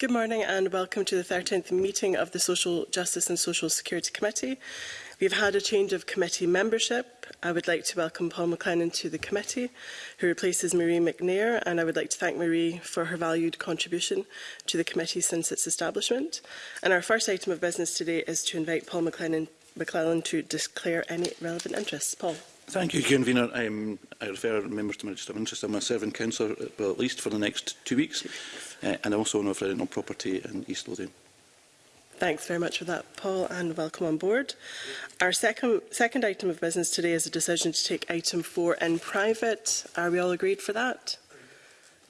Good morning and welcome to the 13th meeting of the Social Justice and Social Security Committee. We've had a change of committee membership. I would like to welcome Paul McLennan to the committee, who replaces Marie McNair, and I would like to thank Marie for her valued contribution to the committee since its establishment. And our first item of business today is to invite Paul McLennan McClellan to declare any relevant interests. Paul. Thank you, Convener. Um, I refer members to my register of interest. I'm a serving councillor, uh, well, at least for the next two Two weeks uh, and also an referendum on property in East Lothian. Thanks very much for that, Paul, and welcome on board. Our second, second item of business today is a decision to take item four in private. Are we all agreed for that?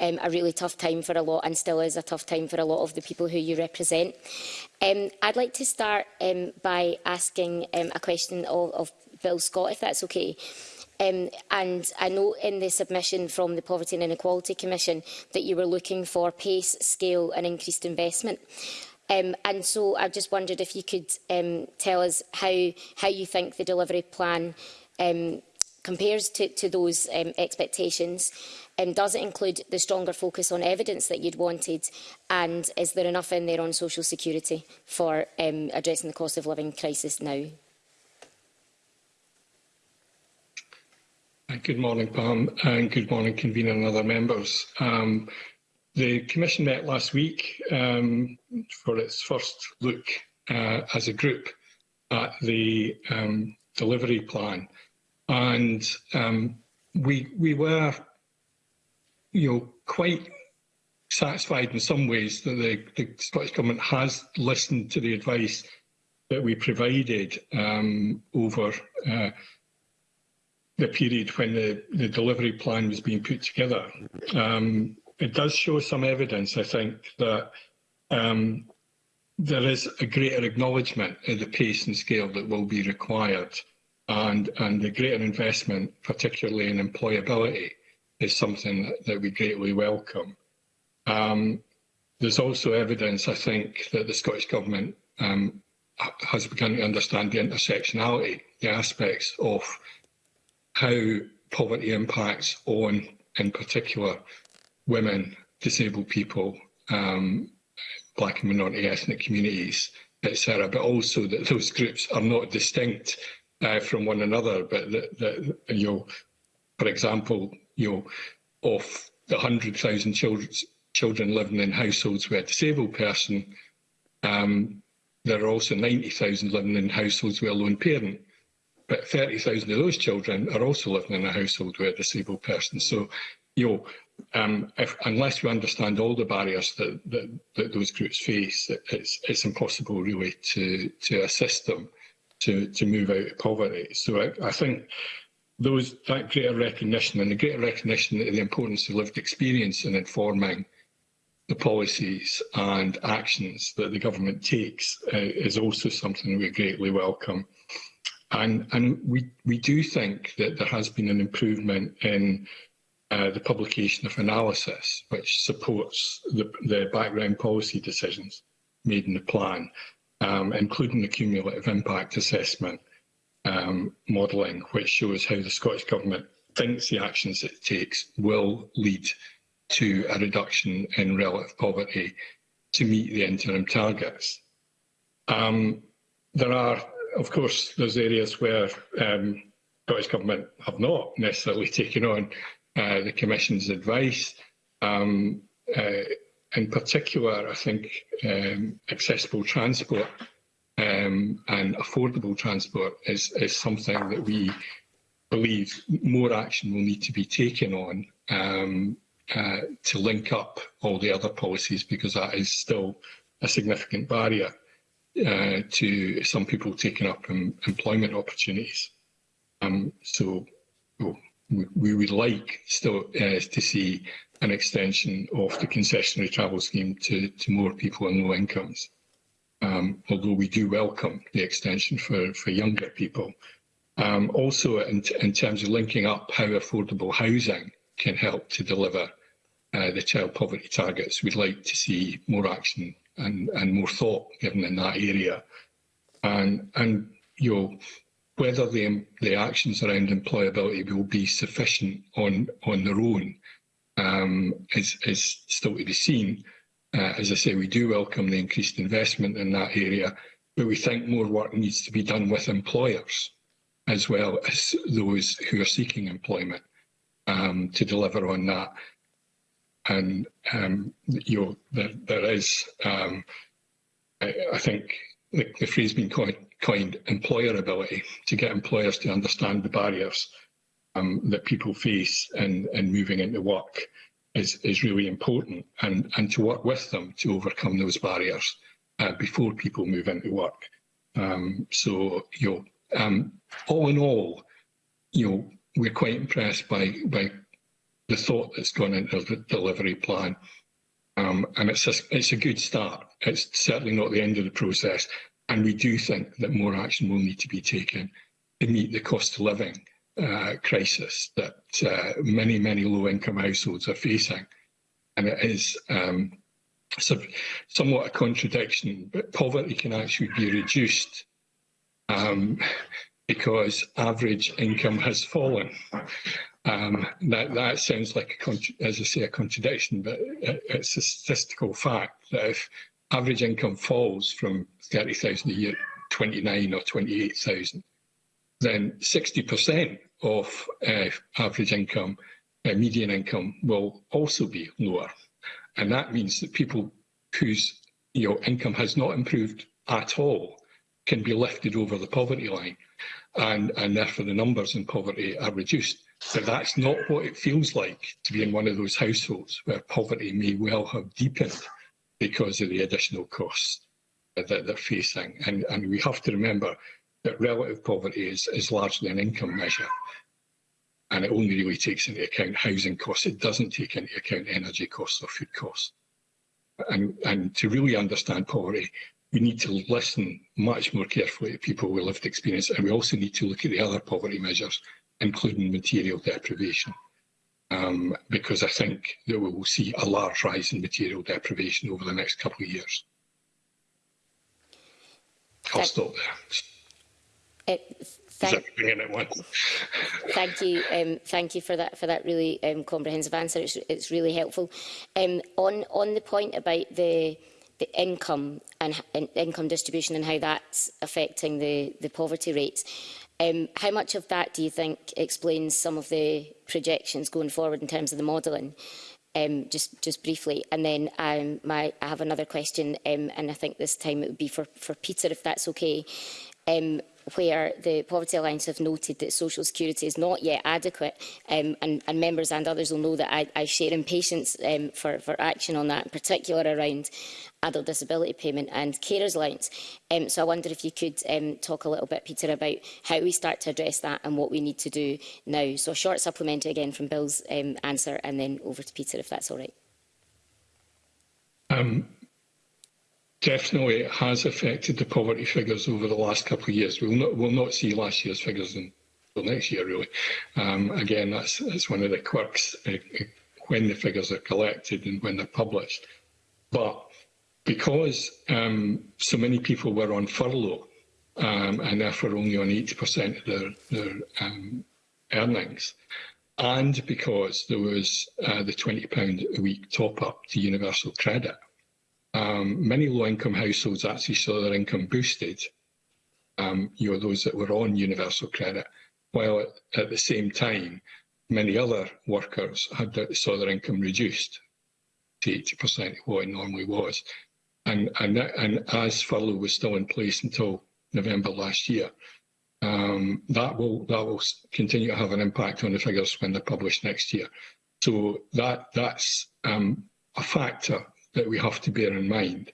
um, a really tough time for a lot and still is a tough time for a lot of the people who you represent. Um, I'd like to start um, by asking um, a question of, of Bill Scott, if that's okay. Um, and I know in the submission from the Poverty and Inequality Commission that you were looking for pace, scale and increased investment. Um, and so I just wondered if you could um, tell us how, how you think the delivery plan um, compares to, to those um, expectations? Um, does it include the stronger focus on evidence that you'd wanted? And is there enough in there on social security for um, addressing the cost of living crisis now? Good morning, Pam, and good morning, convener and other members. Um, the Commission met last week um, for its first look uh, as a group at the um, delivery plan, and um, we we were, you know, quite satisfied in some ways that the, the Scottish Government has listened to the advice that we provided um, over. Uh, the period when the, the delivery plan was being put together. Um, it does show some evidence, I think, that um, there is a greater acknowledgement of the pace and scale that will be required and and the greater investment, particularly in employability, is something that, that we greatly welcome. Um, there's also evidence, I think, that the Scottish Government um, has begun to understand the intersectionality, the aspects of how poverty impacts on, in particular, women, disabled people, um, black and minority ethnic communities, etc. But also that those groups are not distinct uh, from one another, but that, that you know, for example, you know, of the 100,000 children, children living in households with a disabled person, um, there are also 90,000 living in households with a lone parent but 30,000 of those children are also living in a household with a disabled person. So, you know, um, if, unless we understand all the barriers that, that, that those groups face, it, it's, it's impossible really to, to assist them to, to move out of poverty. So I, I think those that greater recognition and the greater recognition of the importance of lived experience in informing the policies and actions that the government takes uh, is also something we greatly welcome. And, and we, we do think that there has been an improvement in uh, the publication of analysis, which supports the, the background policy decisions made in the plan, um, including the cumulative impact assessment um, modelling, which shows how the Scottish Government thinks the actions it takes will lead to a reduction in relative poverty to meet the interim targets. Um, there are of course, there's areas where um, Scottish Government have not necessarily taken on uh, the Commission's advice. Um, uh, in particular, I think um, accessible transport um, and affordable transport is, is something that we believe more action will need to be taken on um, uh, to link up all the other policies because that is still a significant barrier uh, to some people taking up um, employment opportunities. Um, so oh, well, we would like still uh, to see an extension of the concessionary travel scheme to, to more people on low incomes. Um, although we do welcome the extension for, for younger people. Um, also, in, in terms of linking up how affordable housing can help to deliver uh, the child poverty targets, we'd like to see more action and, and more thought given in that area. And, and you know, whether the, the actions around employability will be sufficient on, on their own um, is, is still to be seen. Uh, as I say, we do welcome the increased investment in that area, but we think more work needs to be done with employers as well as those who are seeking employment um, to deliver on that and um, you're, there, there is, um, I, I think the, the phrase being coined, coined employability, to get employers to understand the barriers um, that people face in, in moving into work is, is really important and, and to work with them to overcome those barriers uh, before people move into work. Um, so, you know, um, all in all, you know, we're quite impressed by, by the thought that's gone into the delivery plan. Um, and it's a, it's a good start. It's certainly not the end of the process. And we do think that more action will need to be taken to meet the cost of living uh, crisis that uh, many, many low-income households are facing. And it is um, somewhat a contradiction, but poverty can actually be reduced um, because average income has fallen. Um, that, that sounds like, a as I say, a contradiction, but it's a statistical fact that if average income falls from 30,000 a year, 29 or 28,000, then 60% of uh, average income, uh, median income, will also be lower. And that means that people whose you know, income has not improved at all can be lifted over the poverty line. And, and therefore the numbers in poverty are reduced. So that's not what it feels like to be in one of those households where poverty may well have deepened because of the additional costs that they're facing. And, and we have to remember that relative poverty is, is largely an income measure and it only really takes into account housing costs. It doesn't take into account energy costs or food costs. And, and to really understand poverty, we need to listen much more carefully to people with lived experience and we also need to look at the other poverty measures including material deprivation, um, because I think that we will see a large rise in material deprivation over the next couple of years. I'll stop there. It's eh, Thank, thank, you, um, thank you for that for that really um, comprehensive answer. It's it's really helpful. Um, on on the point about the the income and, and income distribution and how that's affecting the the poverty rates. Um, how much of that do you think explains some of the projections going forward in terms of the modelling? Um, just, just briefly, and then um, my, I have another question, um, and I think this time it would be for, for Peter, if that's okay. Um, where the Poverty Alliance have noted that social security is not yet adequate, um, and, and, members and others will know that I, I share impatience um, for, for, action on that, in particular around adult disability payment and carers allowance. Um, so I wonder if you could um, talk a little bit, Peter, about how we start to address that and what we need to do now. So a short supplementary again from Bill's um, answer, and then over to Peter, if that's all right. Um, definitely has affected the poverty figures over the last couple of years. We'll not, we'll not see last year's figures until next year, really. Um, again, that's, that's one of the quirks uh, uh when the figures are collected and when they're published. But because um, so many people were on furlough um, and therefore only on 80% of their, their um, earnings, and because there was uh, the £20 a week top up to universal credit, Um, many low-income households actually saw their income boosted, um, you know, those that were on universal credit, while at, at the same time, many other workers had saw their income reduced to 80% of what it normally was. And, and, that, and as furlough was still in place until November last year, um, that will that will continue to have an impact on the figures when they're published next year. So that that's um, a factor that we have to bear in mind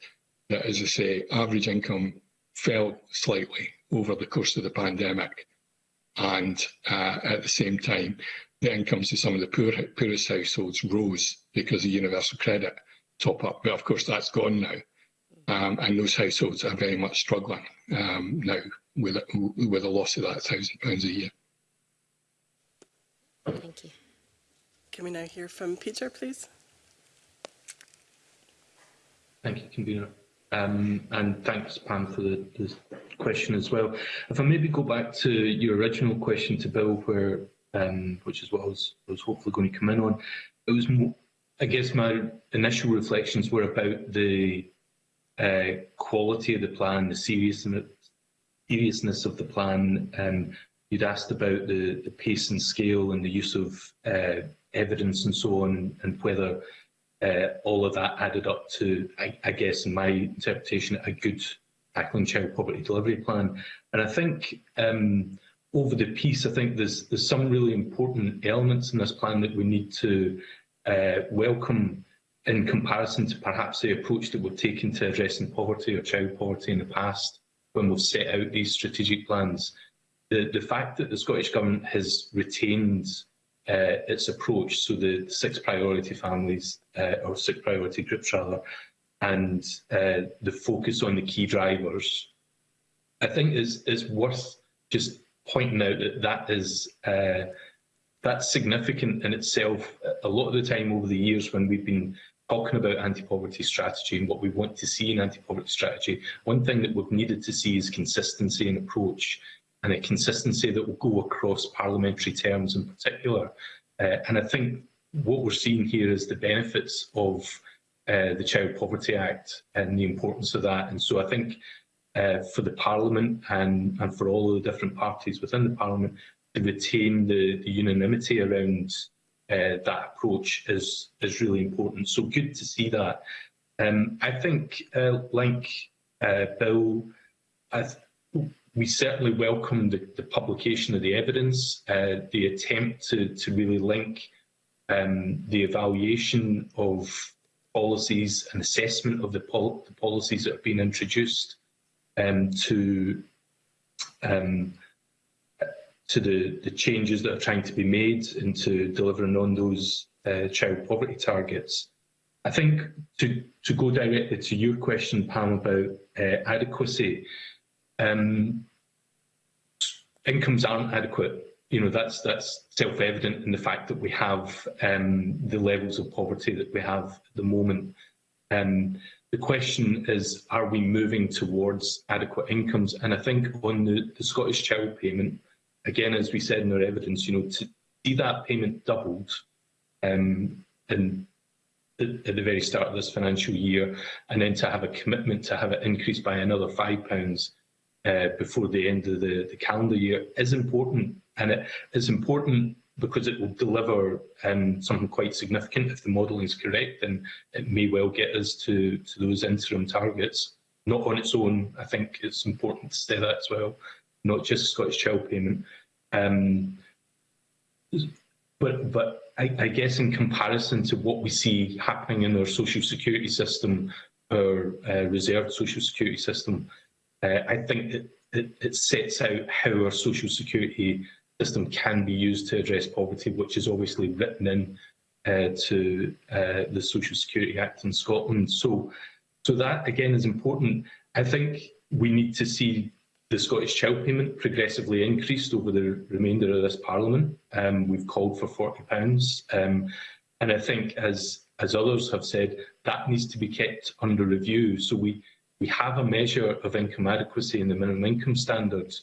that, as I say, average income fell slightly over the course of the pandemic. And uh, at the same time, the incomes of some of the poor, poorest households rose because of universal credit top up. But of course, that's gone now. Um, and those households are very much struggling um, now with with a loss of that £1,000 a year. Thank you. Can we now hear from Peter, please? Thank you, Convener. Um, and thanks, Pam, for the, the question as well. If I maybe go back to your original question to Bill, where um, which is what I was, I was hopefully going to come in on, it was, more, I guess, my initial reflections were about the uh, quality of the plan, the seriousness, seriousness of the plan. Um, you'd asked about the, the pace and scale and the use of uh, evidence and so on, and whether uh, all of that added up to, I, I guess, in my interpretation, a good tackling child poverty delivery plan. And I think um, over the piece, I think there's there's some really important elements in this plan that we need to uh, welcome in comparison to perhaps the approach that we've taken to addressing poverty or child poverty in the past when we've set out these strategic plans. The, the fact that the Scottish Government has retained uh, its approach, so the six priority families, uh, or six priority groups rather, and uh, the focus on the key drivers, I think is is worth just pointing out that that is uh, that's significant in itself. A lot of the time over the years when we've been talking about anti-poverty strategy and what we want to see in anti-poverty strategy, one thing that we've needed to see is consistency in approach and a consistency that will go across parliamentary terms in particular. Uh, and I think what we're seeing here is the benefits of uh, the Child Poverty Act and the importance of that. And so I think uh, for the Parliament and, and for all of the different parties within the Parliament to retain the, the unanimity around uh, that approach is, is really important. So good to see that. Um, I think, uh, like uh, Bill, I we certainly welcome the, the publication of the evidence, uh, the attempt to, to really link um, the evaluation of policies and assessment of the, pol the policies that have been introduced um, to um, to the, the changes that are trying to be made and to delivering on those uh, child poverty targets. I think to, to go directly to your question, Pam, about uh, adequacy, um, income's aren't adequate. You know, that's that's self-evident in the fact that we have um, the levels of poverty that we have at the moment. Um, the question is, are we moving towards adequate incomes? And I think on the, the Scottish Child Payment, again, as we said in our evidence, you know, to see that payment doubled um, in at the very start of this financial year, and then to have a commitment to have it increased by another pounds, uh, before the end of the, the calendar year is important. And it is important because it will deliver um, something quite significant if the modelling is correct, and it may well get us to, to those interim targets. Not on its own, I think it's important to say that as well, not just Scottish Child Payment. Um, but but I, I guess in comparison to what we see happening in our social security system, our uh, reserved social security system, Uh, I think it, it, it sets out how our social security system can be used to address poverty, which is obviously written in uh, to uh, the Social Security Act in Scotland. So, so that again is important. I think we need to see the Scottish child payment progressively increased over the remainder of this Parliament. Um, we've called for £40, um, and I think, as as others have said, that needs to be kept under review. So we we have a measure of income adequacy in the minimum income standard.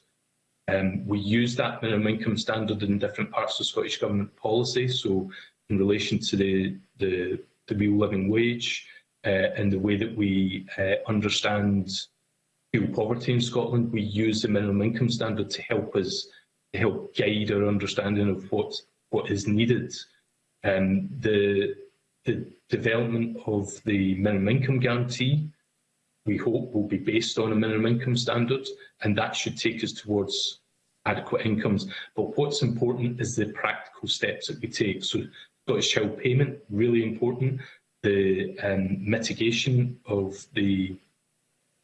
Um, we use that minimum income standard in different parts of Scottish Government policy. So in relation to the, the, the real living wage uh, and the way that we uh, understand fuel poverty in Scotland, we use the minimum income standard to help us to help guide our understanding of what what is needed. Um, the the development of the minimum income guarantee we hope will be based on a minimum income standard, and that should take us towards adequate incomes. But what's important is the practical steps that we take. So Scottish Child Payment, really important. The um, mitigation of the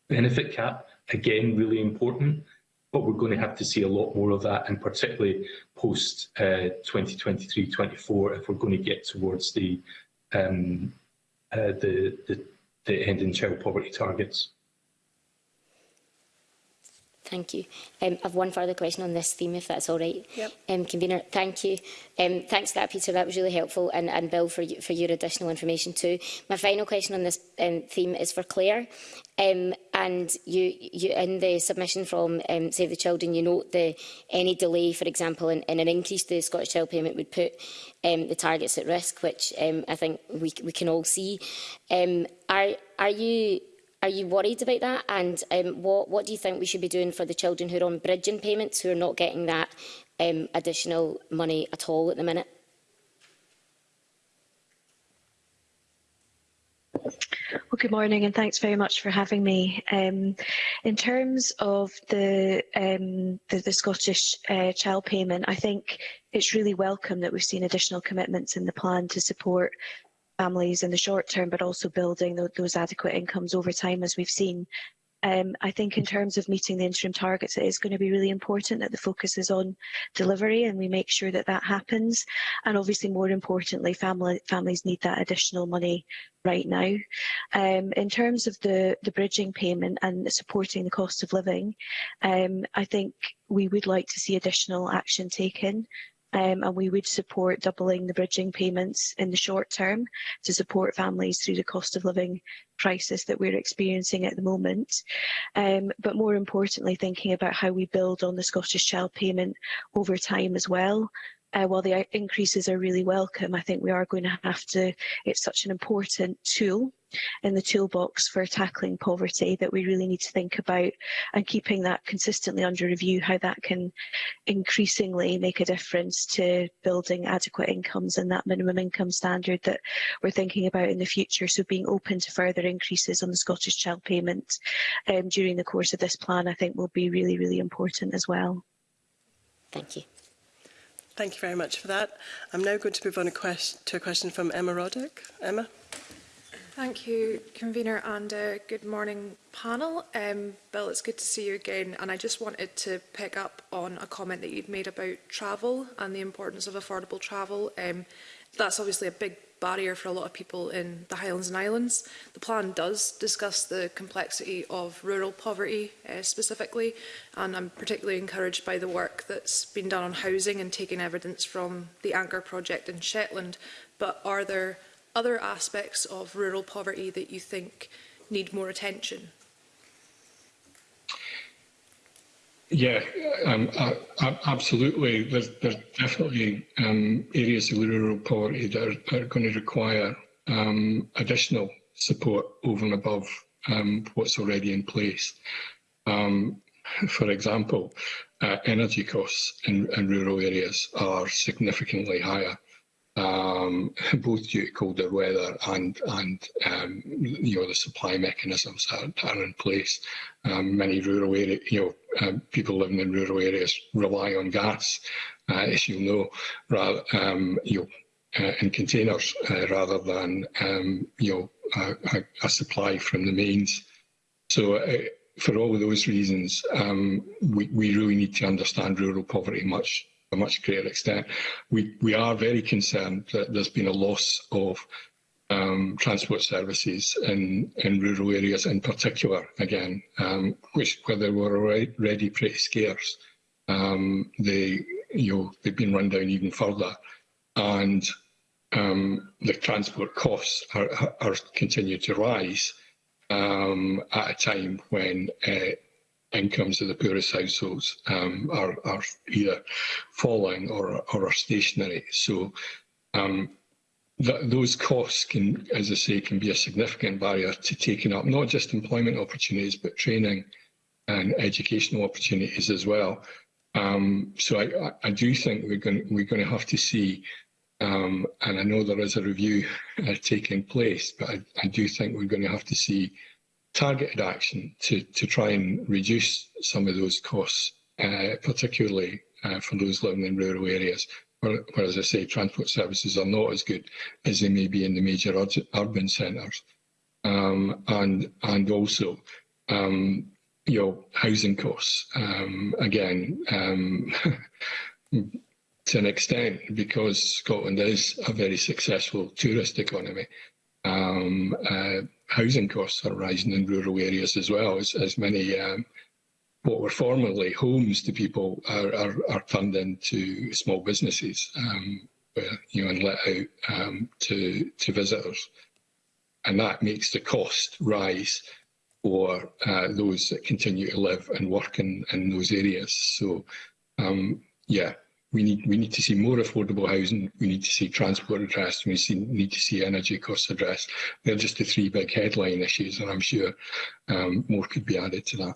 benefit cap, again, really important. But we're going to have to see a lot more of that, and particularly post 2023-24, uh, if we're going to get towards the um, uh, the, the the end in child poverty targets. Thank you. Um, I've one further question on this theme, if that's all right. Yep. Um, Convener, thank you. Um, thanks to that, Peter. That was really helpful, and, and Bill for, for your additional information too. My final question on this um, theme is for Claire. Um, and you, you, in the submission from um, Save the Children, you note the, any delay, for example, in, in an increase to the Scottish Child Payment would put um, the targets at risk, which um, I think we, we can all see. Um, are, are you Are you worried about that? And um, what, what do you think we should be doing for the children who are on bridging payments, who are not getting that um, additional money at all at the minute? Well, good morning and thanks very much for having me. Um, in terms of the, um, the, the Scottish uh, child payment, I think it's really welcome that we've seen additional commitments in the plan to support families in the short term, but also building th those adequate incomes over time, as we've seen. Um, I think in terms of meeting the interim targets, it is going to be really important that the focus is on delivery and we make sure that that happens. And obviously, more importantly, family, families need that additional money right now. Um, in terms of the, the bridging payment and supporting the cost of living, um, I think we would like to see additional action taken um, and we would support doubling the bridging payments in the short term to support families through the cost of living crisis that we're experiencing at the moment. Um, but more importantly, thinking about how we build on the Scottish Child Payment over time as well, uh, while the increases are really welcome, I think we are going to have to, it's such an important tool in the toolbox for tackling poverty that we really need to think about and keeping that consistently under review, how that can increasingly make a difference to building adequate incomes and that minimum income standard that we're thinking about in the future. So being open to further increases on the Scottish Child Payment um, during the course of this plan, I think will be really, really important as well. Thank you. Thank you very much for that. I'm now going to move on a to a question from Emma Roddick. Emma. Thank you, Convener, and uh, good morning, panel. Um, Bill, it's good to see you again, and I just wanted to pick up on a comment that you'd made about travel and the importance of affordable travel. Um, that's obviously a big barrier for a lot of people in the Highlands and Islands. The plan does discuss the complexity of rural poverty uh, specifically, and I'm particularly encouraged by the work that's been done on housing and taking evidence from the Anchor project in Shetland. But are there other aspects of rural poverty that you think need more attention? Yeah, um, uh, absolutely. There's, there's definitely um, areas of rural poverty that are, are going to require um, additional support over and above um, what's already in place. Um, for example, uh, energy costs in, in rural areas are significantly higher um, both due to colder weather and and um, you know the supply mechanisms are, are in place. Um, many rural area, you know, uh, people living in rural areas rely on gas, uh, as you know, rather um, you know, uh, in containers uh, rather than um, you know a, a supply from the mains. So. Uh, for all of those reasons, um, we, we really need to understand rural poverty much a much greater extent. We, we are very concerned that there's been a loss of um, transport services in, in rural areas in particular, again, um, which where they were already pretty scarce. Um, they, you know, they've been run down even further. And um, the transport costs are, are continue to rise um, at a time when uh, incomes of the poorest households um, are, are either falling or, or are stationary. So um, that those costs can, as I say, can be a significant barrier to taking up not just employment opportunities, but training and educational opportunities as well. Um, so I, I do think we're going we're going to have to see, um, and I know there is a review uh, taking place, but I, I do think we're going to have to see targeted action to, to try and reduce some of those costs, uh, particularly uh, for those living in rural areas, where, where, as I say, transport services are not as good as they may be in the major urban centres. Um, and, and also, um, you know, housing costs, um, again, um, to an extent, because Scotland is a very successful tourist economy, um, uh, housing costs are rising in rural areas as well, as, as many um, what were formerly homes to people are, are, are turned into small businesses, um, where, you know, and let out um, to, to visitors. And that makes the cost rise for uh, those that continue to live and work in, in those areas. So, um, yeah, we need we need to see more affordable housing. We need to see transport addressed. We see, need to see energy costs addressed. They're just the three big headline issues, and I'm sure um, more could be added to that.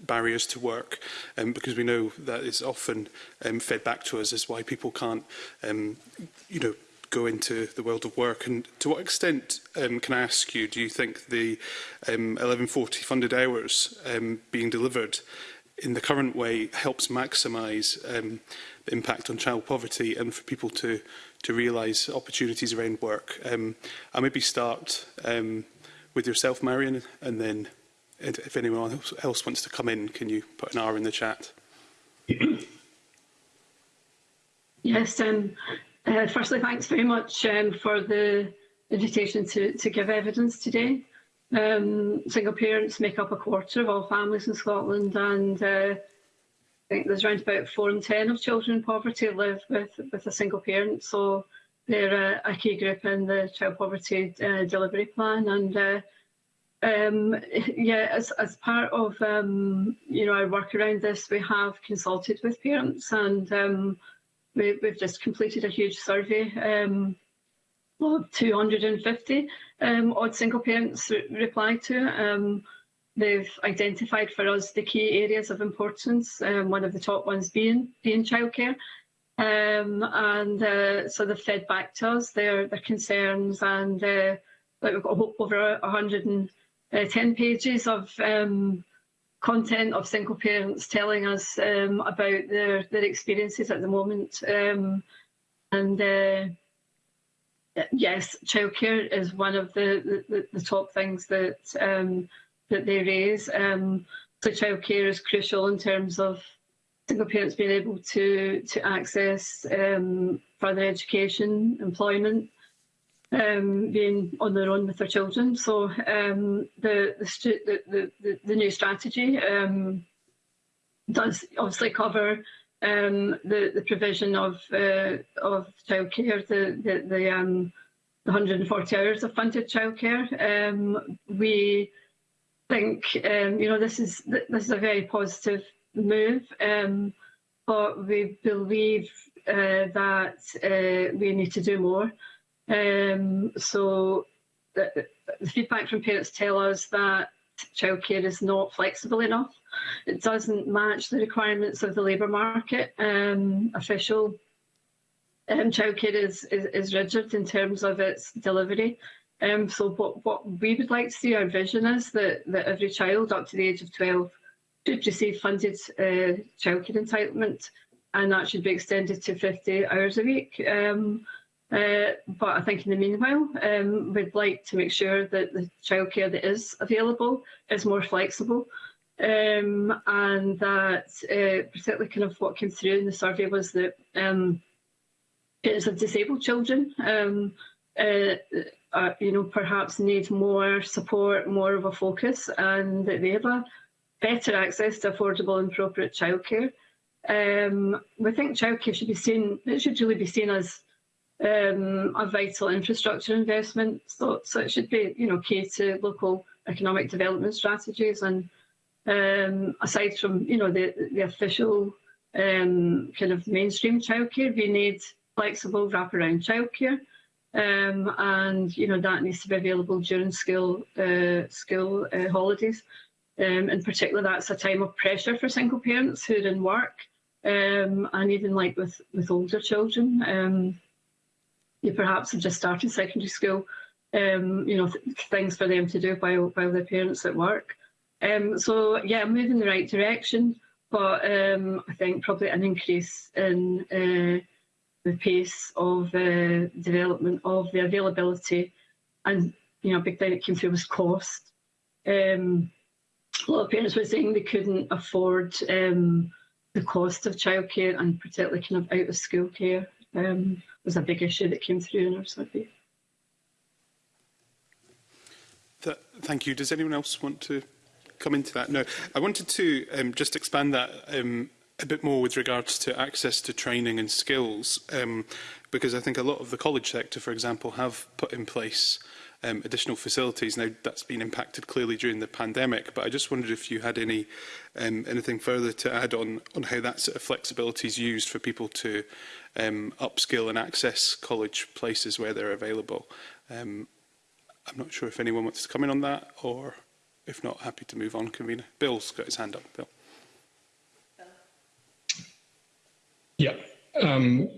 barriers to work, um, because we know that is often um, fed back to us as why people can't um, you know, go into the world of work. And to what extent, um, can I ask you, do you think the um, 1140 funded hours um, being delivered in the current way helps maximise um, the impact on child poverty and for people to, to realise opportunities around work? Um, I maybe start um, with yourself, Marion, and then if anyone else wants to come in, can you put an R in the chat? Yes, um, Uh, firstly, thanks very much um, for the invitation to, to give evidence today. Um, single parents make up a quarter of all families in Scotland, and uh, I think there's around about four in ten of children in poverty live with, with a single parent. So they're a, a key group in the child poverty uh, delivery plan. And uh, um, yeah, as, as part of um, you know our work around this, we have consulted with parents and. Um, we, we've just completed a huge survey, um, well, 250 um, odd single parents re replied to Um, they've identified for us the key areas of importance, um, one of the top ones being, being childcare. Um, and uh, so they've fed back to us their, their concerns and uh, like we've got over 110 uh, pages of um, content of single parents telling us um, about their, their experiences at the moment. Um, and uh, yes, childcare is one of the, the, the top things that um, that they raise. Um, so childcare is crucial in terms of single parents being able to to access um, further education, employment, um, being on their own with their children. So um, the, the, the, the, the new strategy um, does obviously cover um, the, the provision of, uh, of childcare, the, the, the, um, the 140 hours of funded childcare. Um, we think um, you know this is this is a very positive move, um, but we believe uh, that uh, we need to do more. Um, so the, the feedback from parents tell us that childcare is not flexible enough. It doesn't match the requirements of the labour market um, official. Um, childcare is, is, is rigid in terms of its delivery. Um, so what, what we would like to see, our vision is that, that every child up to the age of 12 should receive funded uh, childcare entitlement and that should be extended to 50 hours a week. Um, Uh, but I think in the meanwhile, um, we'd like to make sure that the childcare that is available is more flexible um, and that uh, particularly kind of what came through in the survey was that um, it is of disabled children um, uh, uh, you know, perhaps need more support, more of a focus, and that they have a better access to affordable and appropriate childcare. Um, we think childcare should be seen, it should really be seen as um, of vital infrastructure investment. So, so it should be you know, key to local economic development strategies. And um, aside from you know, the, the official um, kind of mainstream childcare, we need flexible wraparound childcare. Um, and you know that needs to be available during school uh, school uh, holidays. Um, in particular, that's a time of pressure for single parents who are in work, um, and even like with with older children. Um, you perhaps have just started secondary school, um, you know, th things for them to do while, while their parents at work. Um, so yeah, moving in the right direction, but um, I think probably an increase in uh, the pace of uh, development of the availability, and you know, big thing that came through was cost. Um, a lot of parents were saying they couldn't afford um, the cost of childcare and particularly kind of out of school care um, was a big issue that came through in our survey. Th thank you. Does anyone else want to come into that? No. I wanted to um, just expand that um, a bit more with regards to access to training and skills, um, because I think a lot of the college sector, for example, have put in place um, additional facilities. Now, that's been impacted clearly during the pandemic, but I just wondered if you had any um, anything further to add on, on how that sort of flexibility is used for people to um, upskill and access college places where they're available. Um, I'm not sure if anyone wants to come in on that, or if not, happy to move on, convener. Bill's got his hand up. Bill. Yeah. Um,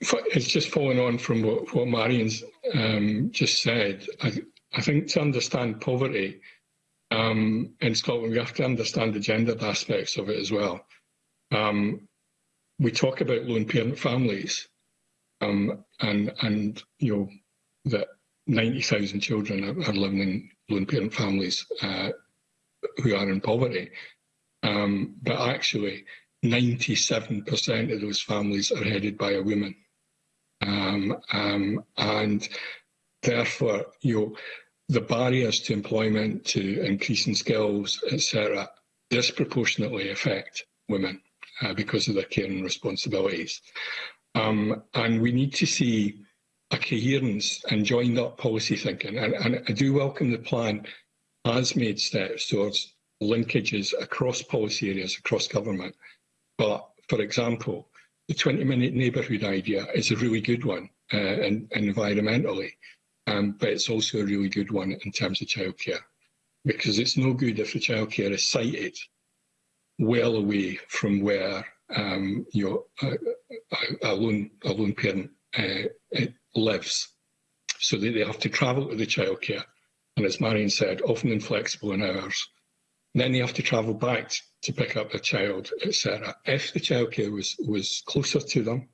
it's just following on from what, what Marion's um, just said. I, I think to understand poverty um, in Scotland, we have to understand the gendered aspects of it as well. Um, we talk about lone parent families, um, and and you know that 90,000 children are, are, living in lone parent families uh, who are in poverty, um, but actually 97% of those families are headed by a woman, Um, um, and therefore you know, the barriers to employment, to increasing skills, etc., disproportionately affect women uh, because of their care and responsibilities. Um, and we need to see a coherence and joined up policy thinking. And, and I do welcome the plan has made steps towards linkages across policy areas, across government. But for example, the 20 minute neighbourhood idea is a really good one uh, in, environmentally, um, but it's also a really good one in terms of childcare. Because it's no good if the childcare is sited well away from where um, you know, a, a, lone, a lone parent uh, lives. So they, they have to travel to the childcare, and as Marion said, often inflexible in hours. then they have to travel back to pick up their child, etc. If the childcare was, was closer to them,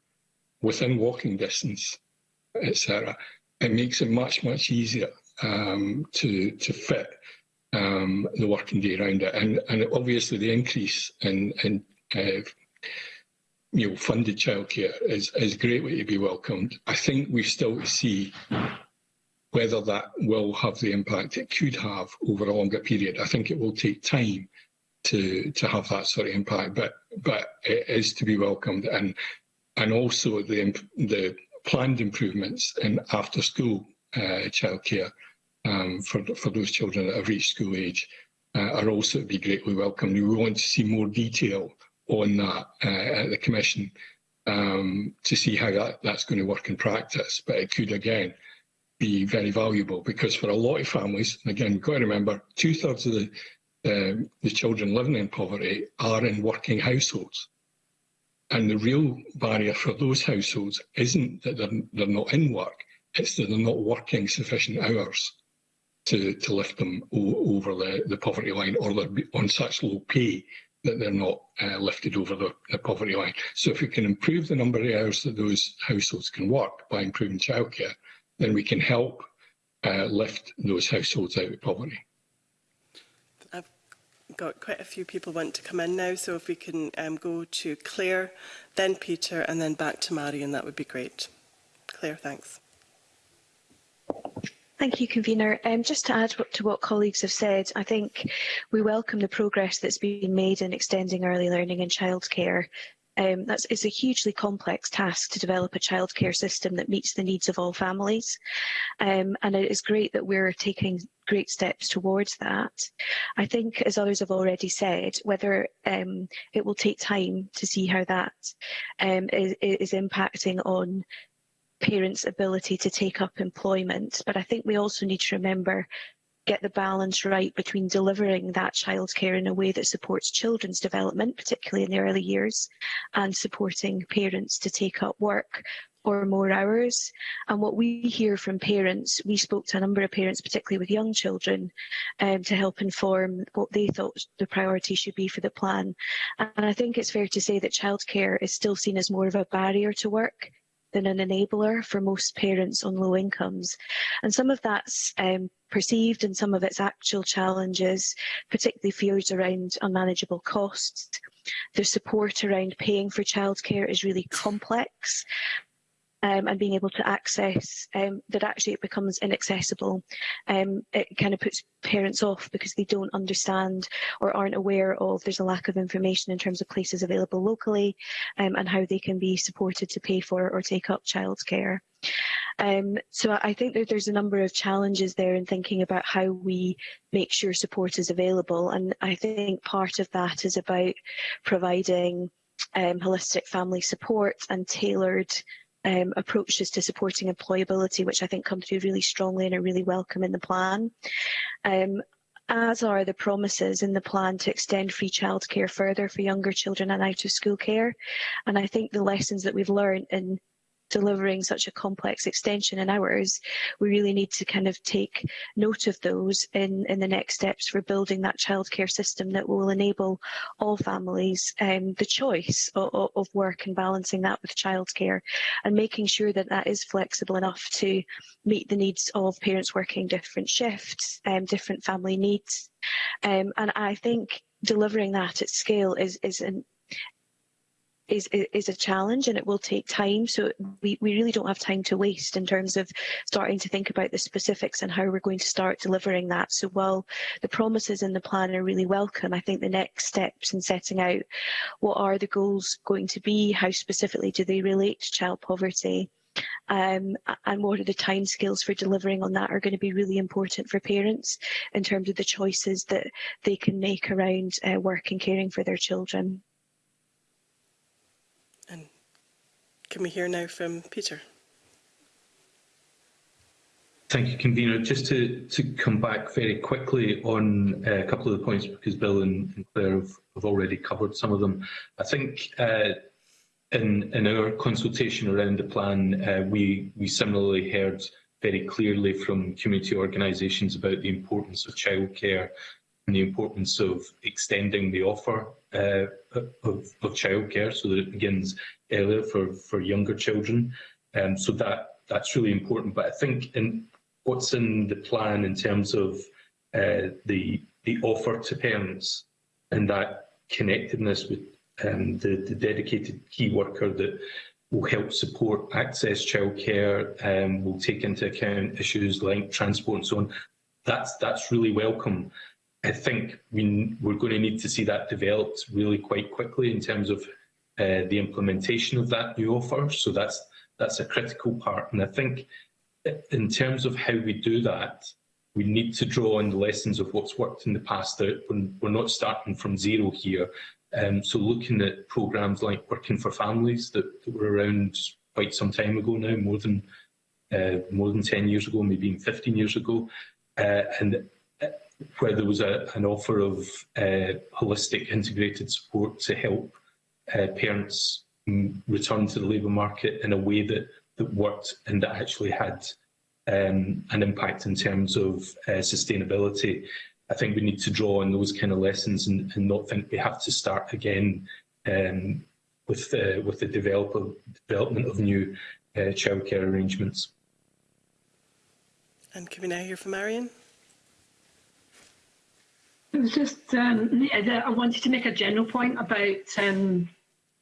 within walking distance, etc., it makes it much, much easier um, to, to fit um, the working day around it. And, and obviously the increase in, in uh, you know, funded childcare is, is greatly to be welcomed. I think we still see whether that will have the impact it could have over a longer period. I think it will take time to to have that sort of impact, but but it is to be welcomed, and and also the the planned improvements in after school uh, childcare um, for, for those children that have reached school age uh, are also to be greatly welcomed. We want to see more detail on that uh, at the Commission um, to see how that, that's going to work in practice. But it could, again, be very valuable because for a lot of families, again, we've got to remember, two-thirds of the, uh, the children living in poverty are in working households. And the real barrier for those households isn't that they're, they're not in work, it's that they're not working sufficient hours to, to lift them over the, the poverty line or they're on such low pay that they're not uh, lifted over the, the poverty line. So if we can improve the number of hours that those households can work by improving childcare, then we can help uh, lift those households out of poverty. I've got quite a few people want to come in now, so if we can um, go to Claire, then Peter, and then back to Marion, that would be great. Claire, thanks. Thank you, Convener. Um, just to add to what colleagues have said, I think we welcome the progress that's been made in extending early learning and childcare um, that's, it's a hugely complex task to develop a childcare system that meets the needs of all families. Um, and it is great that we're taking great steps towards that. I think, as others have already said, whether um, it will take time to see how that um, is, is impacting on parents' ability to take up employment. But I think we also need to remember get the balance right between delivering that childcare in a way that supports children's development, particularly in the early years, and supporting parents to take up work or more hours. And what we hear from parents, we spoke to a number of parents, particularly with young children, um, to help inform what they thought the priority should be for the plan. And I think it's fair to say that childcare is still seen as more of a barrier to work than an enabler for most parents on low incomes. And some of that's um, perceived and some of its actual challenges, particularly fears around unmanageable costs. The support around paying for childcare is really complex um, and being able to access um, that actually it becomes inaccessible. Um, it kind of puts parents off because they don't understand or aren't aware of there's a lack of information in terms of places available locally um, and how they can be supported to pay for or take up childcare. Um, so I think that there's a number of challenges there in thinking about how we make sure support is available. And I think part of that is about providing um, holistic family support and tailored um, approaches to supporting employability, which I think come through really strongly and are really welcome in the plan. Um, as are the promises in the plan to extend free childcare further for younger children and out of school care. And I think the lessons that we've learned in delivering such a complex extension in hours, we really need to kind of take note of those in, in the next steps for building that childcare system that will enable all families um, the choice of, of work and balancing that with childcare and making sure that that is flexible enough to meet the needs of parents working different shifts, um, different family needs. Um, and I think delivering that at scale is, is an is, is a challenge and it will take time. So we, we really don't have time to waste in terms of starting to think about the specifics and how we're going to start delivering that. So while the promises in the plan are really welcome, I think the next steps in setting out what are the goals going to be, how specifically do they relate to child poverty, um, and what are the timescales for delivering on that are going to be really important for parents in terms of the choices that they can make around uh, work and caring for their children. Can we hear now from Peter? Thank you, Convener. Just to, to come back very quickly on uh, a couple of the points, because Bill and, and Claire have, have, already covered some of them. I think uh, in, in our consultation around the plan, uh, we, we similarly heard very clearly from community organisations about the importance of childcare and the importance of extending the offer uh, of, of childcare so that it begins earlier for, for younger children. Um, so that that's really important. But I think in what's in the plan in terms of uh, the the offer to parents and that connectedness with um, the, the dedicated key worker that will help support access childcare, um, will take into account issues like transport and so on. That's that's really welcome. I think we, we're going to need to see that developed really quite quickly in terms of uh, the implementation of that new offer. So that's that's a critical part. And I think in terms of how we do that, we need to draw on the lessons of what's worked in the past. That we're not starting from zero here. Um, so looking at programmes like Working for Families that, that, were around quite some time ago now, more than uh, more than 10 years ago, maybe even 15 years ago, uh, and where there was a, an offer of uh, holistic integrated support to help uh, parents return to the labour market in a way that, that worked and that actually had um, an impact in terms of uh, sustainability. I think we need to draw on those kind of lessons and, and not think we have to start again um, with the, with the develop, development of new uh, childcare arrangements. And can we now hear from Marion? It was just um, I wanted to make a general point about um,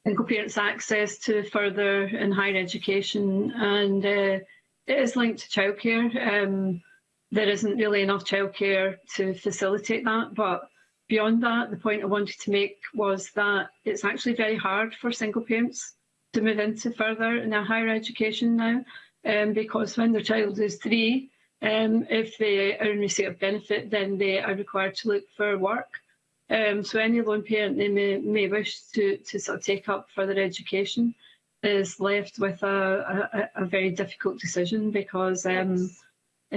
single parents' access to further and higher education, and uh, it is linked to childcare. Um, there isn't really enough childcare to facilitate that, but beyond that, the point I wanted to make was that it's actually very hard for single parents to move into further and higher education now, um, because when their child is three, Um, if they are in receipt of benefit, then they are required to look for work. Um, so any lone parent they may, may wish to, to sort of take up further education is left with a, a, a very difficult decision because um, uh,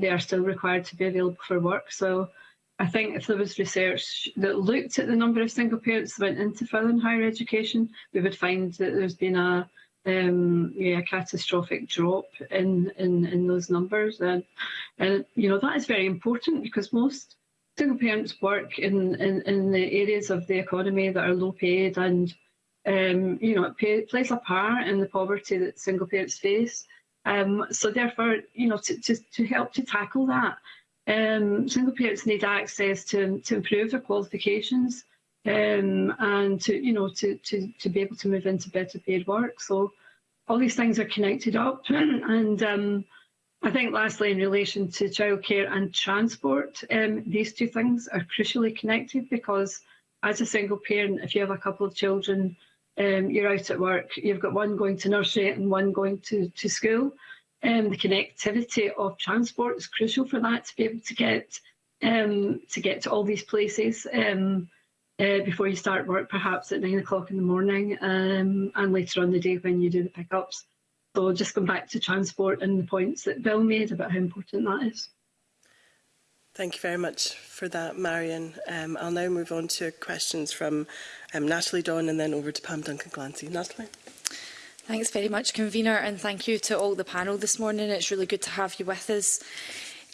they are still required to be available for work. So I think if there was research that looked at the number of single parents that went into further and higher education, we would find that there's been a, um, yeah, a catastrophic drop in, in, in those numbers. And, and, you know, that is very important because most single parents work in, in, in the areas of the economy that are low paid and, um, you know, it pay, plays a part in the poverty that single parents face. Um, so therefore, you know, to, to, to help to tackle that, um, single parents need access to, to improve their qualifications um, and to you know to, to to be able to move into better paid work. So all these things are connected up, and um, I think lastly in relation to childcare and transport, um, these two things are crucially connected because as a single parent, if you have a couple of children, um, you're out at work, you've got one going to nursery and one going to, to school. Um, the connectivity of transport is crucial for that to be able to get um, to get to all these places. Um, uh, before you start work, perhaps at nine o'clock in the morning, um, and later on the day when you do the pickups. So just come back to transport and the points that Bill made about how important that is. Thank you very much for that, Marion. Um, I'll now move on to questions from um, Natalie Dawn and then over to Pam Duncan-Glancy. Natalie. Thanks very much, Convener, and thank you to all the panel this morning. It's really good to have you with us.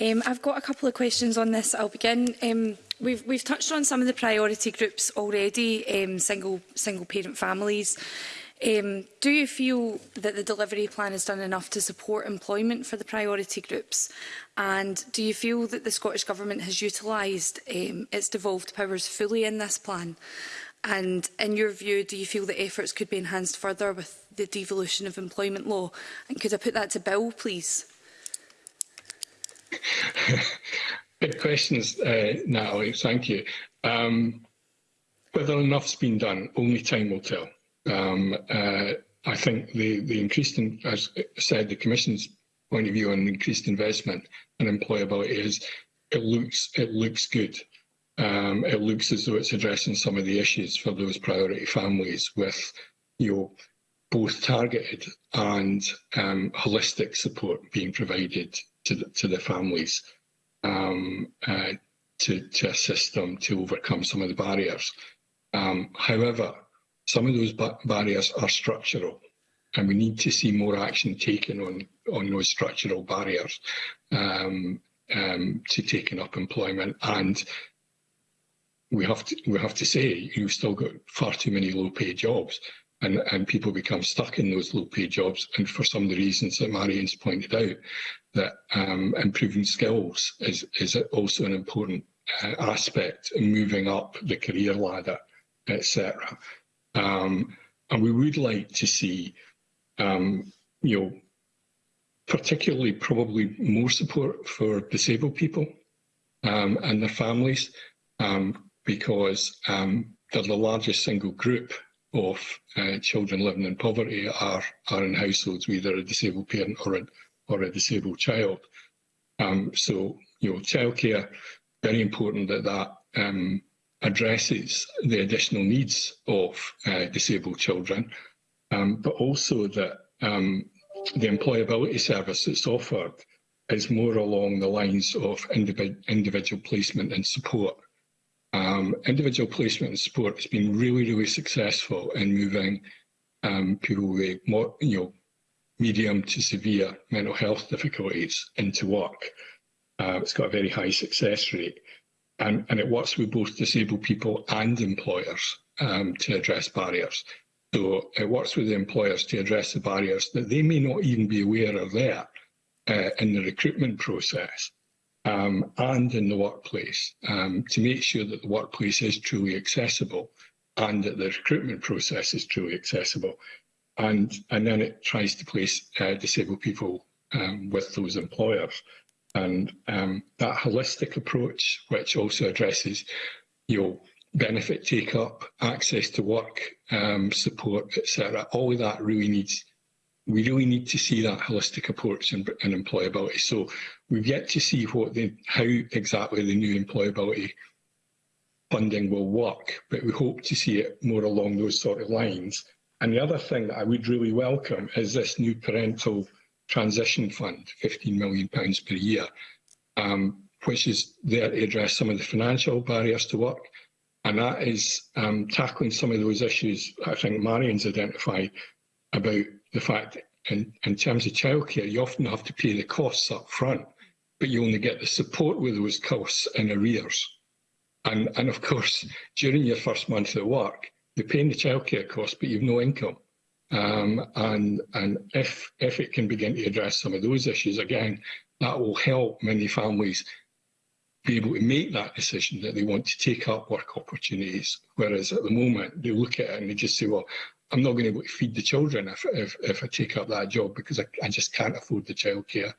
Um, I've got a couple of questions on this. I'll begin. Um, We've, we've touched on some of the priority groups already, um, single, single parent families. Um, do you feel that the delivery plan has done enough to support employment for the priority groups? And do you feel that the Scottish Government has utilised um, its devolved powers fully in this plan? And in your view, do you feel that efforts could be enhanced further with the devolution of employment law? And could I put that to Bill, please? Good questions, uh, Natalie. Thank you. Um, whether enough's been done, only time will tell. Um, uh, I think the, the increased, in, as I said, the Commission's point of view on increased investment and employability is it looks it looks good. Um, it looks as though it's addressing some of the issues for those priority families with you know, both targeted and um, holistic support being provided to the, to the families um, uh, to, to assist them to overcome some of the barriers. Um, however, some of those barriers are structural and we need to see more action taken on, on those structural barriers um, um, to taking up employment. And we have to, we have to say you've still got far too many low-paid jobs and, and people become stuck in those low-paid jobs and for some of the reasons that Marion's pointed out that um, improving skills is, is also an important uh, aspect in moving up the career ladder, etc. Um, and we would like to see, um, you know, particularly probably more support for disabled people um, and their families, um, because um, they're the largest single group of uh, children living in poverty are, are in households with either a disabled parent or a, or a disabled child. Um, so, you know, childcare, very important that that um, addresses the additional needs of uh, disabled children, um, but also that um, the employability service that's offered is more along the lines of individ individual placement and support. Um, individual placement and support has been really, really successful in moving um, people with more, you know, medium to severe mental health difficulties into work. Uh, it's got a very high success rate. And, and it works with both disabled people and employers um, to address barriers. So it works with the employers to address the barriers that they may not even be aware are there uh, in the recruitment process um, and in the workplace um, to make sure that the workplace is truly accessible and that the recruitment process is truly accessible and, and then it tries to place uh, disabled people um, with those employers. And um, that holistic approach, which also addresses your know, benefit take up, access to work, um, support, etc., all of that really needs we really need to see that holistic approach in, in employability. So we've yet to see what the, how exactly the new employability funding will work, but we hope to see it more along those sort of lines And the other thing that I would really welcome is this new parental transition fund, £15 million pounds per year, um, which is there to address some of the financial barriers to work. And that is um, tackling some of those issues I think Marion's identified about the fact that in, in terms of childcare, you often have to pay the costs up front, but you only get the support with those costs in arrears. And, and of course, during your first month at work, you're paying the childcare costs, but you've no income. Um, and and if if it can begin to address some of those issues again, that will help many families be able to make that decision that they want to take up work opportunities. Whereas at the moment they look at it and they just say, well, I'm not going to be able to feed the children if if, if I take up that job because I, I just can't afford the childcare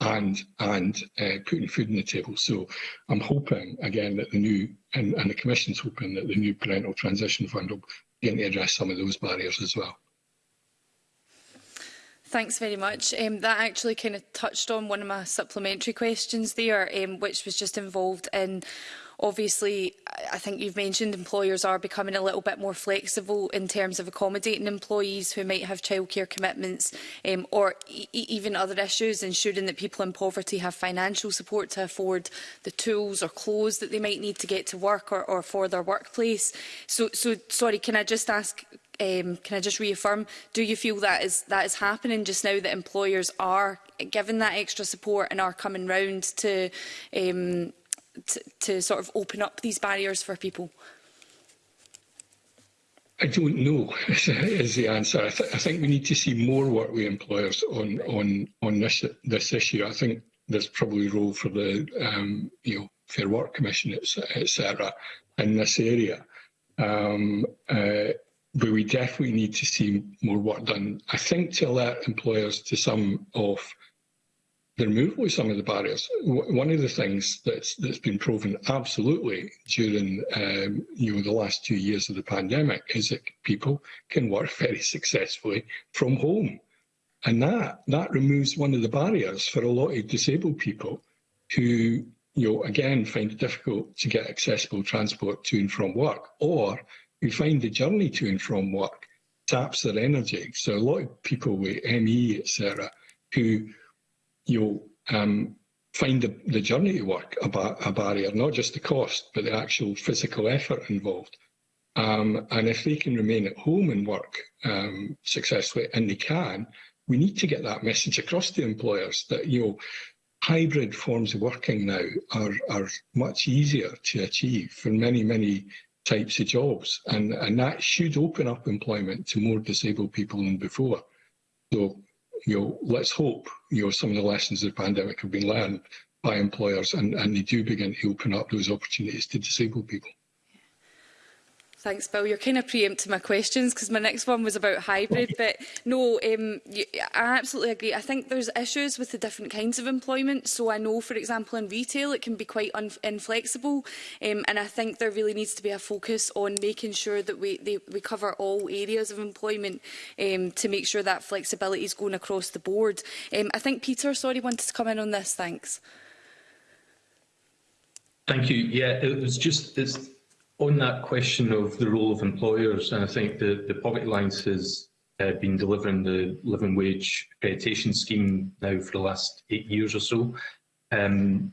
and and uh, putting food on the table. So I'm hoping again that the new and, and the Commission's hoping that the new parental transition fund will begin to address some of those barriers as well. Thanks very much. Um, that actually kind of touched on one of my supplementary questions there, um, which was just involved in obviously, I think you've mentioned employers are becoming a little bit more flexible in terms of accommodating employees who might have childcare commitments um, or e, e even other issues, ensuring that people in poverty have financial support to afford the tools or clothes that they might need to get to work or, or for their workplace. So, so, sorry, can I just ask um, can I just reaffirm, do you feel that is, that is happening just now, that employers are given that extra support and are coming round to, um, to sort of open up these barriers for people? I don't know is the answer. I, th I, think we need to see more work with employers on on on this this issue. I think there's probably role for the um, you know Fair Work Commission etc. in this area. Um, uh, but we definitely need to see more work done, I think, to alert employers to some of the removal of some of the barriers. W one of the things that's that's been proven absolutely during um, you know the last two years of the pandemic is that people can work very successfully from home, and that that removes one of the barriers for a lot of disabled people who you know again find it difficult to get accessible transport to and from work or who find the journey to and from work taps their energy. So a lot of people with ME, etc., who you um, find the, the journey to work a, bar a barrier, not just the cost, but the actual physical effort involved. Um, and if they can remain at home and work um, successfully, and they can, we need to get that message across to employers that you know hybrid forms of working now are, are much easier to achieve for many, many types of jobs. And, and that should open up employment to more disabled people than before. So, you know, let's hope, you know, some of the lessons of the pandemic have been learned by employers and, and they do begin to open up those opportunities to disabled people. Thanks, Bill. You're kind of preempting my questions because my next one was about hybrid. But no, um, I absolutely agree. I think there's issues with the different kinds of employment. So I know, for example, in retail, it can be quite inflexible. Um, and I think there really needs to be a focus on making sure that we, they, we cover all areas of employment um, to make sure that flexibility is going across the board. Um, I think Peter, sorry, wanted to come in on this. Thanks. Thank you. Yeah, it was just it's On that question of the role of employers, and I think the, the Poverty Alliance has uh, been delivering the living wage accreditation scheme now for the last eight years or so. Um,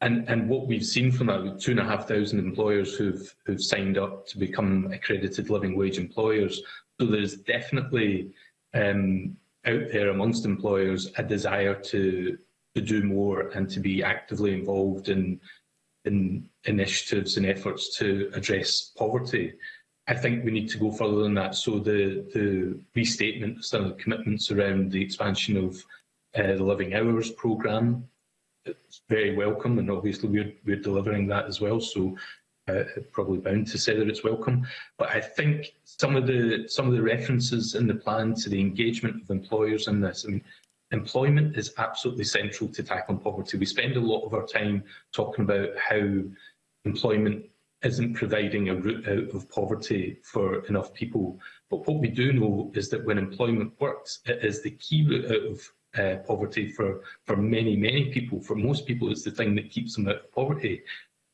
and, and what we've seen from that, two and a half thousand employers who've, who've signed up to become accredited living wage employers. So there's definitely um, out there amongst employers a desire to to do more and to be actively involved in in initiatives and efforts to address poverty. I think we need to go further than that. So the, the restatement, some of the commitments around the expansion of uh, the Living Hours programme, is very welcome and obviously we're, we're delivering that as well. So uh, probably bound to say that it's welcome. But I think some of the some of the references in the plan to the engagement of employers in this, I mean, Employment is absolutely central to tackling poverty. We spend a lot of our time talking about how employment isn't providing a route out of poverty for enough people. But what we do know is that when employment works, it is the key route out of uh, poverty for, for many, many people. For most people, it's the thing that keeps them out of poverty.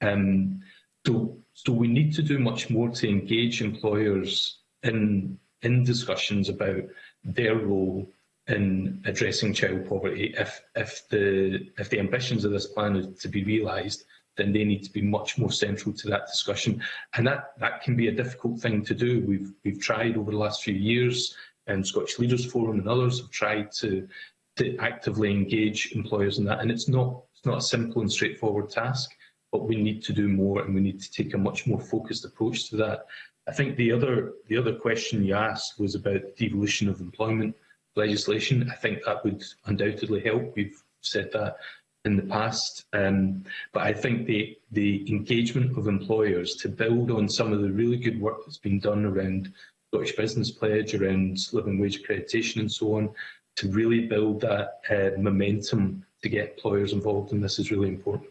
Um, so, so we need to do much more to engage employers in, in discussions about their role in addressing child poverty. If, if, the, if the ambitions of this plan are to be realised, then they need to be much more central to that discussion. And that, that can be a difficult thing to do. We've, we've tried over the last few years, and Scottish Leaders Forum and others have tried to, to actively engage employers in that. And it's not, it's not a simple and straightforward task, but we need to do more and we need to take a much more focused approach to that. I think the other, the other question you asked was about devolution of employment legislation. I think that would undoubtedly help. We've said that in the past. Um, but I think the, the engagement of employers to build on some of the really good work that's been done around Scottish Business Pledge, around living wage accreditation and so on, to really build that uh, momentum to get employers involved in this is really important.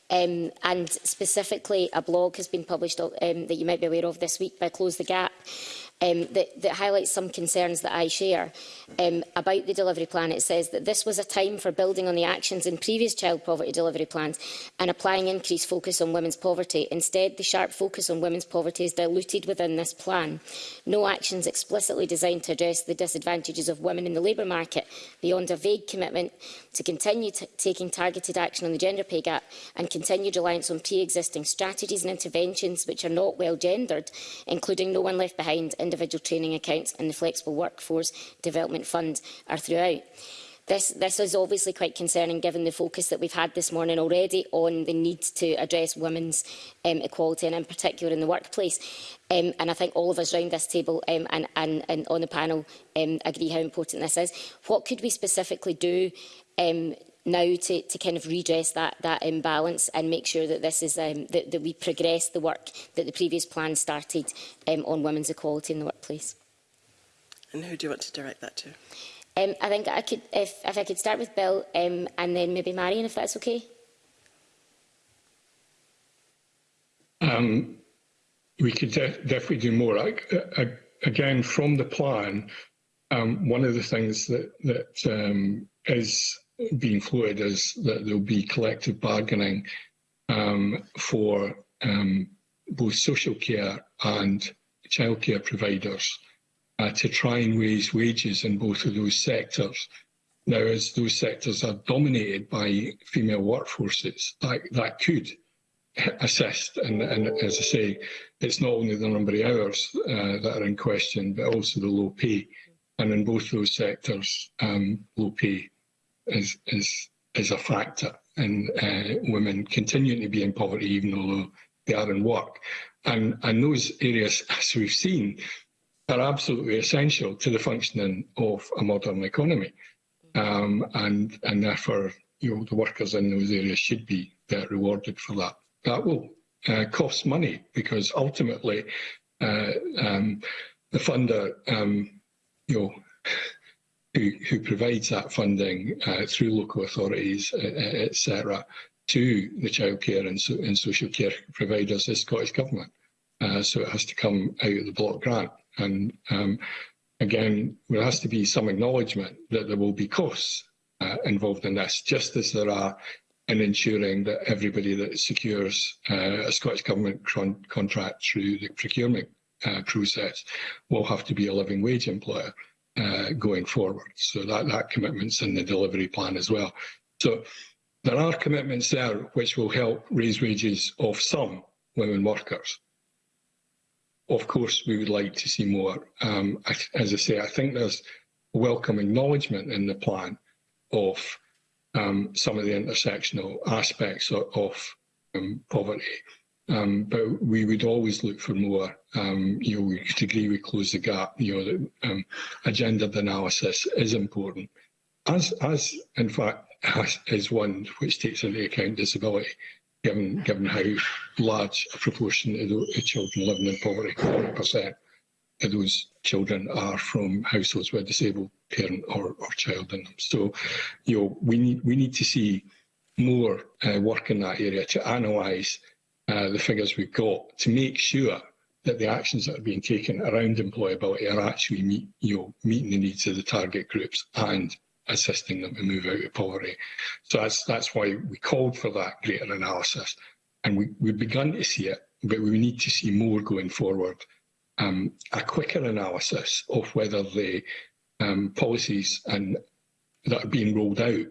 um, and specifically a blog has been published uh, um, that you might be aware of this week by Close the Gap, um, that, that highlights some concerns that I share um, about the delivery plan. It says that this was a time for building on the actions in previous child poverty delivery plans and applying increased focus on women's poverty. Instead, the sharp focus on women's poverty is diluted within this plan. No actions explicitly designed to address the disadvantages of women in the labour market beyond a vague commitment to continue taking targeted action on the gender pay gap and continued reliance on pre-existing strategies and interventions which are not well gendered, including No One Left Behind and individual training accounts and the Flexible Workforce Development Fund are throughout. This, this is obviously quite concerning given the focus that we've had this morning already on the need to address women's um, equality and in particular in the workplace. Um, and I think all of us around this table um, and, and, and on the panel um, agree how important this is. What could we specifically do um, now to, to kind of redress that, that imbalance and make sure that this is um, that, that we progress the work that the previous plan started um, on women's equality in the workplace. And who do you want to direct that to? Um, I think I could, if, if I could start with Bill um, and then maybe Marion, if that's okay. Um, we could def definitely do more. I, I, uh, uh, again, from the plan, um, one of the things that, that um, is being floated is that there'll be collective bargaining um, for um, both social care and childcare providers uh, to try and raise wages in both of those sectors. Now, as those sectors are dominated by female workforces, that, that could assist. And, and as I say, it's not only the number of hours uh, that are in question, but also the low pay. And in both those sectors, um, low pay is is is a factor in uh, women continuing to be in poverty even though they are in work. And, and those areas, as we've seen, are absolutely essential to the functioning of a modern economy. Um, and, and therefore, you know, the workers in those areas should be uh, rewarded for that. That will uh, cost money because ultimately uh, um, the funder, um, you know, who, who provides that funding uh, through local authorities, uh, uh, etc., to the childcare and, so, and social care providers is Scottish Government. Uh, so it has to come out of the block grant. And um, again, there has to be some acknowledgement that there will be costs uh, involved in this, just as there are in ensuring that everybody that secures uh, a Scottish Government con contract through the procurement uh, process will have to be a living wage employer uh, going forward. So that, that commitment's in the delivery plan as well. So there are commitments there which will help raise wages of some women workers. Of course, we would like to see more. Um, as I say, I think there's welcome acknowledgement in the plan of um, some of the intersectional aspects of, of um, poverty Um, but we would always look for more. Um, you know, we could agree we close the gap. You know, the um, agenda gendered analysis is important, as as in fact as, is one which takes into account disability, given given how large a proportion of the children living in poverty, forty percent of those children are from households with a disabled parent or, or child in them. So, you know, we need we need to see more uh, work in that area to analyse uh, the figures we've got to make sure that the actions that are being taken around employability are actually meet, you know, meeting the needs of the target groups and assisting them to move out of poverty. So that's, that's why we called for that greater analysis. And we, we've begun to see it, but we need to see more going forward. Um, a quicker analysis of whether the um, policies and that are being rolled out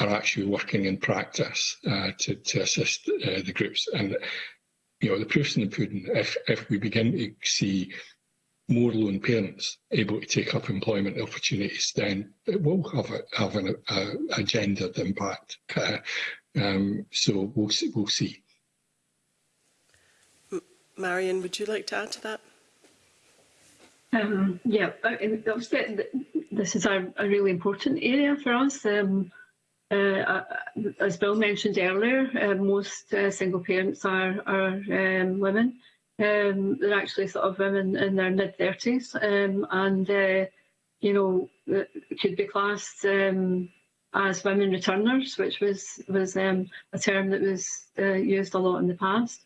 are actually working in practice uh, to, to assist uh, the groups. And you know, the proof's in the pudding. If if we begin to see more lone parents able to take up employment opportunities, then it will have a, have an, a, a gendered impact. Uh, um, so we'll see. We'll see. Marion, would you like to add to that? Um, yeah, uh, obviously this is a, a really important area for us. Um, Uh, as Bill mentioned earlier, uh, most uh, single parents are, are um, women. Um, they're actually sort of women in their mid 30s, um, and uh, you know uh, could be classed um, as women returners, which was was um, a term that was uh, used a lot in the past.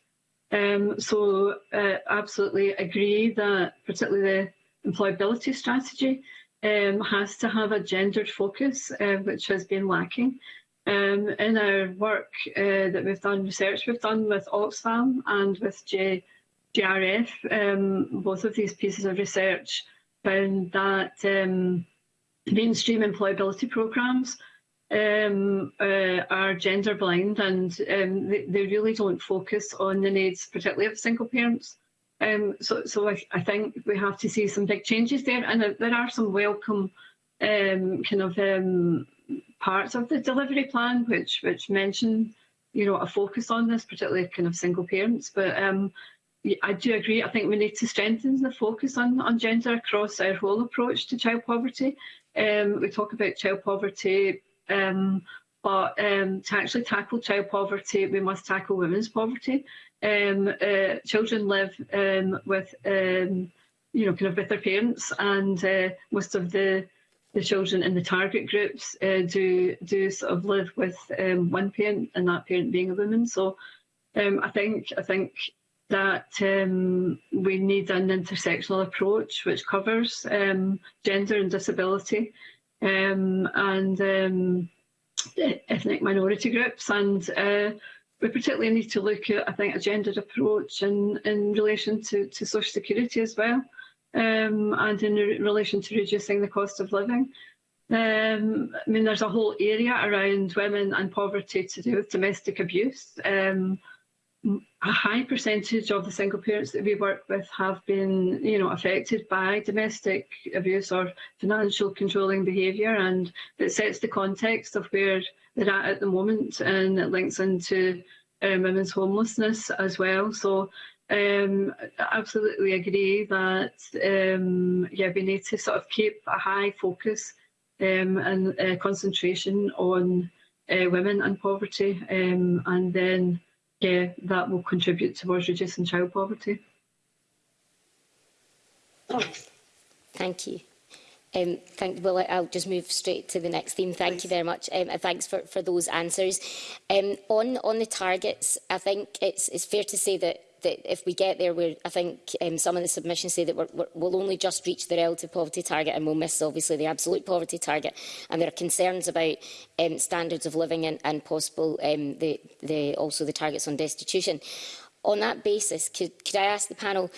Um, so uh, absolutely agree that particularly the employability strategy um, has to have a gendered focus, uh, which has been lacking. Um, in our work uh, that we've done, research we've done with Oxfam and with J GRF, um, both of these pieces of research found that um, mainstream employability programmes um, uh, are gender blind and um, they, they really don't focus on the needs, particularly of single parents. Um, so so I, I think we have to see some big changes there. And uh, there are some welcome um, kind of um, parts of the delivery plan which which mention you know a focus on this, particularly kind of single parents. But um, I do agree. I think we need to strengthen the focus on, on gender across our whole approach to child poverty. Um, we talk about child poverty, um, but um, to actually tackle child poverty, we must tackle women's poverty um, uh, children live um, with um, you know kind of with their parents, and uh, most of the the children in the target groups uh, do do sort of live with um, one parent, and that parent being a woman. So um, I think I think that um, we need an intersectional approach which covers um, gender and disability um, and um, e-, ethnic minority groups and uh, we particularly need to look at, I think, a gendered approach in, in relation to, to social security as well, um, and in re relation to reducing the cost of living. Um, I mean, there's a whole area around women and poverty to do with domestic abuse. Um, a high percentage of the single parents that we work with have been you know affected by domestic abuse or financial controlling behavior and it sets the context of where they're at at the moment and it links into um, women's homelessness as well so um I absolutely agree that um yeah we need to sort of keep a high focus um and uh, concentration on uh, women and poverty um and then yeah, that will contribute towards reducing child poverty. Oh, thank you. Um, thank, well, I'll just move straight to the next theme. Thank Please. you very much, um, and thanks for, for those answers. Um, on, on the targets, I think it's, it's fair to say that that if we get there, we I think um, some of the submissions say that we're, we're, we'll only just reach the relative poverty target and we'll miss, obviously, the absolute poverty target. And there are concerns about um, standards of living and, and possible um, the, the, also the targets on destitution. On that basis, could, could I ask the panel,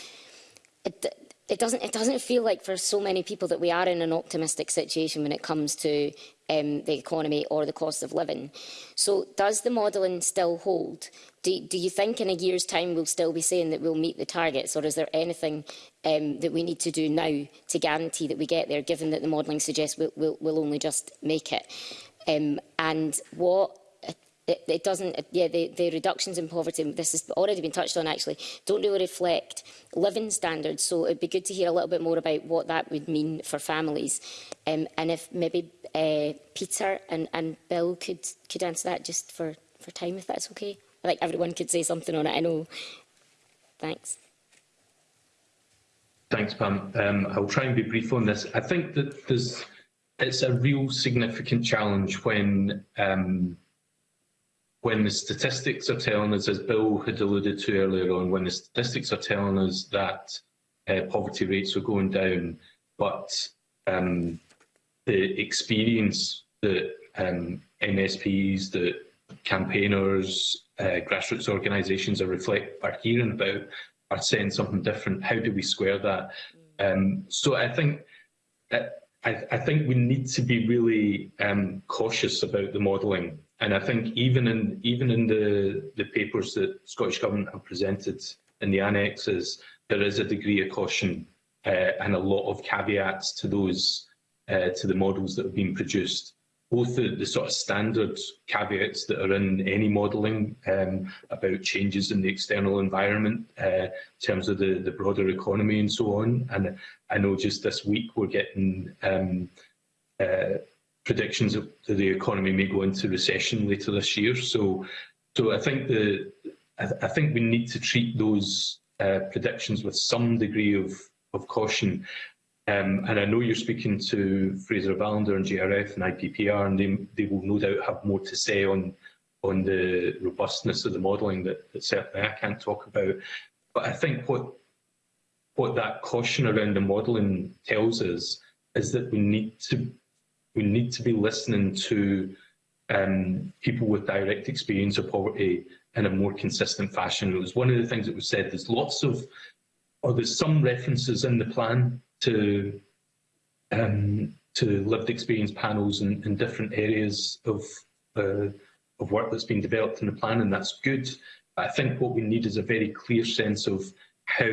it, it, doesn't, it doesn't feel like for so many people that we are in an optimistic situation when it comes to um, the economy or the cost of living. So does the modelling still hold? Do, do you think in a year's time we'll still be saying that we'll meet the targets or is there anything um, that we need to do now to guarantee that we get there given that the modelling suggests we'll, we'll, we'll only just make it? Um, and what it, it doesn't, yeah, the, the reductions in poverty, this has already been touched on actually, don't really reflect living standards. So it'd be good to hear a little bit more about what that would mean for families. Um, and if maybe uh, Peter and, and Bill could, could answer that just for, for time, if that's okay. I think everyone could say something on it, I know. Thanks. Thanks, Pam. Um, I'll try and be brief on this. I think that there's, it's a real significant challenge when um, when the statistics are telling us, as Bill had alluded to earlier on, when the statistics are telling us that uh, poverty rates are going down, but um, the experience that um, MSPs, that campaigners, uh, grassroots organisations are reflect are hearing about are saying something different. How do we square that? Um, so I think that uh, I, I, think we need to be really um, cautious about the modelling And I think even in even in the the papers that Scottish Government have presented in the annexes, there is a degree of caution uh, and a lot of caveats to those uh, to the models that have been produced. Both the, the sort of standard caveats that are in any modelling um, about changes in the external environment uh, in terms of the, the broader economy and so on. And I know just this week we're getting um, uh, predictions that the economy may go into recession later this year. So, so I think the I, th I think we need to treat those uh, predictions with some degree of of caution. Um, and I know you're speaking to Fraser Valander and GRF and IPPR, and they, they will no doubt have more to say on on the robustness of the modelling that, that certainly I can't talk about. But I think what what that caution around the modelling tells us is that we need to we need to be listening to um, people with direct experience of poverty in a more consistent fashion. It was one of the things that was said, there's lots of, or there's some references in the plan to um, to lived experience panels in, in different areas of uh, of work that's been developed in the plan, and that's good. But I think what we need is a very clear sense of how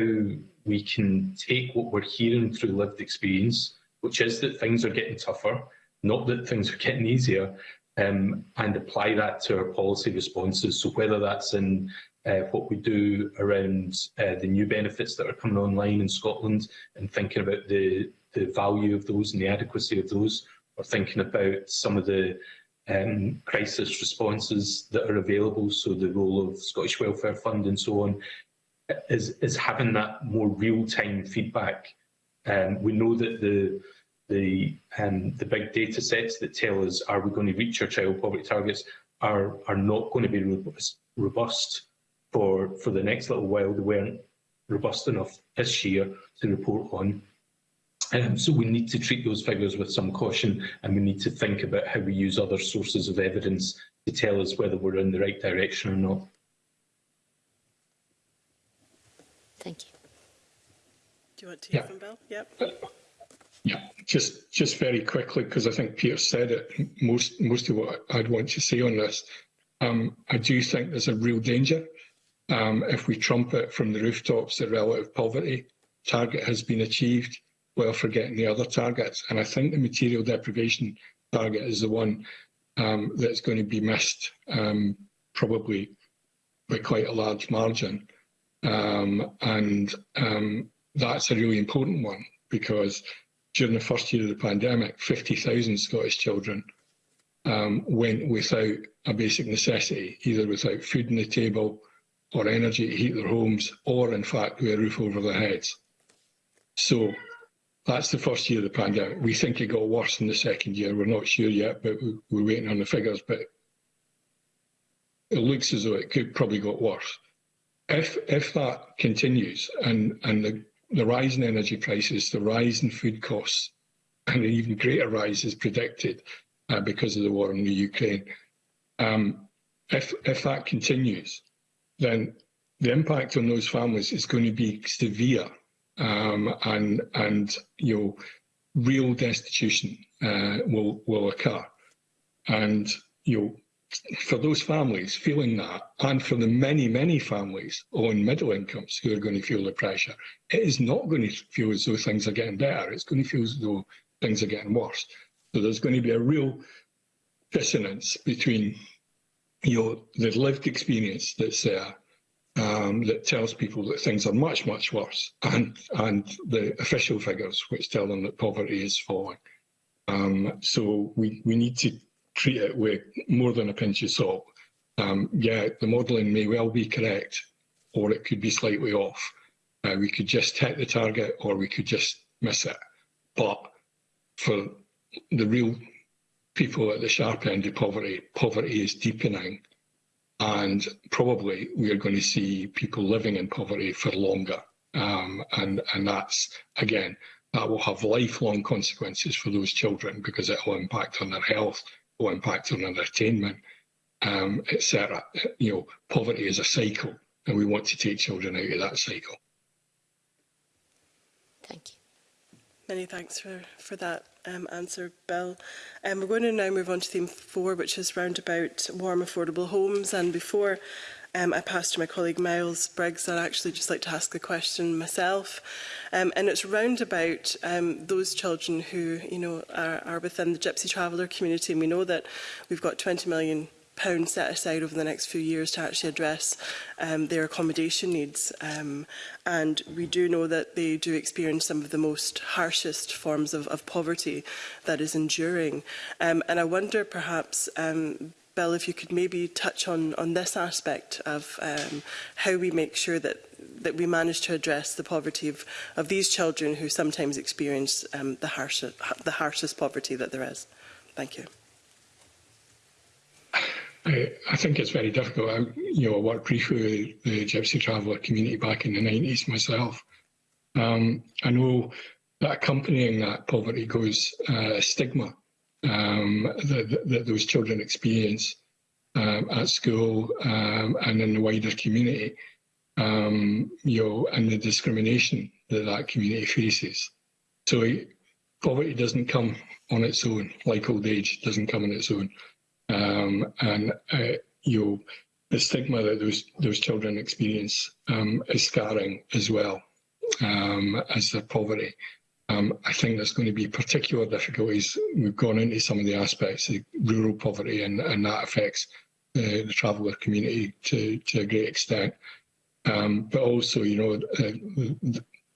we can take what we're hearing through lived experience, which is that things are getting tougher, not that things are getting easier, um, and apply that to our policy responses. So whether that's in uh, what we do around uh, the new benefits that are coming online in Scotland and thinking about the, the value of those and the adequacy of those, or thinking about some of the um, crisis responses that are available, so the role of Scottish Welfare Fund and so on, is, is having that more real-time feedback. Um, we know that the the um, the big data sets that tell us are we going to reach our child poverty targets are are not going to be robust, robust for for the next little while. They weren't robust enough this year to report on. Um, so we need to treat those figures with some caution, and we need to think about how we use other sources of evidence to tell us whether we're in the right direction or not. Thank you. Do you want to hear yeah. from Bill? Yep. Uh, Yeah, just just very quickly, because I think Peter said it, most, most of what I'd want to say on this. Um, I do think there's a real danger um, if we trumpet from the rooftops the relative poverty target has been achieved while forgetting the other targets. And I think the material deprivation target is the one um, that's going to be missed um, probably by quite a large margin. Um, and um, that's a really important one because during the first year of the pandemic, 50,000 Scottish children um, went without a basic necessity, either without food on the table or energy to heat their homes, or in fact, with a roof over their heads. So that's the first year of the pandemic. We think it got worse in the second year. We're not sure yet, but we're waiting on the figures. But it looks as though it could probably got worse. If if that continues and and the the rise in energy prices, the rise in food costs, and an even greater rise is predicted uh, because of the war in the Ukraine. Um, if, if that continues, then the impact on those families is going to be severe um, and, and you know, real destitution uh, will, will occur. And you know, for those families feeling that, and for the many, many families on middle incomes who are going to feel the pressure, it is not going to feel as though things are getting better. It's going to feel as though things are getting worse. So there's going to be a real dissonance between you know, the lived experience that's there um, that tells people that things are much, much worse, and and the official figures which tell them that poverty is falling. Um, so we, we need to treat it with more than a pinch of salt. Um, yeah, the modelling may well be correct, or it could be slightly off. Uh, we could just hit the target, or we could just miss it. But for the real people at the sharp end of poverty, poverty is deepening. And probably we are going to see people living in poverty for longer. Um, and, and that's, again, that will have lifelong consequences for those children because it will impact on their health, or impact on entertainment, um, etc. You know, poverty is a cycle, and we want to take children out of that cycle. Thank you. Many thanks for, for that um, answer, Bill. Um, we're going to now move on to theme four, which is round about warm, affordable homes. And before um, I passed to my colleague Miles Briggs, I'd actually just like to ask the question myself. Um, and it's round about um, those children who you know, are, are within the Gypsy Traveller community. And we know that we've got 20 million pounds set aside over the next few years to actually address um, their accommodation needs. Um, and we do know that they do experience some of the most harshest forms of, of poverty that is enduring. Um, and I wonder perhaps um, Bill, if you could maybe touch on, on this aspect of um, how we make sure that that we manage to address the poverty of, of these children who sometimes experience um, the, harsh, the harshest poverty that there is. Thank you. I, I think it's very difficult. I, you know, I worked briefly with the Gypsy Traveller community back in the 90s myself. Um, I know that accompanying that poverty goes uh, stigma um, that, that, those children experience um, at school um, and in the wider community, um, you know, and the discrimination that that community faces. So it, poverty doesn't come on its own, like old age doesn't come on its own. Um, and, uh, you know, the stigma that those those children experience um, is scarring as well um, as their poverty. Um, I think there's going to be particular difficulties. We've gone into some of the aspects of rural poverty and, and that affects the, uh, the traveller community to, to a great extent. Um, but also, you know, uh,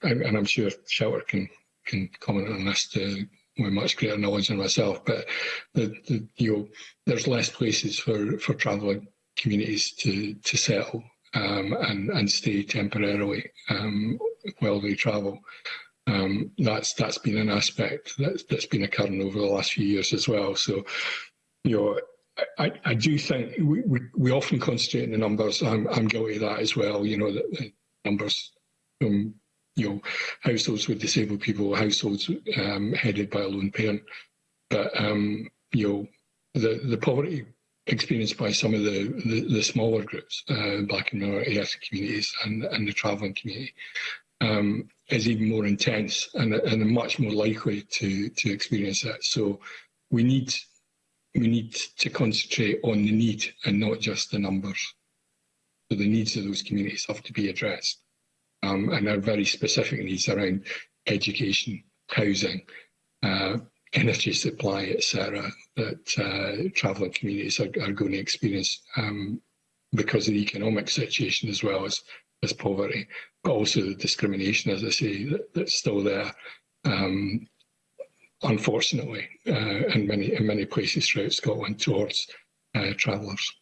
and I'm sure Shelter can can comment on this to, with much greater knowledge than myself, but the, the, you know, there's less places for, for traveller communities to, to settle um, and, and stay temporarily um, while they travel um, that's that's been an aspect that's that's been a current over the last few years as well. So, you know, I, I do think we, we, we often concentrate on the numbers. I'm I'm guilty of that as well. You know, the, the numbers, um, you know, households with disabled people, households um, headed by a lone parent, but um, you know, the the poverty experienced by some of the, the, the smaller groups, uh, black and minority ethnic communities and, and the travelling community, um, is even more intense and, and much more likely to, to experience that. So we need, we need to concentrate on the need and not just the numbers. So the needs of those communities have to be addressed. Um, and our very specific needs around education, housing, uh, energy supply, etc., that uh, travelling communities are, are, going to experience um, because of the economic situation as well as, as poverty also the discrimination, as I say, that, that's still there, um, unfortunately, uh, in many in many places throughout Scotland towards uh, travellers.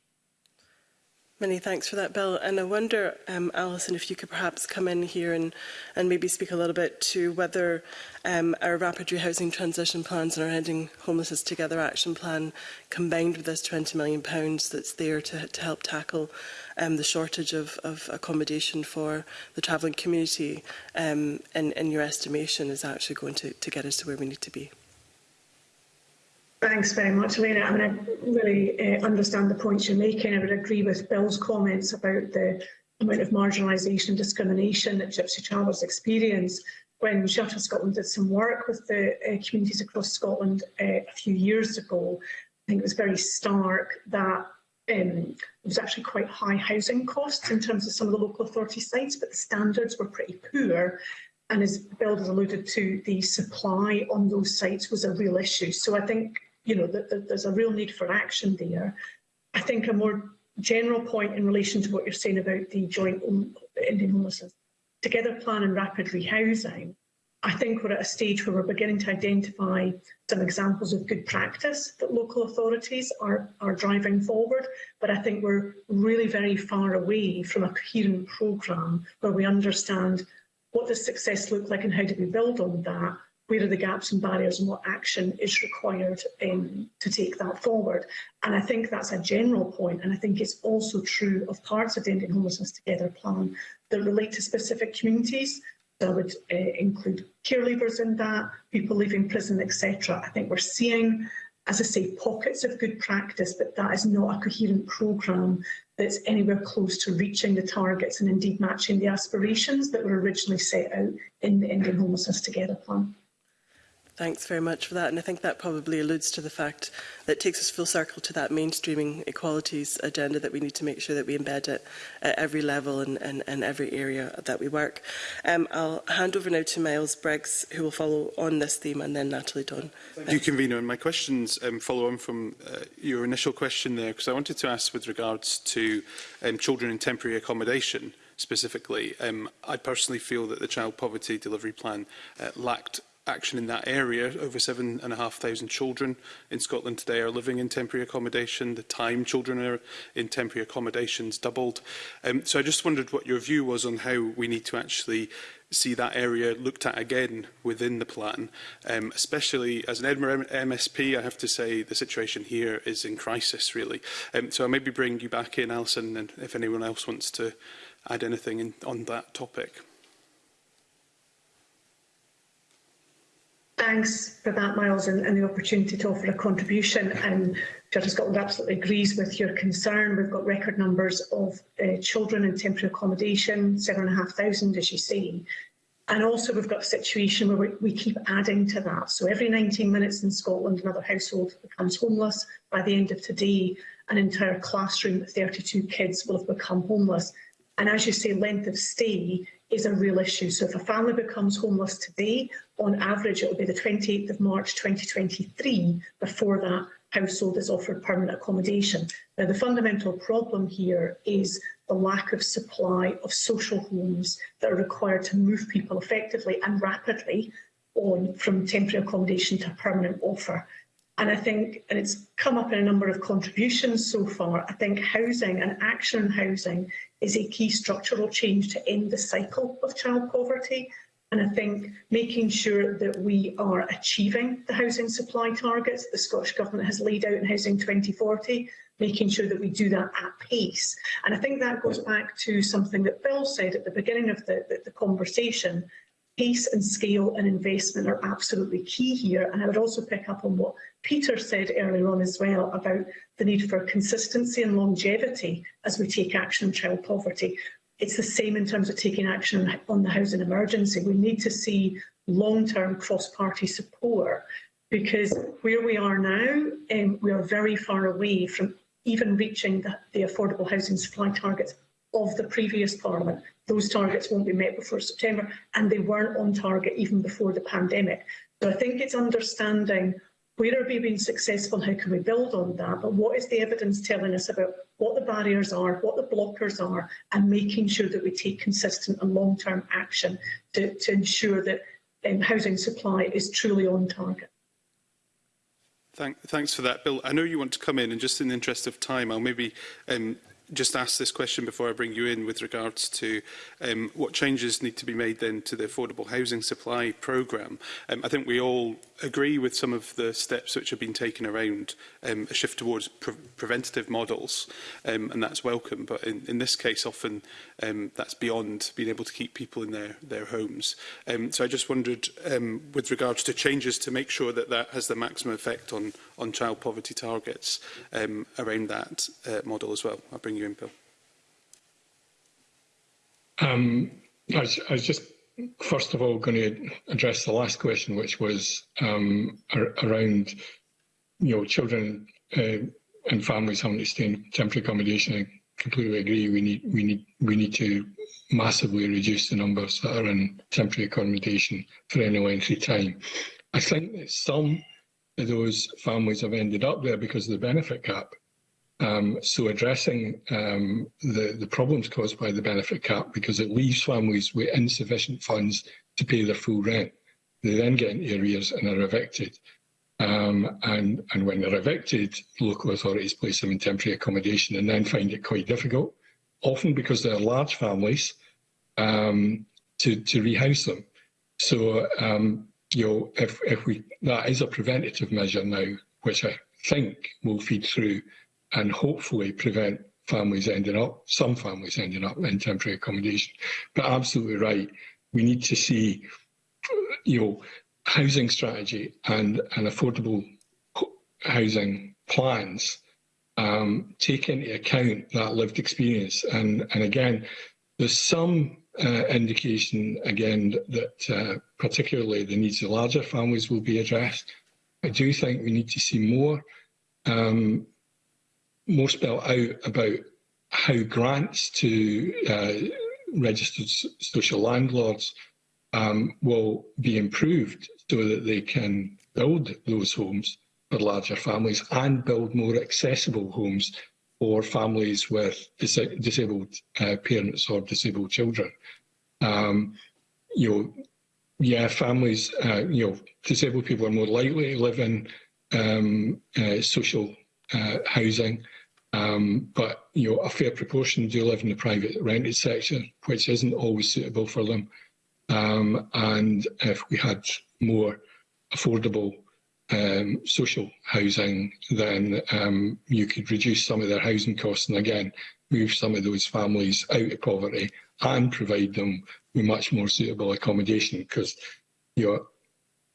Many thanks for that, Bill. And I wonder, um, Alison, if you could perhaps come in here and, and maybe speak a little bit to whether um, our rapid rehousing transition plans and our Ending Homelessness Together action plan, combined with this £20 million that's there to, to help tackle um, the shortage of, of accommodation for the travelling community, um, in, in your estimation, is actually going to, to get us to where we need to be. Thanks very much, Elena. I mean, I really uh, understand the points you're making. I would agree with Bill's comments about the amount of marginalisation and discrimination that Gypsy travellers experience. When Shuttle Scotland did some work with the uh, communities across Scotland uh, a few years ago, I think it was very stark that um, there was actually quite high housing costs in terms of some of the local authority sites, but the standards were pretty poor. And as Bill has alluded to, the supply on those sites was a real issue. So I think you know, th th there's a real need for action there. I think a more general point in relation to what you're saying about the joint Indian homelessness, together plan and rapid rehousing, I think we're at a stage where we're beginning to identify some examples of good practice that local authorities are, are driving forward, but I think we're really very far away from a coherent programme where we understand what does success look like and how do we build on that, where are the gaps and barriers and what action is required um, to take that forward. And I think that's a general point, and I think it's also true of parts of the Ending Homelessness Together plan that relate to specific communities. That would uh, include care leavers in that, people leaving prison, etc. I think we're seeing, as I say, pockets of good practice, but that is not a coherent programme that's anywhere close to reaching the targets and indeed matching the aspirations that were originally set out in the Indian Homelessness Together plan. Thanks very much for that. And I think that probably alludes to the fact that takes us full circle to that mainstreaming equalities agenda that we need to make sure that we embed it at every level and, and, and every area that we work. Um, I'll hand over now to Miles Briggs, who will follow on this theme, and then Natalie Don. Thank you, Convener. And my questions um, follow on from uh, your initial question there, because I wanted to ask with regards to um, children in temporary accommodation specifically. Um, I personally feel that the child poverty delivery plan uh, lacked action in that area. Over 7,500 children in Scotland today are living in temporary accommodation. The time children are in temporary accommodations doubled. Um, so I just wondered what your view was on how we need to actually see that area looked at again within the plan, um, especially as an Edinburgh MSP, I have to say the situation here is in crisis, really. Um, so I'll maybe bring you back in, Alison, and if anyone else wants to add anything in, on that topic. Thanks for that, Miles, and, and, the opportunity to offer a contribution. And Church Scotland absolutely agrees with your concern. We've got record numbers of uh, children in temporary accommodation, 7,500, as you say. And also we've got a situation where we, keep adding to that. So every 19 minutes in Scotland, another household becomes homeless. By the end of today, an entire classroom of 32 kids will have become homeless. And as you say, length of stay is a real issue. So if a family becomes homeless today, on average it will be the 28th of March 2023 before that household is offered permanent accommodation. Now, the fundamental problem here is the lack of supply of social homes that are required to move people effectively and rapidly on from temporary accommodation to permanent offer. And I think, and it's come up in a number of contributions so far, I think housing and action on housing is a key structural change to end the cycle of child poverty. And I think making sure that we are achieving the housing supply targets the Scottish Government has laid out in Housing 2040, making sure that we do that at pace. And I think that goes back to something that Bill said at the beginning of the, the, the conversation, Pace and scale and investment are absolutely key here. And I would also pick up on what Peter said earlier on as well about the need for consistency and longevity as we take action on child poverty. It's the same in terms of taking action on the housing emergency. We need to see long-term cross-party support because where we are now, um, we are very far away from even reaching the, the affordable housing supply targets of the previous Parliament. Those targets won't be met before September, and they weren't on target even before the pandemic. So I think it's understanding where are we being successful, how can we build on that, but what is the evidence telling us about what the barriers are, what the blockers are, and making sure that we take consistent and long-term action to, to ensure that um, housing supply is truly on target. Thank, thanks for that, Bill. I know you want to come in, and just in the interest of time, I'll maybe um, just ask this question before I bring you in with regards to um, what changes need to be made then to the affordable housing supply programme. Um, I think we all agree with some of the steps which have been taken around um, a shift towards pre preventative models um, and that's welcome but in, in this case often um, that's beyond being able to keep people in their, their homes. Um, so I just wondered um, with regards to changes to make sure that that has the maximum effect on, on child poverty targets um, around that uh, model as well. I'll bring Ewan Pill. Um, I, I was just first of all going to address the last question, which was um, ar around you know children uh, and families having to stay in temporary accommodation. I completely agree. We need we need we need to massively reduce the numbers that are in temporary accommodation for any length of time. I think that some of those families have ended up there because of the benefit gap. Um, so addressing um, the, the problems caused by the benefit cap, because it leaves families with insufficient funds to pay their full rent. They then get into arrears and are evicted. Um, and, and when they're evicted, local authorities place them in temporary accommodation and then find it quite difficult, often because they're large families, um, to, to rehouse them. So, um, you know, if, if we, that is a preventative measure now, which I think will feed through and hopefully prevent families ending up, some families ending up in temporary accommodation. But absolutely right, we need to see, you know, housing strategy and, and affordable housing plans um, take into account that lived experience. And, and again, there's some uh, indication, again, that uh, particularly the needs of larger families will be addressed. I do think we need to see more um, more spell out about how grants to uh, registered social landlords um, will be improved so that they can build those homes for larger families and build more accessible homes for families with dis disabled uh, parents or disabled children. Um, you know, yeah, families, uh, you know, disabled people are more likely to live in um, uh, social uh, housing. Um, but you know, a fair proportion do live in the private rented sector, which isn't always suitable for them. Um, and if we had more affordable um, social housing, then um, you could reduce some of their housing costs and again move some of those families out of poverty and provide them with much more suitable accommodation because you know,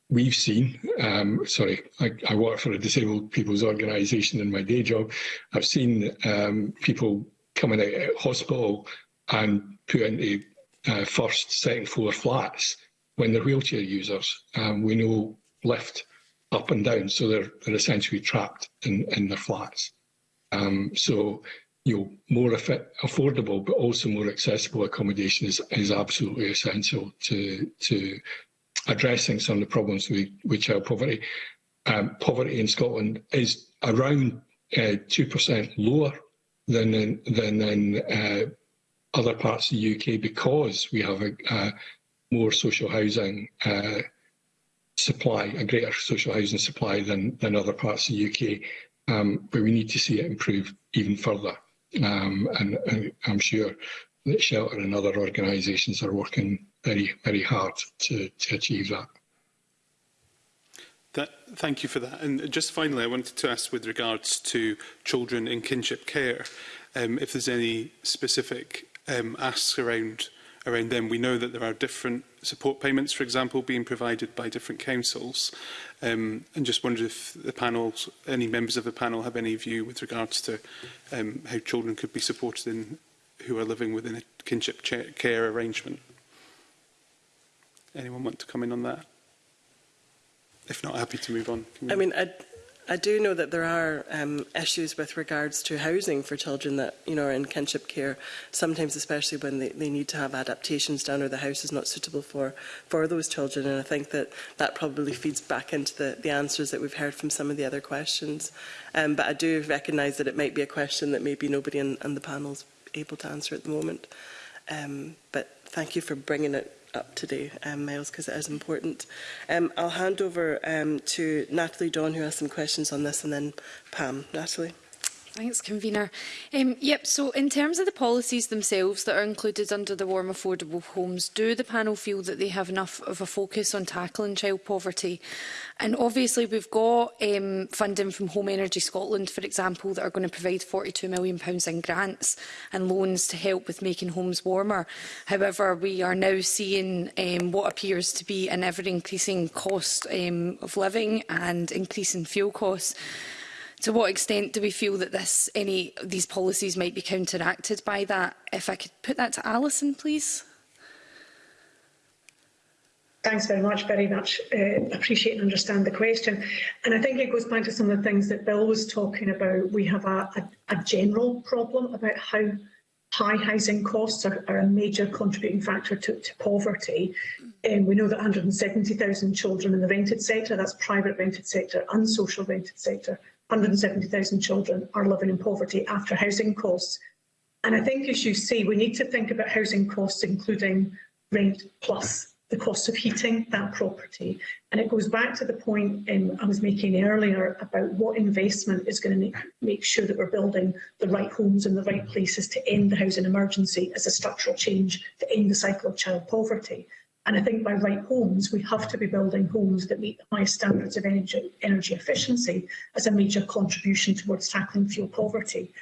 we've seen, um, sorry, I, I, work for a disabled people's organisation in my day job. I've seen um, people coming out of hospital and put into uh, first, second floor flats when they're wheelchair users. Um, we know lift up and down, so they're, they're essentially trapped in, in their flats. Um, so, you know, more affordable but also more accessible accommodation is, is absolutely essential to, to addressing some of the problems we, which child poverty. Um, poverty in Scotland is around uh, two uh, percent lower than in, than in uh, other parts of the UK because we have a, a more social housing uh, supply, a greater social housing supply than than other parts of the UK. Um, but we need to see it improve even further, um, and, and I'm sure that shelter and other organisations are working very, very hard to, to achieve that. That, thank you for that. And just finally, I wanted to ask with regards to children in kinship care, um, if there's any specific um, asks around around them. We know that there are different support payments, for example, being provided by different councils. Um, and just wondered if the panel, any members of the panel have any view with regards to um, how children could be supported in, who are living within a kinship care arrangement anyone want to come in on that? If not, happy to move on. I mean, I, I do know that there are um, issues with regards to housing for children that you know are in kinship care. Sometimes, especially when they, they need to have adaptations done or the house is not suitable for for those children. And I think that that probably feeds back into the, the answers that we've heard from some of the other questions. Um, but I do recognise that it might be a question that maybe nobody on, on the panel's able to answer at the moment. Um, but thank you for bringing it up today, um, Miles, because it is important. Um, I'll hand over um, to Natalie Dawn, who has some questions on this, and then Pam. Natalie. Thanks, Convener. Um, yep, so in terms of the policies themselves that are included under the Warm Affordable Homes, do the panel feel that they have enough of a focus on tackling child poverty? And obviously we've got um, funding from Home Energy Scotland, for example, that are going to provide £42 million in grants and loans to help with making homes warmer. However, we are now seeing um, what appears to be an ever-increasing cost um, of living and increasing fuel costs. To what extent do we feel that this, any these policies might be counteracted by that? If I could put that to Alison, please. Thanks very much. Very much uh, appreciate and understand the question. And I think it goes back to some of the things that Bill was talking about. We have a, a, a general problem about how high housing costs are, are a major contributing factor to, to poverty. Um, we know that 170,000 children in the rented sector, that's private rented sector and social rented sector, 170,000 children are living in poverty after housing costs. And I think, as you see, we need to think about housing costs, including rent plus the cost of heating that property. And it goes back to the point um, I was making earlier about what investment is going to make, make sure that we're building the right homes in the right places to end the housing emergency as a structural change to end the cycle of child poverty. And I think by right homes, we have to be building homes that meet the highest standards of energy, energy efficiency as a major contribution towards tackling fuel poverty.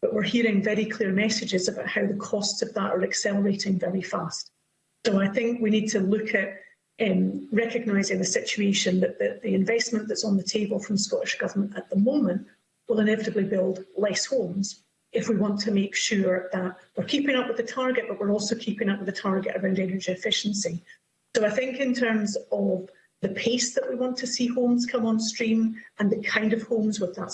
But we're hearing very clear messages about how the costs of that are accelerating very fast. So I think we need to look at um, recognising the situation that the, the investment that's on the table from Scottish Government at the moment will inevitably build less homes if we want to make sure that we're keeping up with the target, but we're also keeping up with the target around energy efficiency. So I think in terms of the pace that we want to see homes come on stream and the kind of homes with that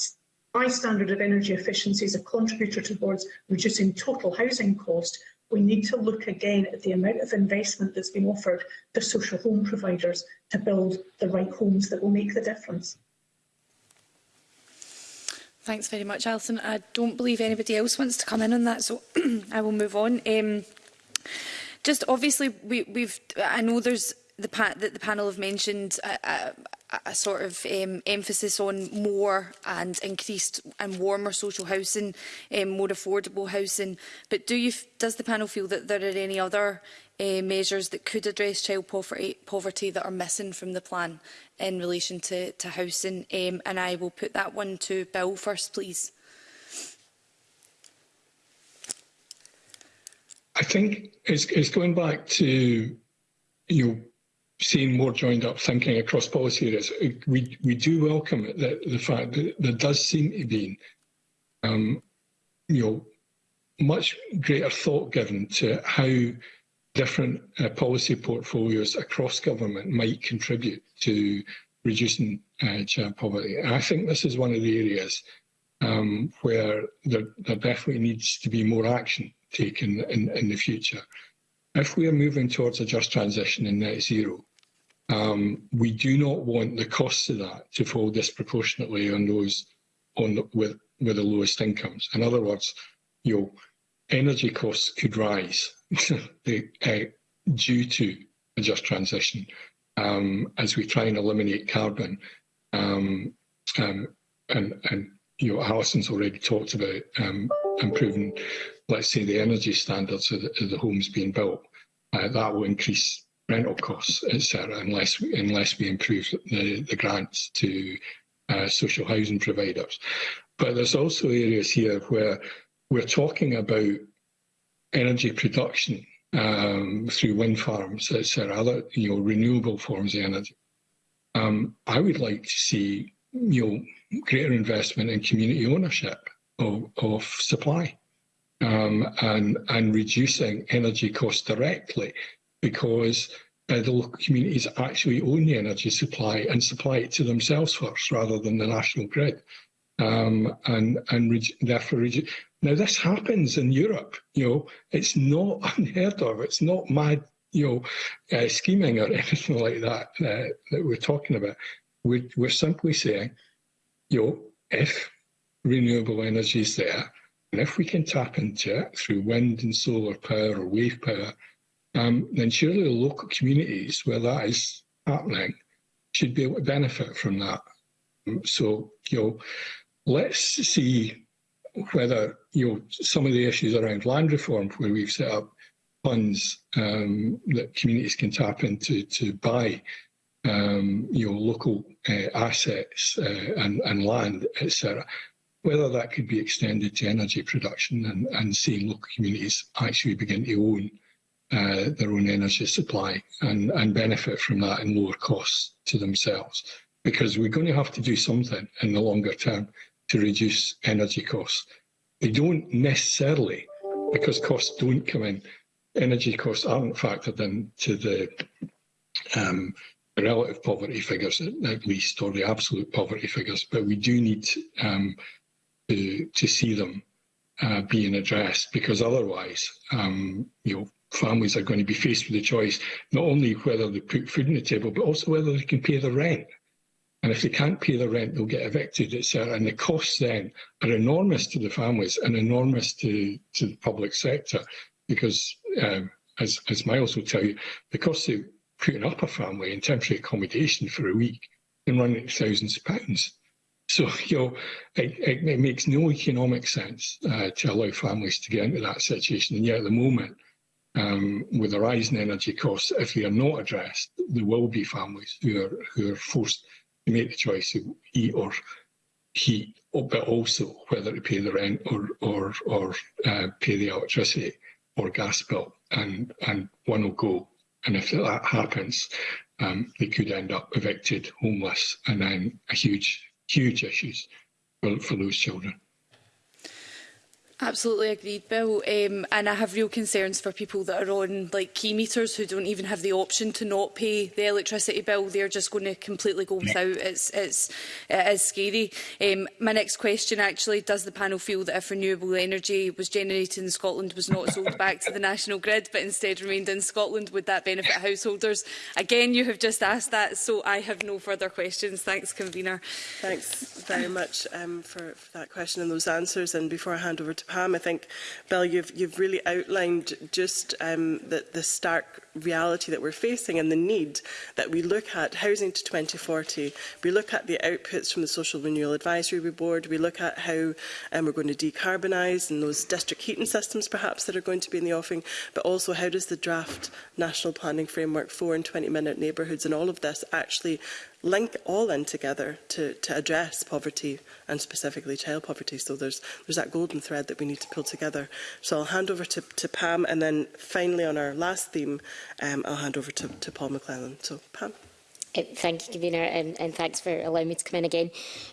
high standard of energy efficiency as a contributor towards reducing total housing cost, we need to look again at the amount of investment that's been offered to social home providers to build the right homes that will make the difference. Thanks very much, Alison. I don't believe anybody else wants to come in on that, so I will move on. Um, just obviously, we, we've. I know there's the pa that the panel have mentioned. Uh, a sort of um, emphasis on more and increased and warmer social housing, um, more affordable housing. But do you, does the panel feel that there are any other uh, measures that could address child poverty, eh, poverty that are missing from the plan in relation to, to housing. Um, and I will put that one to Bill first, please. I think it's, it's going back to you seeing more joined up thinking across policy areas. We, we do welcome the, the fact that there does seem to be um, you know, much greater thought given to how different uh, policy portfolios across government might contribute to reducing uh, child poverty. And I think this is one of the areas um, where there, there definitely needs to be more action taken in, in the future. If we are moving towards a just transition and net zero, um, we do not want the costs of that to fall disproportionately on those on the, with with the lowest incomes. In other words, you know, energy costs could rise uh, due to a just transition um, as we try and eliminate carbon. Um, um, and, and, you know, Alison's already talked about um, improving, let's say, the energy standards of the, of the homes being built. Uh, that will increase rental costs, etc., unless unless we improve the, the grants to uh, social housing providers. But there's also areas here where we're talking about energy production um, through wind farms, etc., other you know renewable forms of energy. Um, I would like to see you know greater investment in community ownership of, of supply um, and and reducing energy costs directly because uh, the local communities actually own the energy supply and supply it to themselves first rather than the national grid um, and and therefore Now this happens in Europe. You know, it's not unheard of. It's not mad. You know, uh, scheming or anything like that uh, that we're talking about. We're, we're simply saying, you know, if renewable energy is there, and if we can tap into it through wind and solar power or wave power, um, then surely the local communities where that is happening should be able to benefit from that. So, you know, let's see whether you know some of the issues around land reform, where we've set up funds um, that communities can tap into to buy um, you know local uh, assets uh, and, and land, etc. Whether that could be extended to energy production and, and seeing local communities actually begin to own uh, their own energy supply and, and benefit from that in lower costs to themselves. Because we're going to have to do something in the longer term to reduce energy costs. They don't necessarily, because costs don't come in. Energy costs aren't factored to the um, relative poverty figures, at least, or the absolute poverty figures, but we do need um, to, to see them uh, being addressed because otherwise, um, you know, families are going to be faced with the choice not only whether they put food on the table, but also whether they can pay the rent. And if they can't pay the rent, they'll get evicted. It's, and the costs then are enormous to the families and enormous to, to the public sector because, um, as, as Miles will tell you, the cost of putting up a family in temporary accommodation for a week can run into thousands of pounds. So, you know, it, it, it makes no economic sense uh, to allow families to get into that situation. And yet at the moment, um, with the rise in energy costs, if they are not addressed, there will be families who are, who are forced make the choice of he or he, but also whether to pay the rent or or or uh, pay the electricity or gas bill, and and one will go. And if that happens, um, they could end up evicted, homeless, and then a huge huge issues for, for those children. Absolutely agreed, Bill. Um, and I have real concerns for people that are on like key meters who don't even have the option to not pay the electricity bill. They're just going to completely go without. It's, it's, it is scary. Um, my next question actually, does the panel feel that if renewable energy was generated in Scotland was not sold back to the national grid but instead remained in Scotland, would that benefit householders? Again, you have just asked that, so I have no further questions. Thanks, convener. Thanks very much um, for, for that question and those answers. And before I hand over to Pam, I think, Bill, you've, you've really outlined just um, the, the stark reality that we're facing and the need that we look at housing to 2040. We look at the outputs from the Social Renewal Advisory Board. We look at how um, we're going to decarbonise and those district heating systems perhaps that are going to be in the offing, but also how does the draft National Planning Framework for and 20-minute neighbourhoods and all of this actually link all in together to, to address poverty and specifically child poverty. So there's, there's that golden thread that we need to pull together. So I'll hand over to, to Pam and then finally on our last theme, um, I'll hand over to, to Paul McClellan. So Pam thank you, Convener, um, and thanks for allowing me to come in again.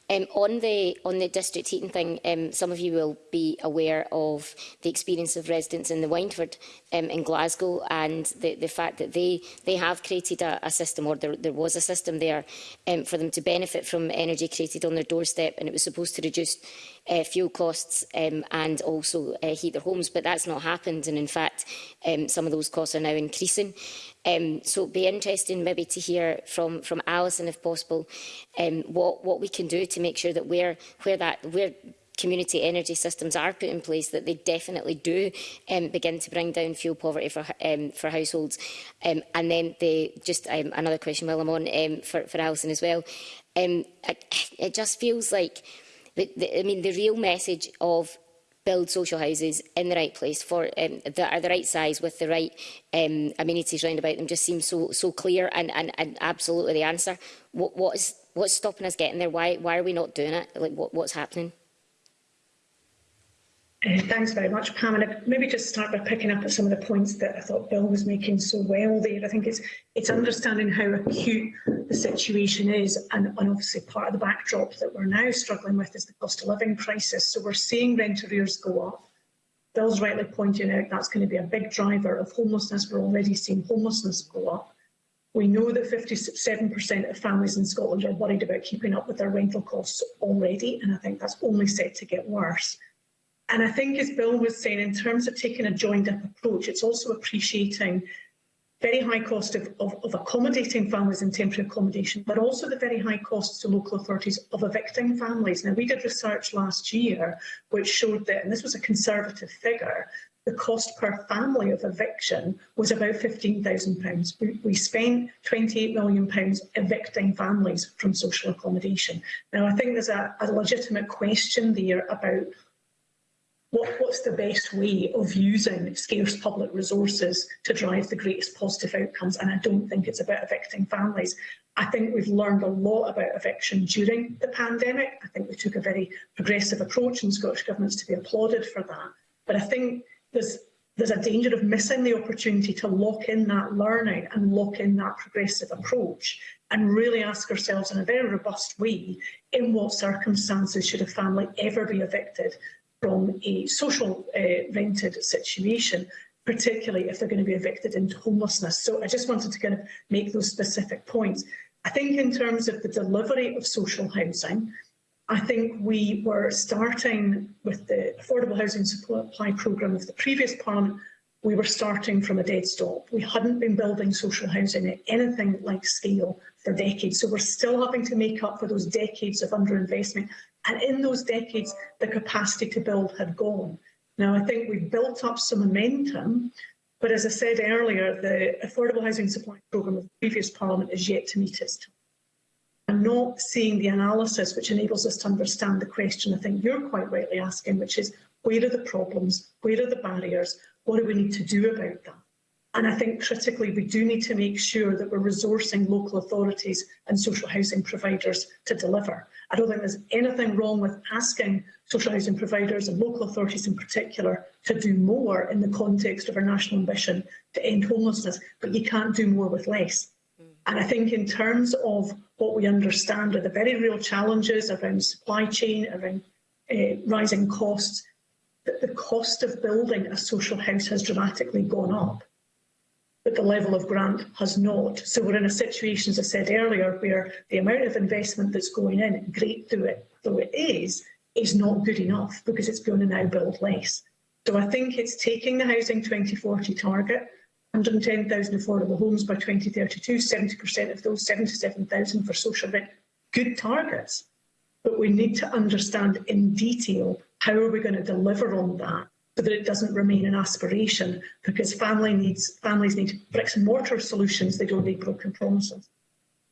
Um, on the on the district heating thing, um, some of you will be aware of the experience of residents in the Windford um, in Glasgow and the, the fact that they, they have created a, a system, or there, there was a system there um, for them to benefit from energy created on their doorstep, and it was supposed to reduce uh, fuel costs um, and also uh, heat their homes, but that's not happened, and in fact, um, some of those costs are now increasing. Um, so it'd be interesting maybe to hear from, from Alison, if possible, um, what, what we can do to make sure that where, where, that, where community energy systems are put in place, that they definitely do um, begin to bring down fuel poverty for, um, for households. Um, and then they, just um, another question while I'm on um, for, for Alison as well. Um, I, it just feels like, the, the, I mean, the real message of build social houses in the right place for um, that are the right size with the right um, amenities round about them just seems so so clear and, and, and absolutely the answer. What, what is what's stopping us getting there? Why why are we not doing it? Like what, what's happening? Uh, thanks very much, Pam. And maybe just start by picking up at some of the points that I thought Bill was making so well there. I think it's it's understanding how acute the situation is, and, and obviously part of the backdrop that we're now struggling with is the cost of living crisis. So we're seeing rent arrears go up. Bill's rightly pointing out that's going to be a big driver of homelessness. We're already seeing homelessness go up. We know that 57% of families in Scotland are worried about keeping up with their rental costs already, and I think that's only set to get worse. And I think, as Bill was saying, in terms of taking a joined-up approach, it's also appreciating very high cost of, of, of accommodating families in temporary accommodation, but also the very high costs to local authorities of evicting families. Now, we did research last year which showed that, and this was a conservative figure, the cost per family of eviction was about £15,000. We, we spent £28 million evicting families from social accommodation. Now, I think there's a, a legitimate question there about what, what's the best way of using scarce public resources to drive the greatest positive outcomes? And I don't think it's about evicting families. I think we've learned a lot about eviction during the pandemic. I think we took a very progressive approach and Scottish Government's to be applauded for that. But I think there's there's a danger of missing the opportunity to lock in that learning and lock in that progressive approach and really ask ourselves in a very robust way, in what circumstances should a family ever be evicted from a social uh, rented situation, particularly if they're going to be evicted into homelessness. So I just wanted to kind of make those specific points. I think in terms of the delivery of social housing, I think we were starting with the Affordable Housing Supply Programme of the previous Parliament, we were starting from a dead stop. We hadn't been building social housing at anything like scale for decades. So we're still having to make up for those decades of underinvestment And in those decades, the capacity to build had gone. Now, I think we've built up some momentum, but as I said earlier, the Affordable Housing Supply Programme of the previous Parliament is yet to meet its time. I'm not seeing the analysis which enables us to understand the question I think you're quite rightly asking, which is where are the problems, where are the barriers, what do we need to do about that? And I think critically, we do need to make sure that we're resourcing local authorities and social housing providers to deliver. I don't think there's anything wrong with asking social housing providers and local authorities in particular to do more in the context of our national ambition to end homelessness, but you can't do more with less. Mm. And I think in terms of what we understand are the very real challenges around supply chain, around uh, rising costs, that the cost of building a social house has dramatically gone up but the level of grant has not. So we're in a situation, as I said earlier, where the amount of investment that's going in, great through it, though it is, is not good enough because it's going to now build less. So I think it's taking the Housing 2040 target, 110,000 affordable homes by 2032, 70% of those, 77,000 for social rent, good targets. But we need to understand in detail how are we going to deliver on that so that it doesn't remain an aspiration, because family needs, families need bricks and mortar solutions, they don't need broken promises.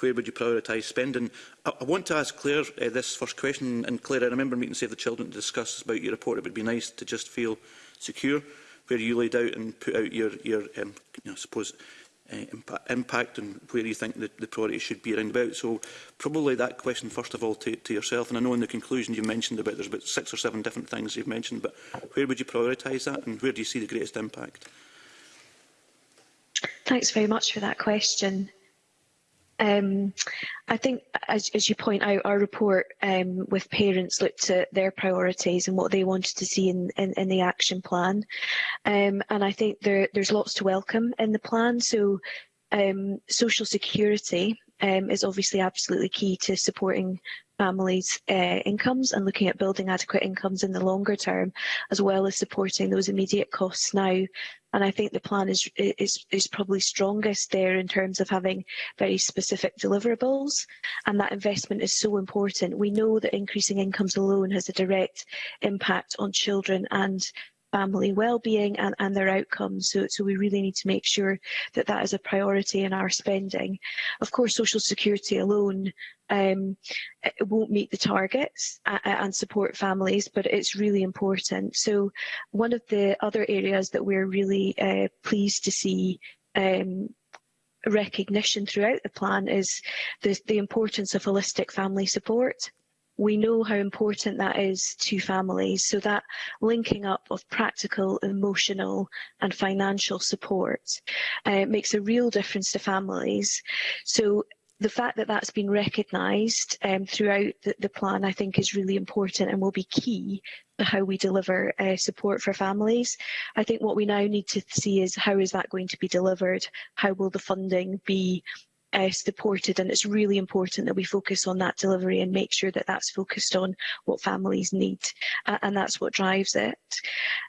where would you prioritise spending? I, I, want to ask Claire uh, this first question, and Claire, I remember meeting Save the Children to discuss about your report. It would be nice to just feel secure where you laid out and put out your, your um, you know, suppose, uh, impact, impact and where you think the, the priority should be around about. So probably that question first of all to, to yourself, and I know in the conclusion you mentioned about there's about six or seven different things you've mentioned, but where would you prioritise that and where do you see the greatest impact? Thanks very much for that question. Um, I think, as, as, you point out, our report um, with parents looked at their priorities and what they wanted to see in, in, in the action plan. Um, and I think there, there's lots to welcome in the plan. So um, social security um, is obviously absolutely key to supporting families' uh, incomes and looking at building adequate incomes in the longer term, as well as supporting those immediate costs now. And I think the plan is, is, is probably strongest there in terms of having very specific deliverables. And that investment is so important. We know that increasing incomes alone has a direct impact on children and family well-being and, and their outcomes. So, so we really need to make sure that that is a priority in our spending. Of course, social security alone um, won't meet the targets uh, uh, and support families, but it's really important. So one of the other areas that we're really uh, pleased to see um, recognition throughout the plan is the, the importance of holistic family support we know how important that is to families. So that linking up of practical, emotional and financial support uh, makes a real difference to families. So the fact that that's been recognised um, throughout the, the, plan, I think, is really important and will be key to how we deliver uh, support for families. I think what we now need to see is how is that going to be delivered? How will the funding be uh, supported and it's really important that we focus on that delivery and make sure that that's focused on what families need uh, and that's what drives it.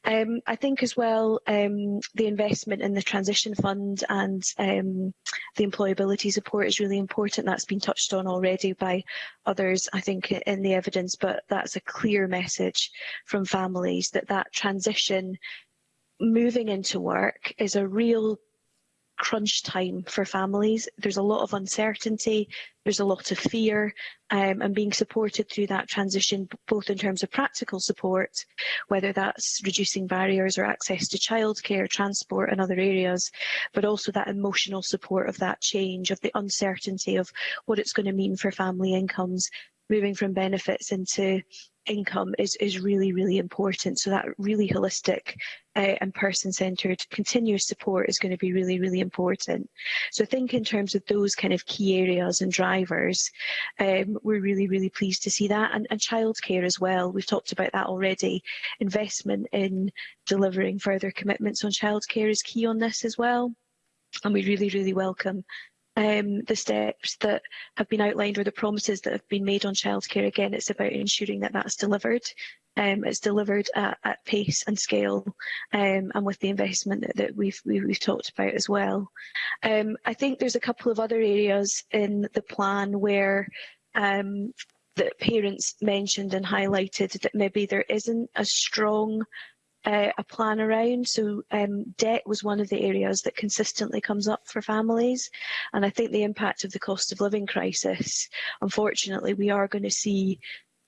Um, I think as well um, the investment in the transition fund and um, the employability support is really important. That's been touched on already by others I think in the evidence but that's a clear message from families that that transition moving into work is a real crunch time for families. There's a lot of uncertainty, there's a lot of fear, um, and being supported through that transition, both in terms of practical support, whether that's reducing barriers or access to childcare, transport and other areas, but also that emotional support of that change, of the uncertainty of what it's going to mean for family incomes, moving from benefits into income is, is really, really important. So that really holistic uh, and person centered continuous support is going to be really, really important. So I think in terms of those kind of key areas and drivers, um, we're really, really pleased to see that. And, and child care as well, we've talked about that already. Investment in delivering further commitments on child care is key on this as well. And we really, really welcome um, the steps that have been outlined or the promises that have been made on childcare. Again, it's about ensuring that that's delivered. Um, it's delivered at, at pace and scale um, and with the investment that, that we've, we, have we have talked about as well. Um, I think there's a couple of other areas in the plan where um, that parents mentioned and highlighted that maybe there isn't a strong uh, a plan around. So um, debt was one of the areas that consistently comes up for families. And I think the impact of the cost of living crisis, unfortunately, we are going to see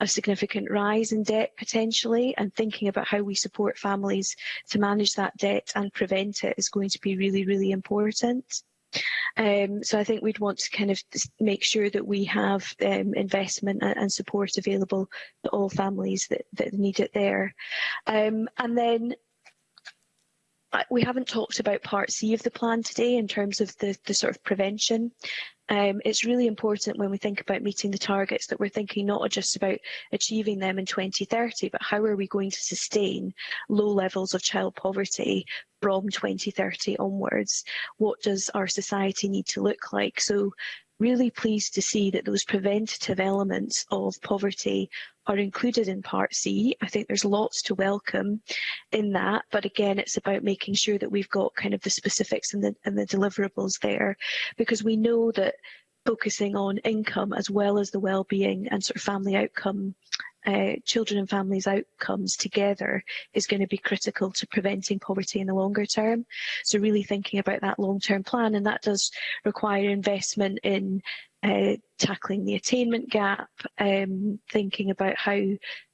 a significant rise in debt potentially and thinking about how we support families to manage that debt and prevent it is going to be really, really important. Um, so I think we'd want to kind of make sure that we have um, investment and, support available to all families that, that need it there. Um, and then uh, we haven't talked about part C of the plan today in terms of the, the sort of prevention um, it's really important when we think about meeting the targets that we're thinking not just about achieving them in 2030, but how are we going to sustain low levels of child poverty from 2030 onwards? What does our society need to look like? So really pleased to see that those preventative elements of poverty are included in Part C. I think there's lots to welcome in that, but again, it's about making sure that we've got kind of the specifics and the, and the deliverables there, because we know that focusing on income as well as the well-being and sort of family outcome uh, children and families outcomes together is going to be critical to preventing poverty in the longer term. So really thinking about that long-term plan and that does require investment in uh, tackling the attainment gap, um, thinking about how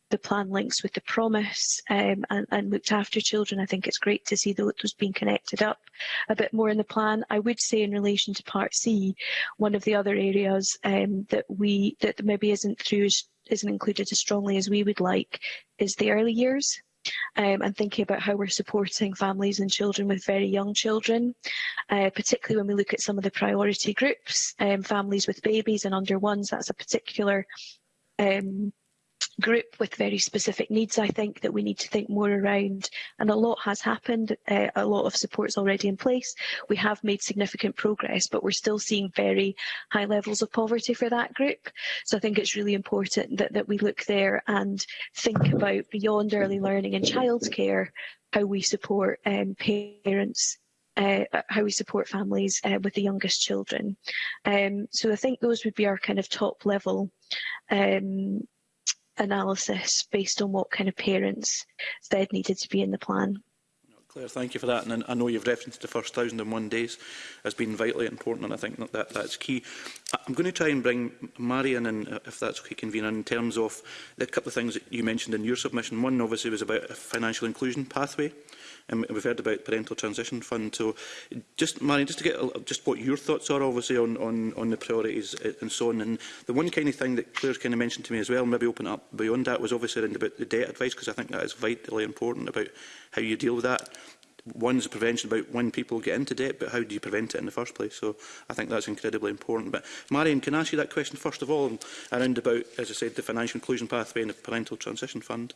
the plan links with the promise um, and, and looked after children. I think it's great to see those being connected up a bit more in the plan. I would say in relation to Part C, one of the other areas um, that we that maybe isn't through isn't included as strongly as we would like is the early years. Um, and thinking about how we're supporting families and children with very young children, uh, particularly when we look at some of the priority groups, um, families with babies and under ones, that's a particular um, group with very specific needs, I think, that we need to think more around. And a lot has happened. Uh, a lot of supports already in place. We have made significant progress, but we're still seeing very high levels of poverty for that group. So I think it's really important that, that we look there and think about beyond early learning and childcare, how we support um, parents uh, how we support families uh, with the youngest children. Um, so I think those would be our kind of top level um, analysis based on what kind of parents said needed to be in the plan. Claire, thank you for that. And I know you've referenced the first 1,001 days as being vitally important, and I think that, that that's key. I'm going to try and bring Marion in, uh, if that's okay, convener, in terms of the couple of things that you mentioned in your submission. One, obviously, was about a financial inclusion pathway. And we've heard about parental transition fund. So, just Marion, just to get a, just what your thoughts are, obviously, on, on, on the priorities uh, and so on. And the one kind of thing that Claire kind of mentioned to me as well, maybe open up beyond that, was obviously around about the debt advice, because I think that is vitally important about how you deal with that. One's prevention about when people get into debt, but how do you prevent it in the first place? So I think that's incredibly important. But Marion, can I ask you that question first of all around about, as I said, the financial inclusion pathway and the parental transition fund,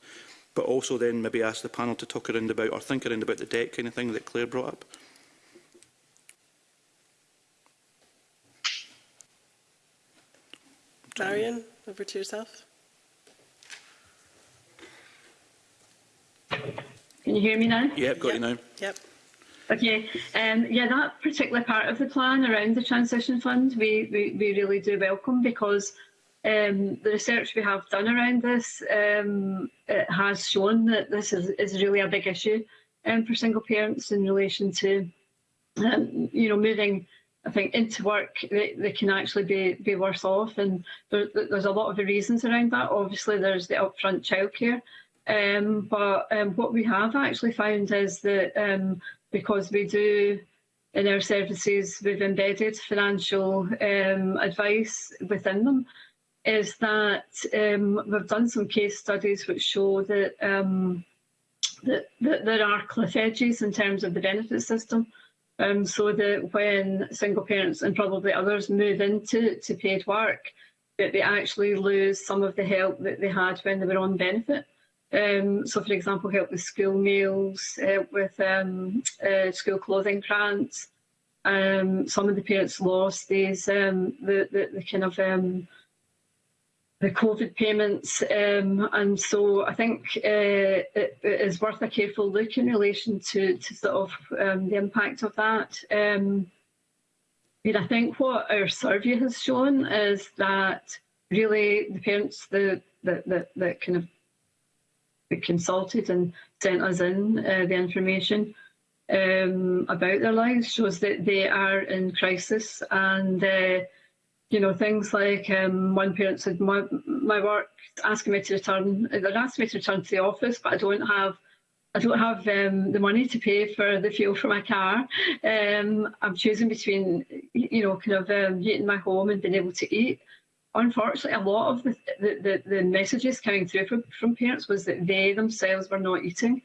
but also then maybe ask the panel to talk around about or think around about the debt kind of thing that Claire brought up? Marion, over to yourself. Can you hear me now? Yeah, got yep. you now. Yep. Okay. Um, yeah, that particular part of the plan around the transition fund, we, we, we really do welcome because um, the research we have done around this um, it has shown that this is, is really a big issue um, for single parents in relation to, um, you know, moving I think into work they, they can actually be be worse off and there, there's a lot of reasons around that obviously there's the upfront childcare Um, but um, what we have actually found is that um, because we do in our services, we've embedded financial um, advice within them, is that um, we've done some case studies which show that, um, that, that there are cliff edges in terms of the benefit system. Um, so that when single parents and probably others move into to paid work, that they actually lose some of the help that they had when they were on benefit. Um, so, for example, help with school meals, uh, with um, uh, school clothing grants. Um, some of the parents lost these, um, the, the, the kind of um, the COVID payments. Um, and so I think uh, it, it is worth a careful look in relation to, to sort of um, the impact of that. Um, I mean, I think what our survey has shown is that really the parents that, that, that, that kind of consulted and sent us in uh, the information um, about their lives shows that they are in crisis and uh, you know things like um, one parent said my, my work asking me to return they're asking me to return to the office but I don't have I don't have um, the money to pay for the fuel for my car. Um, I'm choosing between, you know, kind of um, heating my home and being able to eat unfortunately, a lot of the, the, the, the, messages coming through from, from parents was that they themselves were not eating.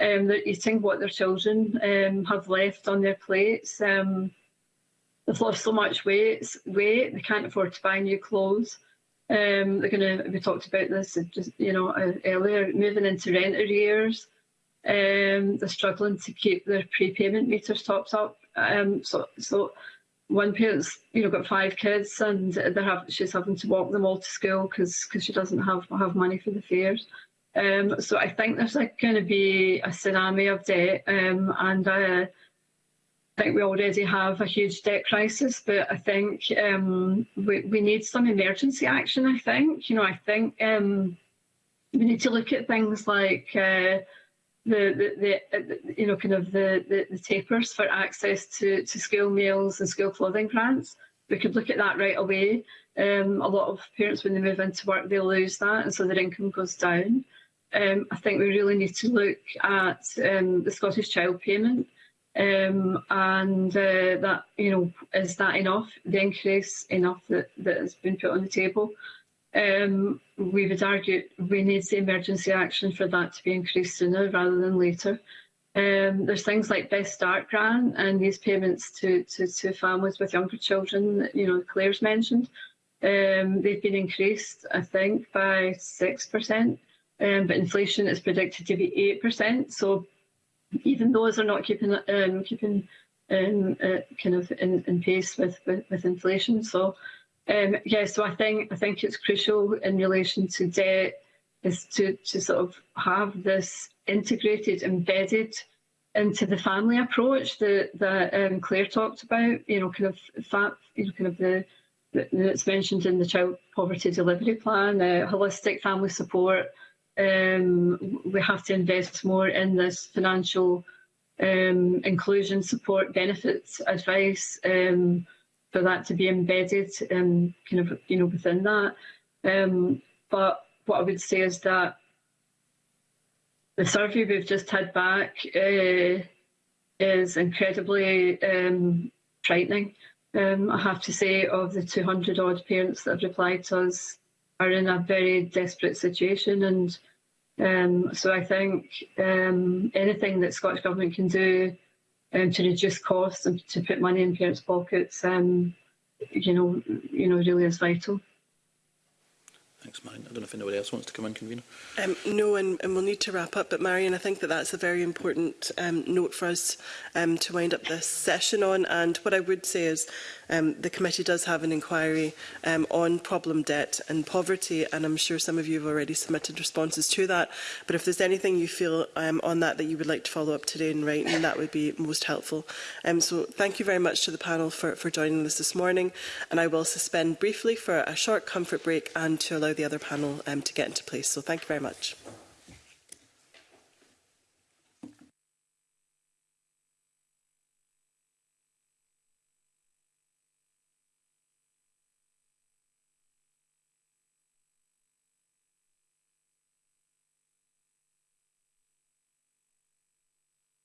Um, they're eating what their children um, have left on their plates. Um, they've lost so much weight, weight, they can't afford to buy new clothes. Um, they're going to, we talked about this just, you know, uh, earlier, moving into rent arrears. Um, they're struggling to keep their prepayment meters topped up. Um, so, so one parent's you know got five kids and they have she's having to walk them all to school because because she doesn't have have money for the fares. Um, so I think there's like going to be a tsunami of debt, um, and uh, I think we already have a huge debt crisis. But I think um, we we need some emergency action. I think you know I think um, we need to look at things like. Uh, the, the, uh, the you know kind of the, the, the tapers for access to, to school meals and school clothing grants. We could look at that right away. Um, a lot of parents when they move into work they lose that and so their income goes down. Um, I think we really need to look at um, the Scottish Child Payment um, and uh, that you know is that enough? The increase enough that that has been put on the table um, we would argue we need the emergency action for that to be increased sooner rather than later. Um, there's things like Best Start grant and these payments to, to, to families with younger children, you know, Claire's mentioned. Um, they've been increased, I think, by 6%, um, but inflation is predicted to be 8%. So even those are not keeping um, keeping um, uh, kind of in, in pace with, with, with inflation. So Um, yeah, so I think I think it's crucial in relation to debt is to to sort of have this integrated, embedded into the family approach that that um, Claire talked about. You know, kind of fat, you know, kind of the that's mentioned in the child poverty delivery plan, uh, holistic family support. Um, we have to invest more in this financial um, inclusion support, benefits, advice. Um, for that to be embedded um, kind of you know within that. Um, but what I would say is that the survey we've just had back uh, is incredibly um, frightening. Um, I have to say, of the 200 odd parents that have replied to us, are in a very desperate situation, and um, so I think um, anything that Scottish Government can do um, to reduce costs and to put money in parents' pockets, um, you know, you know, really is vital. Thanks, Marion. I don't know if anyone else wants to come in, convener. Um, no, and, and we'll need to wrap up. But Marion, I think that that's a very important um, note for us um, to wind up this session on. And what I would say is um, the committee does have an inquiry um, on problem debt and poverty, and I'm sure some of you have already submitted responses to that. But if there's anything you feel um, on that that you would like to follow up today in writing, that would be most helpful. Um, so thank you very much to the panel for, for joining us this morning. And I will suspend briefly for a short comfort break and to allow the other panel um, to get into place. So thank you very much.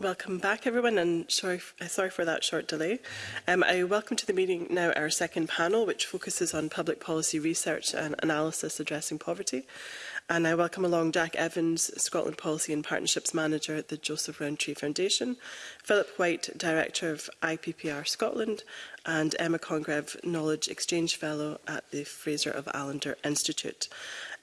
Welcome back, everyone, and sorry, uh, sorry for that short delay. Um, I welcome to the meeting now our second panel, which focuses on public policy research and analysis addressing poverty. And I welcome along Jack Evans, Scotland Policy and Partnerships Manager at the Joseph Rowntree Foundation, Philip White, Director of IPPR Scotland, and Emma Congreve, Knowledge Exchange Fellow at the Fraser of Allender Institute.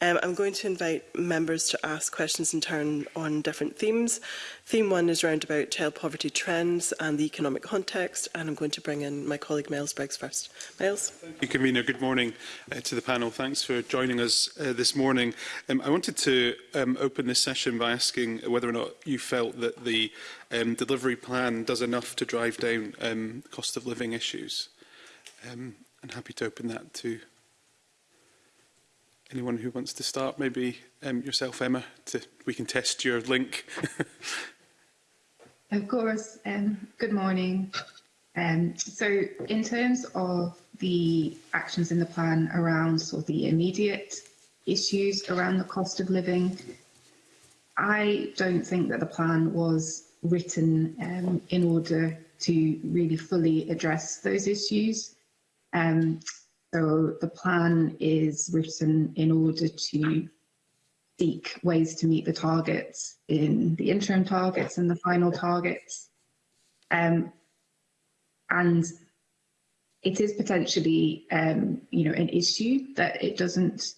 Um, I'm going to invite members to ask questions in turn on different themes. Theme one is around about child poverty trends and the economic context, and I'm going to bring in my colleague Miles Briggs first. Miles. Thank you, Convener. Good morning uh, to the panel. Thanks for joining us uh, this morning. Um, I wanted to um, open this session by asking whether or not you felt that the um, delivery plan does enough to drive down um, cost of living issues. Um, I'm happy to open that to anyone who wants to start, maybe um, yourself, Emma, to, we can test your link. of course. Um, good morning. Um, so in terms of the actions in the plan around sort of the immediate issues around the cost of living, I don't think that the plan was written um, in order to really fully address those issues. Um, So the plan is written in order to seek ways to meet the targets in the interim targets and the final targets. Um, and it is potentially, um, you know, an issue that it doesn't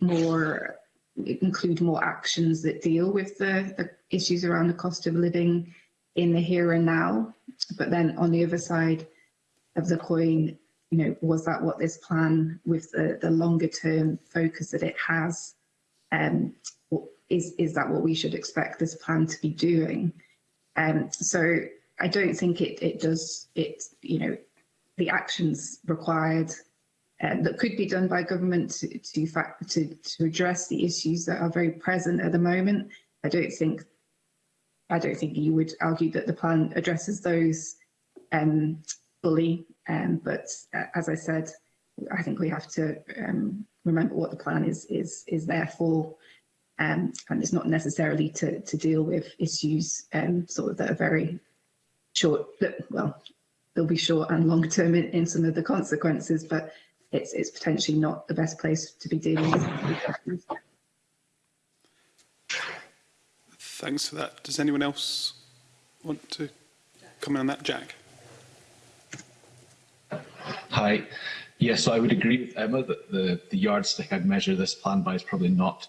more include more actions that deal with the, the issues around the cost of living in the here and now. But then on the other side of the coin, you know, was that what this plan with the, the longer term focus that it has, um, is, is that what we should expect this plan to be doing? Um, so I don't think it, it does, it, you know, the actions required uh, that could be done by government to, to, fact, to, to address the issues that are very present at the moment. I don't think I don't think you would argue that the plan addresses those um, fully Um, but uh, as I said, I think we have to um, remember what the plan is is is there for, um, and it's not necessarily to to deal with issues um, sort of that are very short. Well, they'll be short and long term in, in some of the consequences, but it's it's potentially not the best place to be dealing with. Thanks for that. Does anyone else want to comment on that, Jack? Hi. Yes, so I would agree with Emma that the, the yardstick I'd measure this plan by is probably not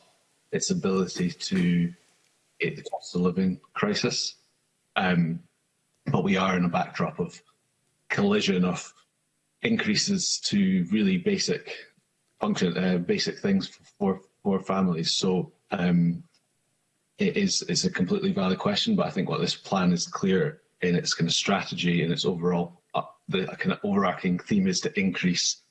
its ability to hit the cost of living crisis. Um, but we are in a backdrop of collision of increases to really basic function, uh, basic things for, for families. So um, it is it's a completely valid question, but I think what this plan is clear in its kind of strategy and its overall the kind of overarching theme is to increase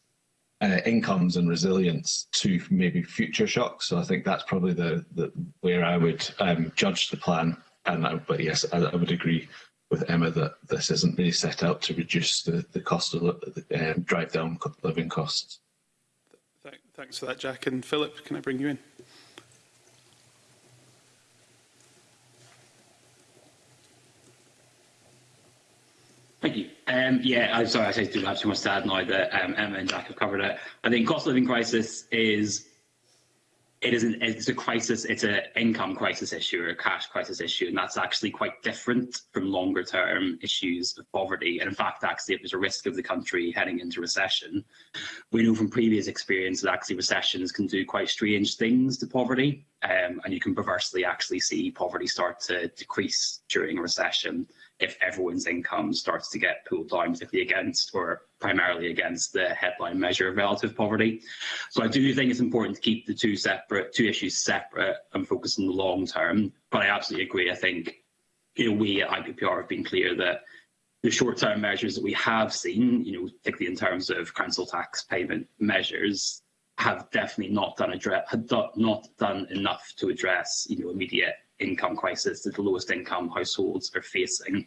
uh, incomes and resilience to maybe future shocks. So I think that's probably the, the where I would um, judge the plan. And I, but yes, I, I, would agree with Emma that this isn't really set out to reduce the, the cost of the, um, drive down living costs. thanks for that, Jack. And Philip, can I bring you in? Um, yeah, I'm sorry, I say do have too much to add now that um, Emma and Jack have covered it. I think cost of living crisis is it is an, it's a crisis, it's an income crisis issue or a cash crisis issue, and that's actually quite different from longer term issues of poverty. And in fact, actually, it there's a risk of the country heading into recession, we know from previous experience that actually recessions can do quite strange things to poverty, um, and you can perversely actually see poverty start to decrease during a recession. if everyone's income starts to get pulled down, particularly against or primarily against the headline measure of relative poverty. So I do think it's important to keep the two separate, two issues separate and focus on the long term. But I absolutely agree. I think you know, we at IPPR have been clear that the short-term measures that we have seen, you know, particularly in terms of council tax payment measures, have definitely not done address, have not done enough to address, you know, immediate income crisis that the lowest income households are facing.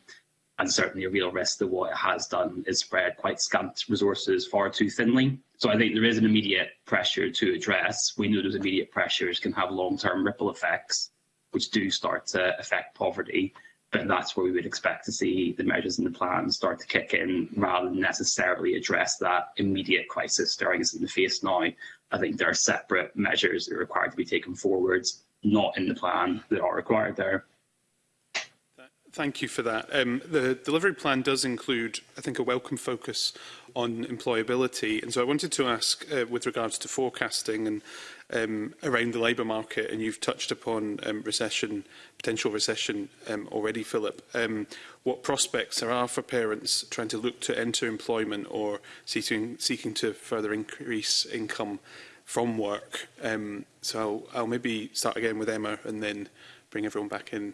And certainly a real risk that what it has done is spread quite scant resources far too thinly. So I think there is an immediate pressure to address. We know those immediate pressures can have long-term ripple effects, which do start to affect poverty. But that's where we would expect to see the measures in the plan start to kick in, rather than necessarily address that immediate crisis staring us in the face now. I think there are separate measures that are required to be taken forwards not in the plan that are required there. Thank you for that. Um, the delivery plan does include, I think, a welcome focus on employability. And so I wanted to ask, uh, with regards to forecasting and um, around the labour market, and you've touched upon um, recession, potential recession um, already, Philip, um, what prospects there are for parents trying to look to enter employment or seeking, seeking to further increase income from work. Um, so I'll, I'll maybe start again with Emma and then bring everyone back in.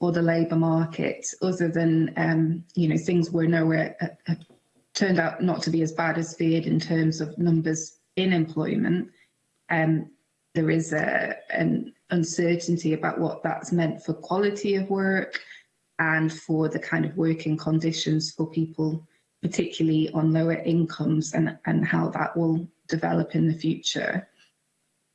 for the labour market, other than um, you know things were nowhere uh, uh, turned out not to be as bad as feared in terms of numbers in employment. Um, there is a, an uncertainty about what that's meant for quality of work and for the kind of working conditions for people, particularly on lower incomes and, and how that will develop in the future.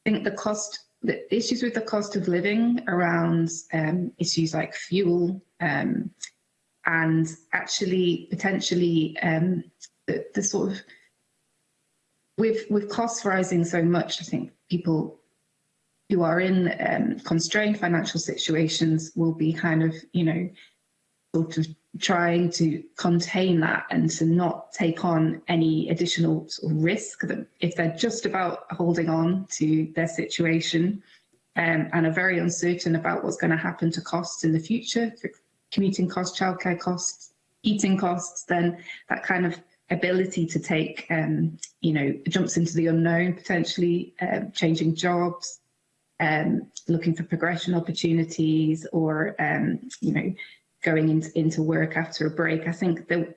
I think the cost the issues with the cost of living around um, issues like fuel um, and actually potentially um, the, the sort of with with costs rising so much, I think people who are in um, constrained financial situations will be kind of you know sort of trying to contain that and to not take on any additional sort of risk that if they're just about holding on to their situation um, and are very uncertain about what's going to happen to costs in the future, commuting costs, childcare costs, eating costs, then that kind of ability to take, um, you know, jumps into the unknown, potentially uh, changing jobs, um, looking for progression opportunities or, um, you know, going in, into work after a break. I think that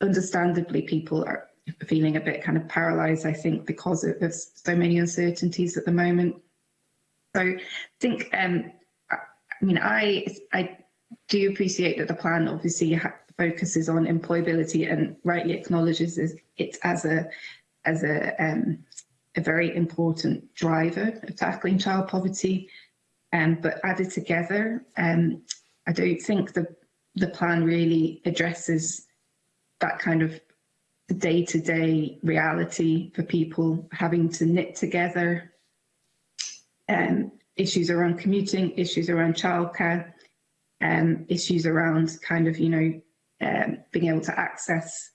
understandably people are feeling a bit kind of paralyzed, I think, because of, of so many uncertainties at the moment. So I think, um, I, I mean, I, I do appreciate that the plan obviously focuses on employability and rightly acknowledges it as a as a um, a very important driver of tackling child poverty. Um, but added together, um, I don't think the the plan really addresses that kind of day-to-day -day reality for people having to knit together um, issues around commuting, issues around childcare, um, issues around kind of, you know, um, being able to access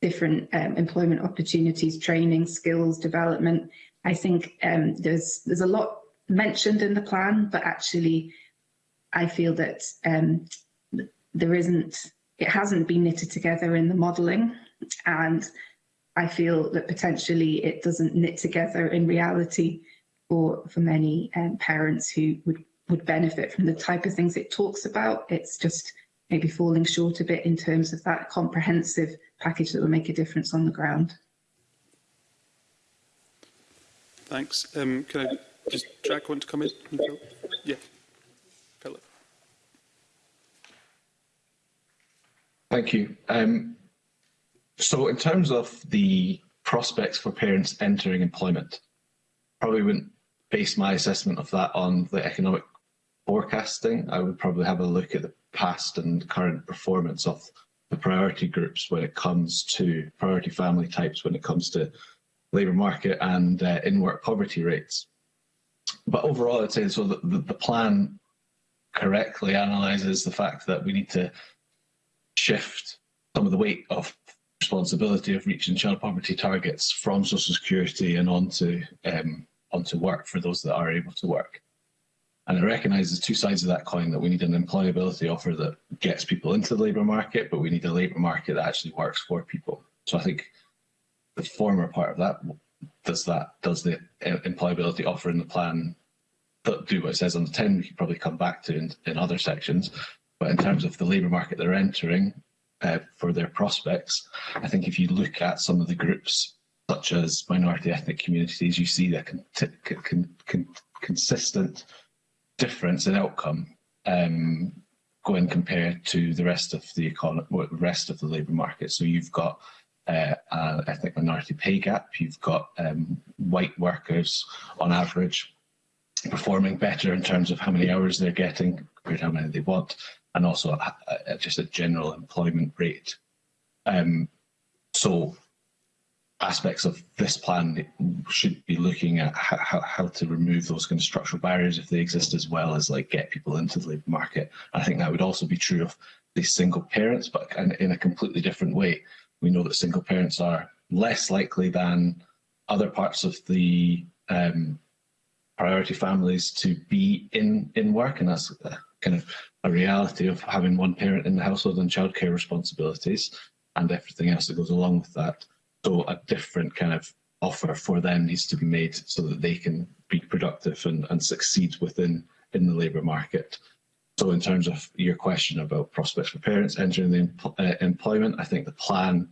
different um, employment opportunities, training, skills, development. I think um, there's there's a lot mentioned in the plan, but actually I feel that um, there isn't, it hasn't been knitted together in the modelling and I feel that potentially it doesn't knit together in reality for, for many um, parents who would, would benefit from the type of things it talks about. It's just maybe falling short a bit in terms of that comprehensive package that will make a difference on the ground. Thanks. Um, can I just, track one to come in? Yeah. Thank you. Um, so in terms of the prospects for parents entering employment, probably wouldn't base my assessment of that on the economic forecasting. I would probably have a look at the past and current performance of the priority groups when it comes to priority family types, when it comes to labour market and uh, in-work poverty rates. But overall, I'd say so the plan correctly analyses the fact that we need to shift some of the weight of responsibility of reaching child poverty targets from social security and onto um, onto work for those that are able to work. And it recognises two sides of that coin that we need an employability offer that gets people into the labour market, but we need a labour market that actually works for people. So I think the former part of that does that does the uh, employability offer in the plan do what it says on the tin. We could probably come back to in, in other sections, But in terms of the labour market they're entering uh, for their prospects, I think if you look at some of the groups such as minority ethnic communities, you see the con con con consistent difference in outcome um, going compared to the rest of the economy, rest of the labour market. So you've got uh, an ethnic minority pay gap, you've got um, white workers on average performing better in terms of how many hours they're getting compared to how many they want. and also a, a, just a general employment rate. Um, so aspects of this plan should be looking at how, how to remove those kind of structural barriers if they exist, as well as like get people into the labour market. I think that would also be true of these single parents, but in a completely different way. We know that single parents are less likely than other parts of the um, priority families to be in in work, and that's uh, kind of a reality of having one parent in the household and childcare responsibilities and everything else that goes along with that. So a different kind of offer for them needs to be made so that they can be productive and, and succeed within in the labour market. So in terms of your question about prospects for parents entering the empl uh, employment, I think the plan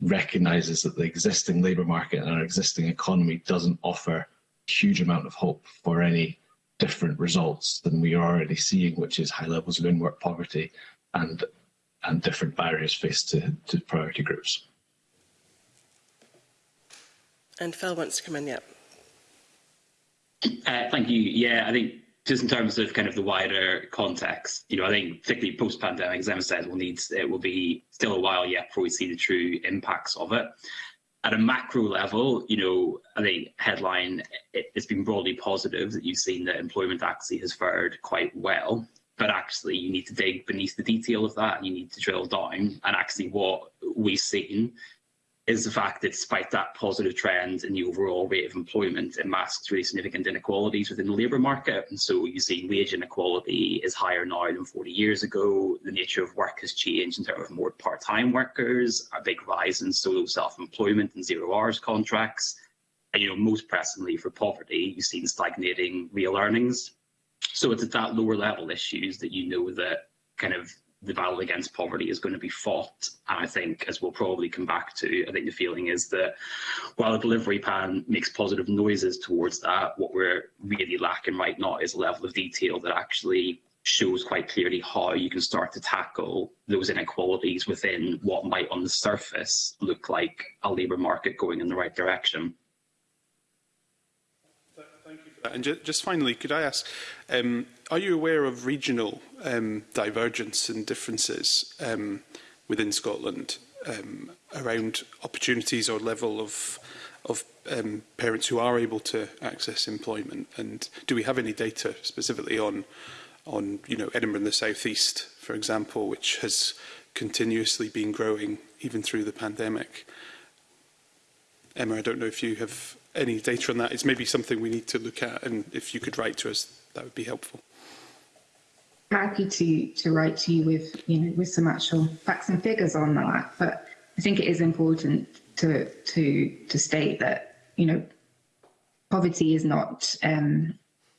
recognises that the existing labour market and our existing economy doesn't offer huge amount of hope for any different results than we are already seeing, which is high levels of in-work poverty and, and different barriers faced to, to priority groups. And Phil wants to come in, yeah. Uh, thank you. Yeah, I think just in terms of kind of the wider context, you know, I think particularly post-pandemic, as Emma said, we'll need it will be still a while yet before we see the true impacts of it at a macro level, you know, I think headline, it, has been broadly positive that you've seen that employment actually has fared quite well. But actually, you need to dig beneath the detail of that, and you need to drill down. And actually, what we've seen is the fact that despite that positive trend in the overall rate of employment, it masks really significant inequalities within the labour market. And so you see wage inequality is higher now than 40 years ago. The nature of work has changed in terms of more part-time workers, a big rise in solo self-employment and zero hours contracts. And, you know, most pressingly for poverty, you've seen stagnating real earnings. So it's at that lower level issues that you know that kind of the battle against poverty is going to be fought. And I think, as we'll probably come back to, I think the feeling is that while the delivery plan makes positive noises towards that, what we're really lacking right now is a level of detail that actually shows quite clearly how you can start to tackle those inequalities within what might on the surface look like a labour market going in the right direction. Thank you for that. And just finally, could I ask, um, are you aware of regional um, divergence and differences um, within Scotland um, around opportunities or level of of um, parents who are able to access employment? And do we have any data specifically on on you know Edinburgh and the southeast, for example, which has continuously been growing even through the pandemic? Emma, I don't know if you have any data on that. It's maybe something we need to look at, and if you could write to us, that would be helpful. happy to to write to you with you know with some actual facts and figures on that. But I think it is important to to to state that you know poverty is not um,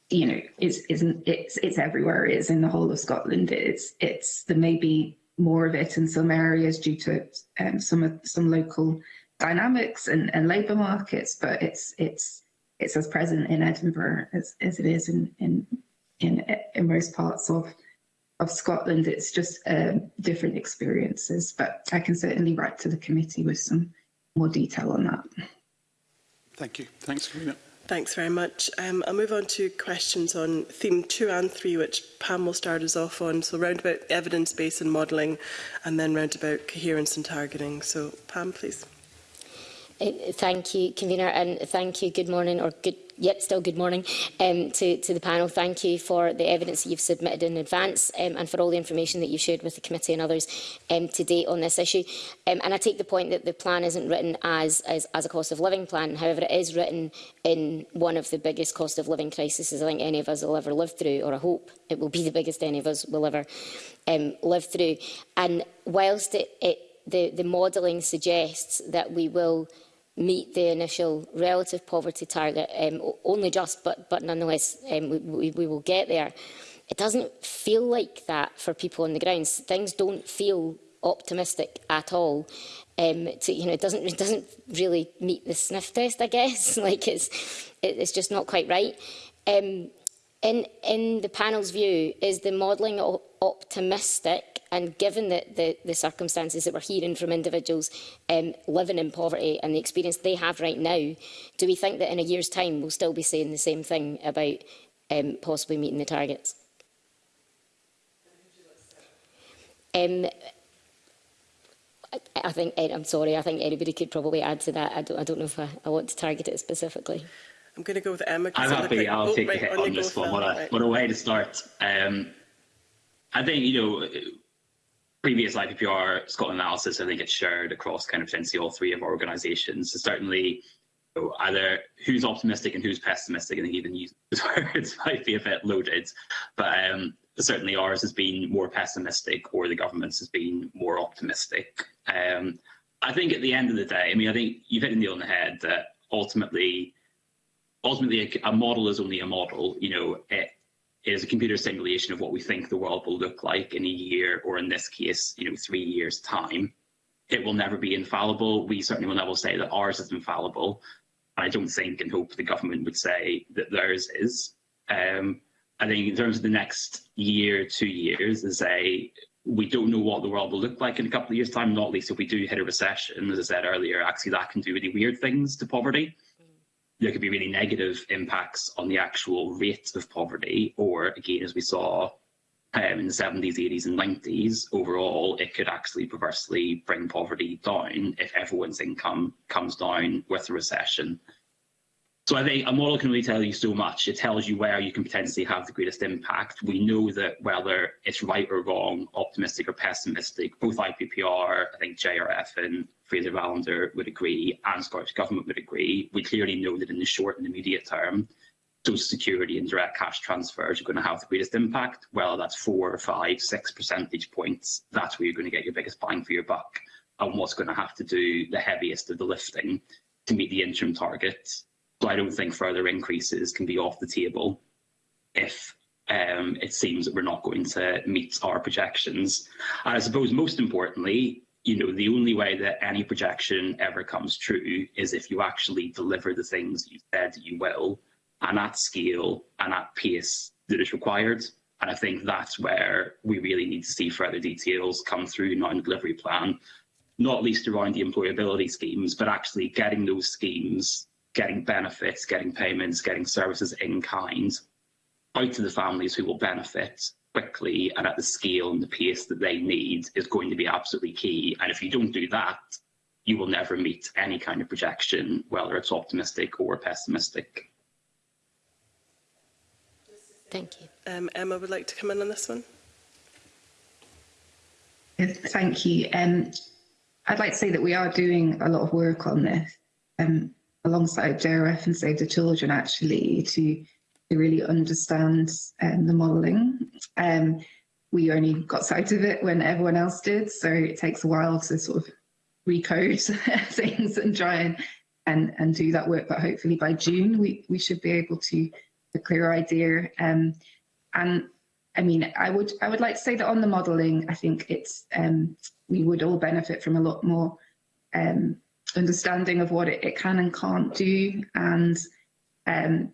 you know it's isn't it's it's everywhere. It's in the whole of Scotland. It's it's there may be more of it in some areas due to um, some some local dynamics and, and labour markets, but it's it's it's as present in Edinburgh as, as it is in, in in in most parts of of Scotland it's just um, different experiences, but I can certainly write to the committee with some more detail on that. Thank you. Thanks, Karina. Thanks very much. Um, I'll move on to questions on theme two and three, which Pam will start us off on. So round about evidence-based and modelling, and then round about coherence and targeting. So Pam, please. Eh, thank you, convener, and thank you. Good morning, or good yet still good morning um, to, to the panel. Thank you for the evidence that you've submitted in advance um, and for all the information that you shared with the committee and others um, to date on this issue. Um, and I take the point that the plan isn't written as, as, as a cost of living plan. However, it is written in one of the biggest cost of living crises I think any of us will ever live through, or I hope it will be the biggest any of us will ever um, live through. And whilst it, it, the, the modelling suggests that we will meet the initial relative poverty target, um, only just, but, but nonetheless um, we, we, we will get there. It doesn't feel like that for people on the ground. Things don't feel optimistic at all. Um, to, you know, it doesn't it doesn't really meet the sniff test, I guess. like it's it, it's just not quite right. Um, in in the panel's view, is the modelling optimistic and given the, the, the circumstances that we're hearing from individuals um, living in poverty and the experience they have right now, do we think that in a year's time we'll still be saying the same thing about um, possibly meeting the targets? Um, I, I think, I'm sorry, I think anybody could probably add to that. I don't, I don't know if I, I want to target it specifically. I'm going to go with Emma. I'm happy. I'll take the hit on this one. What a, what a way to start. Um, I think, you know, previous IPPR Scotland analysis, I think it's shared across kind of essentially all three of our organisations. So certainly, you know, either who's optimistic and who's pessimistic, I think even use those words might be a bit loaded, but um, certainly ours has been more pessimistic or the government's has been more optimistic. Um, I think at the end of the day, I mean, I think you've hit the nail on the head that ultimately, ultimately a, a model is only a model. You know, it, is a computer simulation of what we think the world will look like in a year, or in this case, you know, three years' time. It will never be infallible. We certainly will never say that ours is infallible. I don't think and hope the government would say that theirs is. Um, I think in terms of the next year, two years, is a we don't know what the world will look like in a couple of years' time, not least if we do hit a recession. As I said earlier, actually that can do really weird things to poverty there could be really negative impacts on the actual rate of poverty, or again, as we saw um, in the 70s, 80s and 90s, overall, it could actually perversely bring poverty down if everyone's income comes down with a recession. So I think a model can only tell you so much. It tells you where you can potentially have the greatest impact. We know that whether it's right or wrong, optimistic or pessimistic, both IPPR, I think JRF and Fraser Valander would agree, and Scottish Government would agree. We clearly know that in the short and immediate term, social security and direct cash transfers are going to have the greatest impact, whether that's four, five, six percentage points, that's where you're going to get your biggest bang for your buck and what's going to have to do the heaviest of the lifting to meet the interim targets So I don't think further increases can be off the table if um, it seems that we're not going to meet our projections. And I suppose most importantly, you know, the only way that any projection ever comes true is if you actually deliver the things you said you will, and at scale and at pace that is required. And I think that's where we really need to see further details come through now in the delivery plan, not least around the employability schemes, but actually getting those schemes getting benefits, getting payments, getting services in kind out to the families who will benefit quickly and at the scale and the pace that they need is going to be absolutely key. And if you don't do that, you will never meet any kind of projection, whether it's optimistic or pessimistic. Thank you. Um, Emma would like to come in on this one. Thank you. Um, I'd like to say that we are doing a lot of work on this. Um, alongside JRF and Save the Children actually to, to really understand um, the modelling. Um, we only got sight of it when everyone else did, so it takes a while to sort of recode things and try and, and, and do that work, but hopefully by June we, we should be able to a clear idea. Um, and I mean, I would I would like to say that on the modelling, I think it's um, we would all benefit from a lot more um, understanding of what it, it can and can't do. And, um,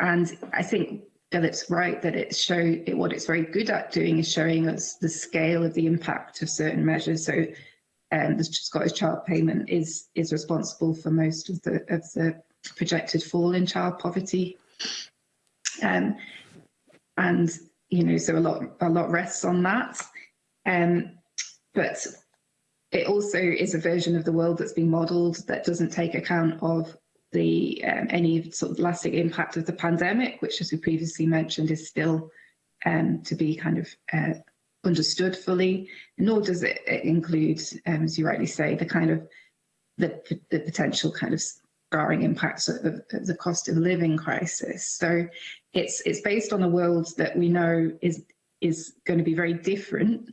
and I think Philip's right that it show it, what it's very good at doing is showing us the scale of the impact of certain measures. So um, the Scottish Child Payment is is responsible for most of the of the projected fall in child poverty, um, and you know so a lot a lot rests on that. Um, but It also is a version of the world that's been modelled that doesn't take account of the um, any sort of lasting impact of the pandemic, which, as we previously mentioned, is still um, to be kind of uh, understood fully, nor does it, it include, um, as you rightly say, the kind of the, the potential kind of scarring impacts of, of, the cost of living crisis. So it's it's based on a world that we know is is going to be very different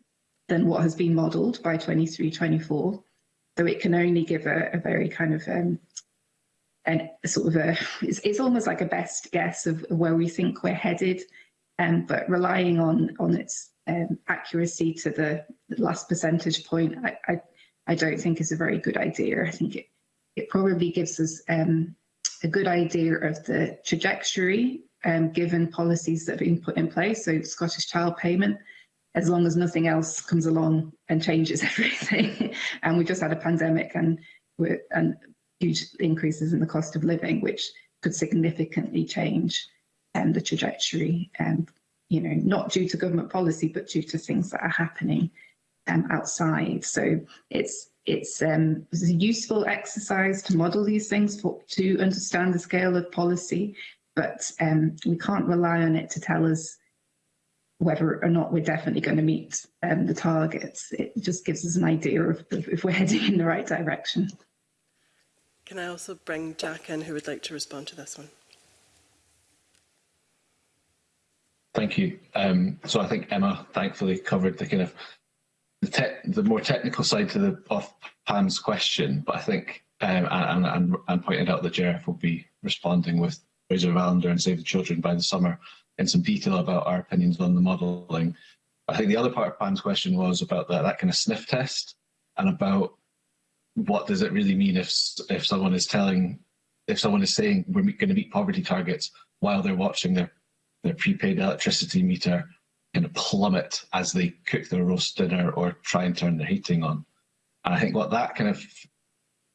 than what has been modelled by 23-24. though it can only give a, a very kind of um, an, sort of a, it's, it's, almost like a best guess of where we think we're headed, um, but relying on, on its um, accuracy to the last percentage point, I, I, I, don't think is a very good idea. I think it, it probably gives us um, a good idea of the trajectory um, given policies that have been put in place, so Scottish Child Payment, as long as nothing else comes along and changes everything. and we've just had a pandemic and, and huge increases in the cost of living, which could significantly change um, the trajectory, um, you know, not due to government policy, but due to things that are happening um, outside. So it's it's, um, it's a useful exercise to model these things for, to understand the scale of policy, but um, we can't rely on it to tell us whether or not we're definitely going to meet um, the targets. It just gives us an idea of, of if we're heading in the right direction. Can I also bring Jack in who would like to respond to this one? Thank you. Um, so I think Emma thankfully covered the kind of the, the more technical side to the of Pam's question, but I think um, and, and, and pointed out that JRF will be responding with Razor of and Save the Children by the summer. in some detail about our opinions on the modelling. I think the other part of Pam's question was about that, that kind of sniff test and about what does it really mean if if someone is telling, if someone is saying we're going to meet poverty targets while they're watching their, their prepaid electricity meter kind of plummet as they cook their roast dinner or try and turn their heating on. And I think what that kind of,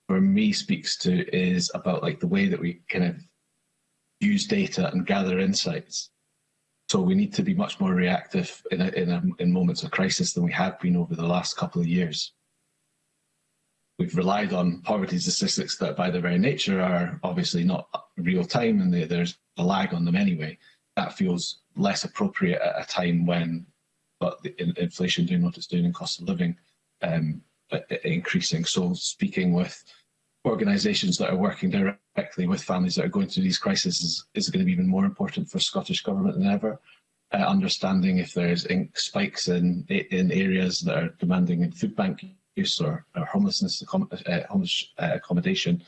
for me, speaks to is about like the way that we kind of use data and gather insights. So we need to be much more reactive in, a, in, a, in moments of crisis than we have been over the last couple of years. We've relied on poverty statistics that by their very nature are obviously not real time and they, there's a lag on them anyway. That feels less appropriate at a time when but the, in, inflation doing what it's doing and cost of living um, increasing. So speaking with organisations that are working directly with families that are going through these crises is, is going to be even more important for Scottish Government than ever. Uh, understanding if there's spikes in in areas that are demanding food bank use or, or homelessness, uh, homeless uh, accommodation,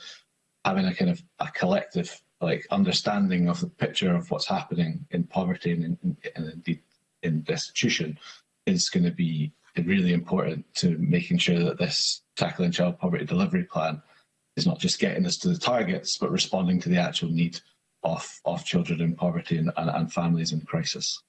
having a kind of a collective like understanding of the picture of what's happening in poverty and, in, and indeed in destitution is going to be really important to making sure that this tackling child poverty delivery plan is not just getting us to the targets, but responding to the actual need of, of children in poverty and, and, and families in crisis.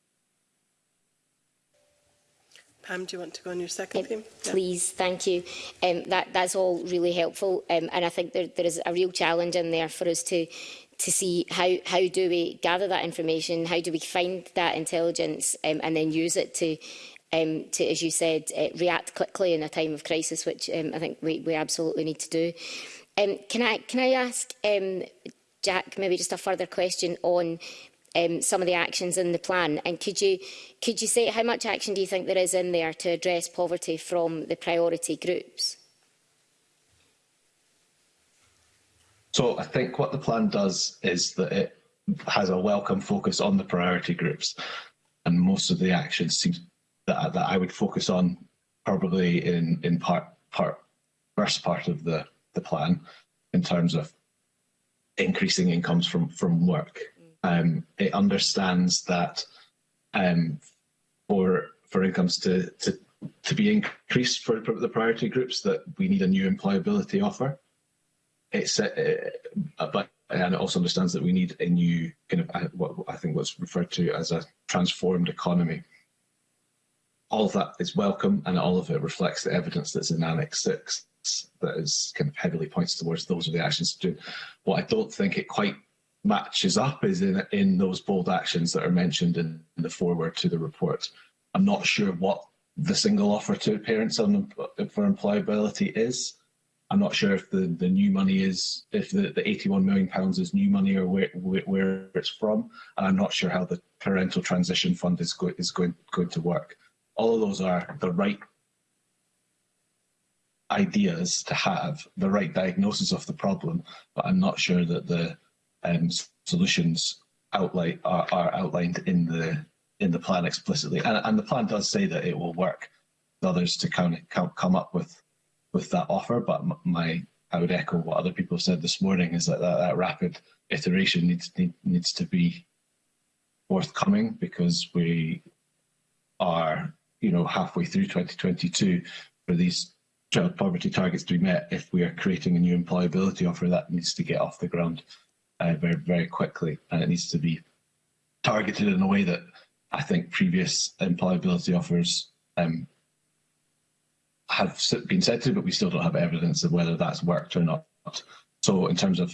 Pam, do you want to go on your second theme? Yeah. Please, thank you. Um, that, that's all really helpful. Um, and I think there, there is a real challenge in there for us to, to see how, how do we gather that information, how do we find that intelligence um, and then use it to, um, to as you said, uh, react quickly in a time of crisis, which um, I think we, we absolutely need to do. Um, can, I, can I ask um, Jack maybe just a further question on um, some of the actions in the plan? And could you, could you say how much action do you think there is in there to address poverty from the priority groups? So I think what the plan does is that it has a welcome focus on the priority groups. And most of the actions seem that, that I would focus on probably in, in part, part, first part of the the plan in terms of increasing incomes from, from work. Mm. Um, it understands that um, for for incomes to, to, to be increased for, the priority groups that we need a new employability offer. It's, uh, uh, but and it also understands that we need a new kind of uh, what I think was referred to as a transformed economy. All of that is welcome, and all of it reflects the evidence that's in Annex Six that is kind of heavily points towards those are the actions to do. What I don't think it quite matches up is in, in those bold actions that are mentioned in, in the foreword to the report. I'm not sure what the single offer to parents on, for employability is. I'm not sure if the, the new money is, if the, the £81 million is new money or where, where, where it's from. And I'm not sure how the parental transition fund is, go, is going, going to work. All of those are the right ideas to have, the right diagnosis of the problem, but I'm not sure that the um, solutions outline are, are, outlined in the in the plan explicitly. And, and, the plan does say that it will work with others to kind of come up with with that offer. But my I would echo what other people said this morning is that that, that rapid iteration needs need, needs to be forthcoming because we are you know halfway through 2022 for these child poverty targets to be met if we are creating a new employability offer that needs to get off the ground uh, very, very quickly. And it needs to be targeted in a way that I think previous employability offers um, have been said to, but we still don't have evidence of whether that's worked or not. So in terms of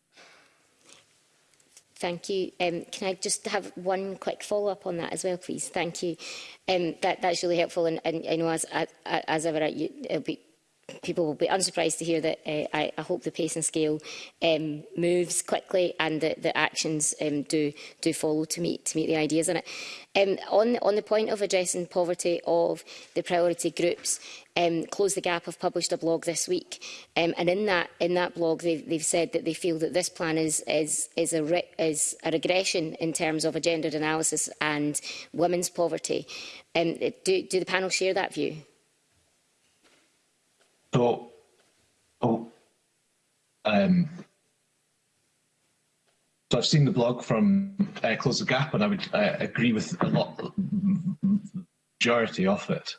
Thank you. Um, can I just have one quick follow-up on that as well, please? Thank you. Um, that, that's really helpful, and, and I know as, as, ever, it will be people will be unsurprised to hear that uh, I, I hope the pace and scale um, moves quickly and that the actions um, do do follow to meet to meet the ideas in it. Um, on on the point of addressing poverty of the priority groups, um, Close the Gap have published a blog this week, um, and in that in that blog they've, they've said that they feel that this plan is is is a re is a regression in terms of a gendered analysis and women's poverty. Um, do, do the panel share that view? So, oh, um, so I've seen the blog from uh, Close the Gap, and I would uh, agree with a lot, majority of it.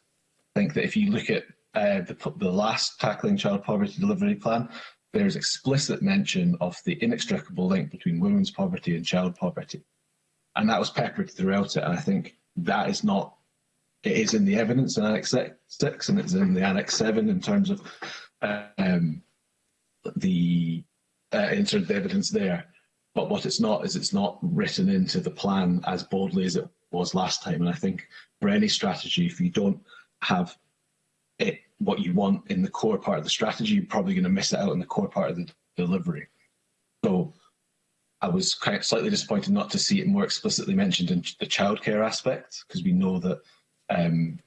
I think that if you look at uh, the, the last Tackling Child Poverty Delivery Plan, there is explicit mention of the inextricable link between women's poverty and child poverty. And that was peppered throughout it. And I think that is not it is in the evidence in Annex 6 and it's in the Annex 7 in terms of um, the uh, in terms of the evidence there. But what it's not is it's not written into the plan as boldly as it was last time. And I think for any strategy, if you don't have it what you want in the core part of the strategy, you're probably going to miss it out in the core part of the delivery. So I was quite slightly disappointed not to see it more explicitly mentioned in the childcare aspect, because we know that um,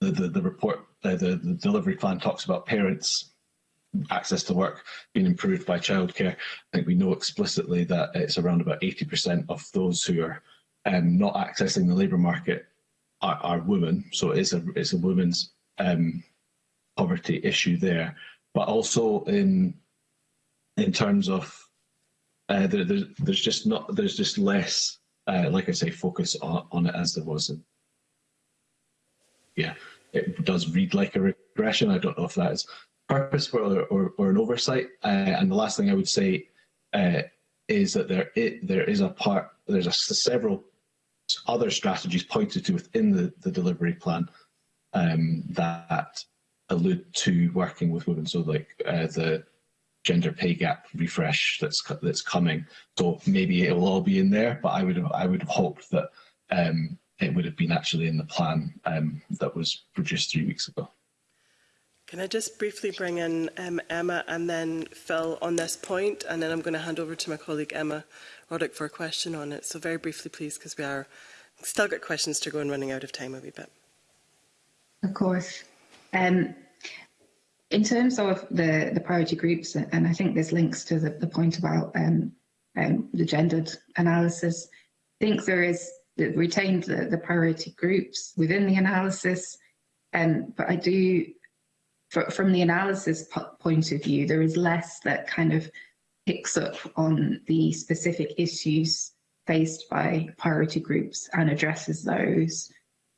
the, the, the report, uh, the, the delivery plan talks about parents access to work being improved by childcare. I think we know explicitly that it's around about 80% of those who are um, not accessing the labour market are, are, women. So it is a, it's a women's um, poverty issue there. But also in in terms of uh, there, there's, there's just not there's just less, uh, like I say, focus on, on it as there was in, yeah, it does read like a regression. I don't know if that is purposeful or, or, or an oversight. Uh, and the last thing I would say uh, is that there it, there is a part there's a, several other strategies pointed to within the, the delivery plan um, that allude to working with women. So like uh, the gender pay gap refresh that's that's coming. So maybe it will all be in there, but I would have, I would have hoped that um, it would have been actually in the plan um, that was produced three weeks ago. Can I just briefly bring in um, Emma and then Phil on this point, and then I'm going to hand over to my colleague Emma Roddick for a question on it. So very briefly, please, because we are still got questions to go and running out of time a wee bit. Of course. Um, in terms of the, the priority groups, and I think this links to the, the point about um, um, the gendered analysis, I think there is that retained the, the priority groups within the analysis. Um, but I do, for, from the analysis point of view, there is less that kind of picks up on the specific issues faced by priority groups and addresses those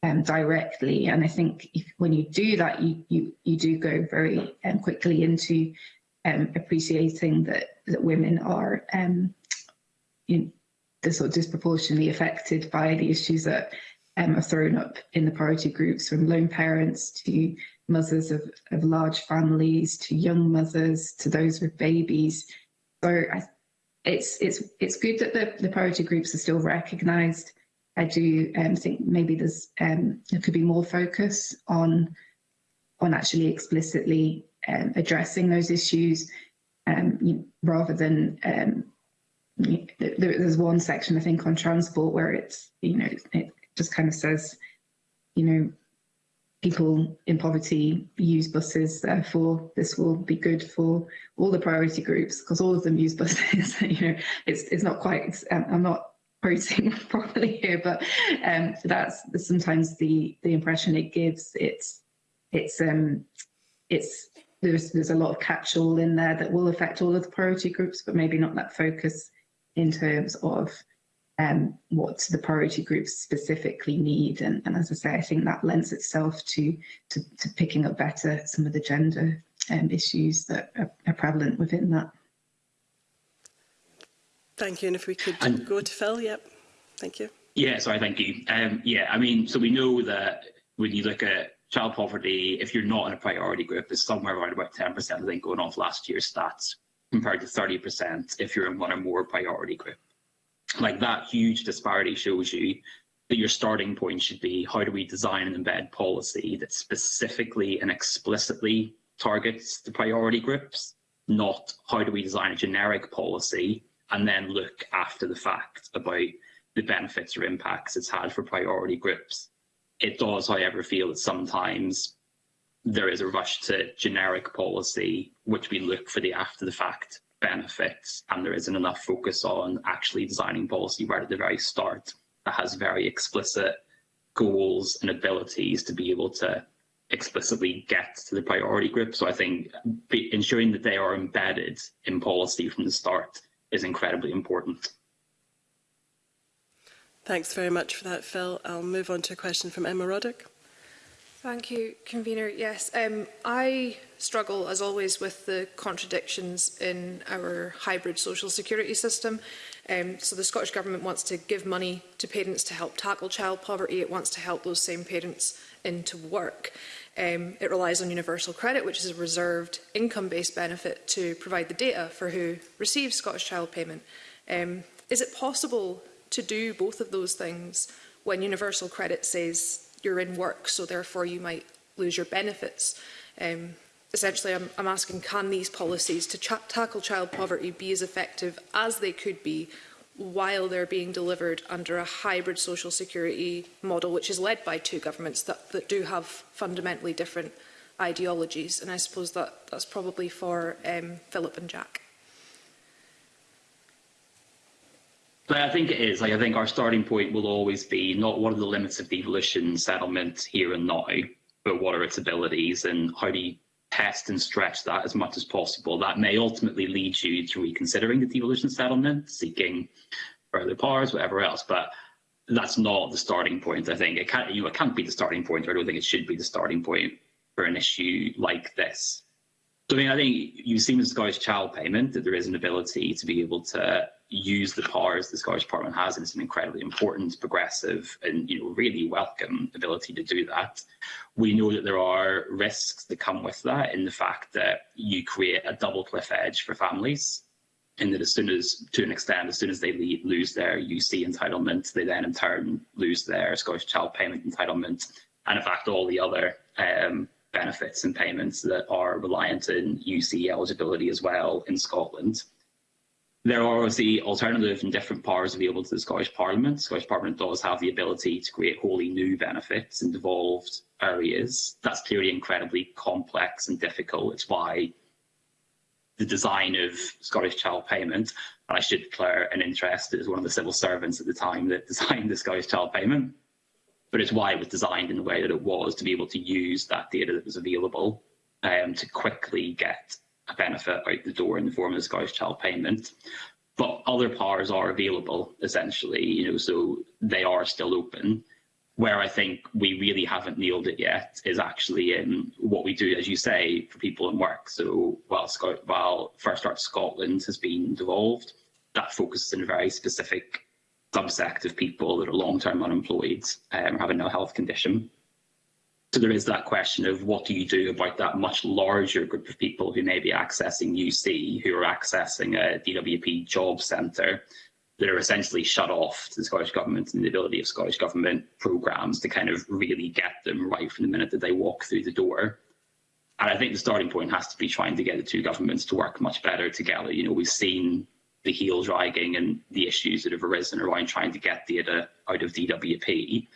um, directly. And I think if, when you do that, you, you, you do go very um, quickly into um, appreciating that, that women are um, you know, they're sort of disproportionately affected by the issues that um, are thrown up in the priority groups, from lone parents to mothers of, of large families, to young mothers, to those with babies. So I, it's it's it's good that the, the priority groups are still recognised. I do um, think maybe there's um, there could be more focus on on actually explicitly um, addressing those issues um, you know, rather than um, there, there's one section I think on transport where it's you know it just kind of says you know people in poverty use buses therefore this will be good for all the priority groups because all of them use buses you know it's it's not quite um, I'm not quoting properly here but um, that's sometimes the the impression it gives it's it's um it's there's there's a lot of catch-all in there that will affect all of the priority groups but maybe not that focus in terms of um, what the priority groups specifically need. And, and, as I say, I think that lends itself to, to, to picking up better some of the gender um, issues that are, are, prevalent within that. Thank you. And if we could and, go to Phil, yep. Thank you. Yeah, sorry, thank you. Um, yeah, I mean, so we know that when you look at child poverty, if you're not in a priority group, is somewhere around about 10%, I think, going off last year's stats. compared to 30% if you're in one or more priority group. Like that huge disparity shows you that your starting point should be how do we design and embed policy that specifically and explicitly targets the priority groups, not how do we design a generic policy and then look after the fact about the benefits or impacts it's had for priority groups. It does, however, feel that sometimes there is a rush to generic policy, which we look for the after the fact benefits, and there isn't enough focus on actually designing policy right at the very start that has very explicit goals and abilities to be able to explicitly get to the priority group. So I think be, ensuring that they are embedded in policy from the start is incredibly important. Thanks very much for that, Phil. I'll move on to a question from Emma Roddick. Thank you, Convener. Yes, um, I struggle, as always, with the contradictions in our hybrid social security system. Um, so the Scottish Government wants to give money to parents to help tackle child poverty. It wants to help those same parents into work. Um, it relies on universal credit, which is a reserved income-based benefit to provide the data for who receives Scottish Child Payment. Um, is it possible to do both of those things when universal credit says you're in work, so therefore you might lose your benefits. Um, essentially, I'm, I'm asking, can these policies to tackle child poverty be as effective as they could be while they're being delivered under a hybrid social security model, which is led by two governments that, that do have fundamentally different ideologies. And I suppose that, that's probably for um, Philip and Jack. I think it is. Like I think our starting point will always be not what are the limits of devolution settlement here and now, but what are its abilities and how do you test and stretch that as much as possible. That may ultimately lead you to reconsidering the devolution settlement, seeking further powers, whatever else. But that's not the starting point. I think it can't. You know, it can't be the starting point. I don't think it should be the starting point for an issue like this. So, I mean, I think you've seen with Scottish child payment that there is an ability to be able to use the powers the Scottish Parliament has, and it's an incredibly important, progressive, and you know really welcome ability to do that. We know that there are risks that come with that in the fact that you create a double cliff edge for families, and that as soon as, to an extent, as soon as they leave, lose their UC entitlement, they then in turn lose their Scottish Child Payment entitlement, and in fact all the other um, benefits and payments that are reliant on UC eligibility as well in Scotland. There are obviously alternative and different powers available to the Scottish Parliament. The Scottish Parliament does have the ability to create wholly new benefits in devolved areas. That's clearly incredibly complex and difficult. It's why the design of Scottish Child Payment, and I should declare an interest as one of the civil servants at the time that designed the Scottish Child Payment, but it's why it was designed in the way that it was to be able to use that data that was available um, to quickly get a benefit out the door in the form of the Scottish Child Payment. But other powers are available, essentially, you know, so they are still open. Where I think we really haven't nailed it yet is actually in what we do, as you say, for people in work. So while, Sc while First Start Scotland has been devolved, that focuses on a very specific subsect of people that are long-term unemployed um, having no health condition. So there is that question of what do you do about that much larger group of people who may be accessing UC, who are accessing a DWP job centre, that are essentially shut off to the Scottish Government and the ability of Scottish Government programmes to kind of really get them right from the minute that they walk through the door. And I think the starting point has to be trying to get the two governments to work much better together. You know, we've seen the heel dragging and the issues that have arisen around trying to get data out of DWP.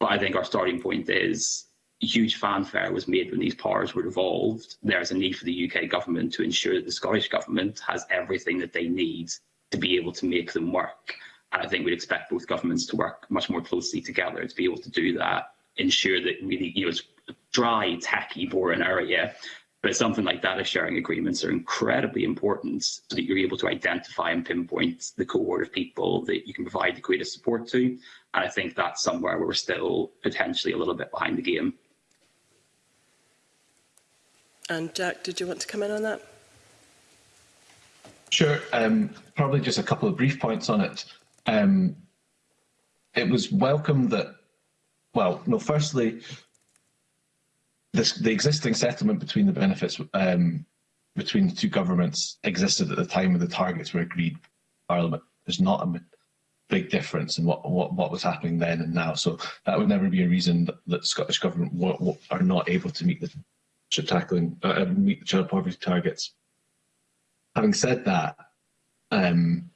But I think our starting point is huge fanfare was made when these powers were devolved. There's a need for the UK government to ensure that the Scottish government has everything that they need to be able to make them work. And I think we'd expect both governments to work much more closely together to be able to do that, ensure that really, you know, it's a dry, tacky, boring area. But something like data sharing agreements are incredibly important so that you're able to identify and pinpoint the cohort of people that you can provide the greatest support to. And I think that's somewhere where we're still potentially a little bit behind the game. And Jack, uh, did you want to come in on that? Sure. Um, probably just a couple of brief points on it. Um, it was welcome that, well, no, firstly, this, the existing settlement between the benefits um, between the two governments existed at the time when the targets were agreed Parliament. There's not a big difference in what, what, what was happening then and now. So that would never be a reason that, that Scottish Government are not able to meet the to tackling uh, um, meet the child poverty targets. Having said that, um,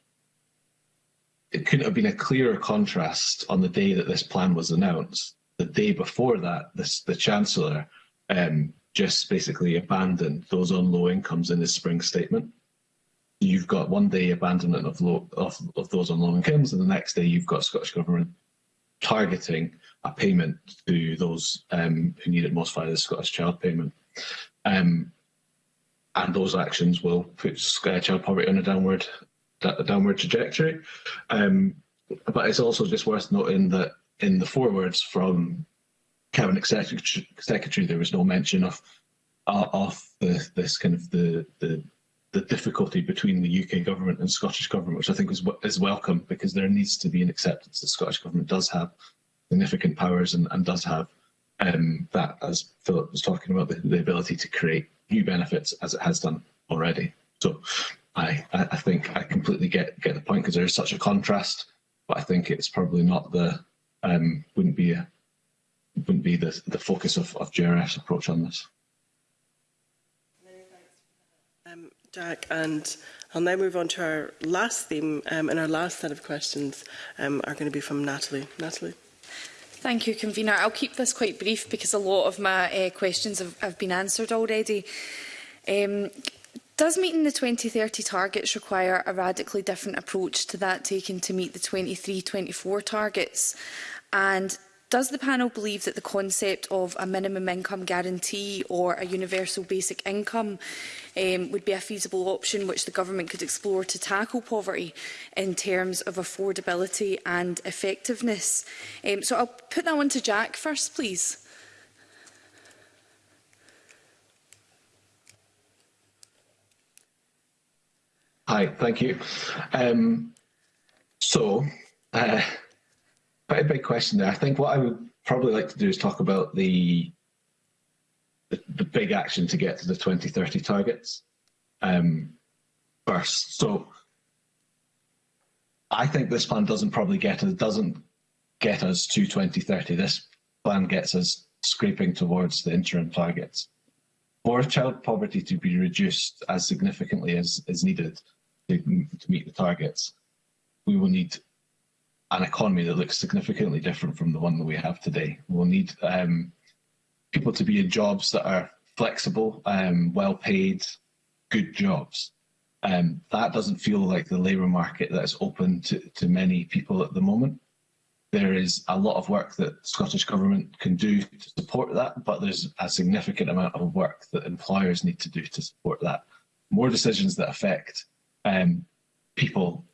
it couldn't have been a clearer contrast on the day that this plan was announced. The day before that, this, the Chancellor um, just basically abandoned those on low incomes in his spring statement. You've got one day abandonment of, low, of, of those on low incomes, and the next day you've got Scottish Government targeting a payment to those um, who need it most via the Scottish Child Payment. Um, and those actions will put child poverty on a downward a downward trajectory. Um, but it's also just worth noting that in the forewords from cabinet secretary, secretary there was no mention of uh, of the, this kind of the, the the difficulty between the UK government and Scottish government, which I think is is welcome because there needs to be an acceptance that Scottish government does have significant powers and, and does have um, that, as Philip was talking about, the, the, ability to create new benefits as it has done already. So I, I think I completely get, get the point because there is such a contrast, but I think it's probably not the, um, wouldn't be a, wouldn't be the, the focus of, of JRF's approach on this. Um, Jack, and I'll now move on to our last theme, um, and our last set of questions um, are going to be from Natalie. Natalie. Thank you, Convener. I'll keep this quite brief because a lot of my uh, questions have, have been answered already. Um, Does meeting the 2030 targets require a radically different approach to that taken to meet the 23-24 targets? And Does the panel believe that the concept of a minimum income guarantee or a universal basic income um, would be a feasible option which the government could explore to tackle poverty in terms of affordability and effectiveness? Um, so I'll put that one to Jack first, please. Hi, thank you. Um, so, uh, quite a big question there. I think what I would probably like to do is talk about the the, the big action to get to the 2030 targets um, first. So I think this plan doesn't probably get us doesn't get us to 2030. This plan gets us scraping towards the interim targets. For child poverty to be reduced as significantly as is needed to, to meet the targets, we will need an economy that looks significantly different from the one that we have today. We'll need um, people to be in jobs that are flexible, um, well-paid, good jobs. Um, that doesn't feel like the labour market that's open to, to many people at the moment. There is a lot of work that Scottish Government can do to support that, but there's a significant amount of work that employers need to do to support that. More decisions that affect um, people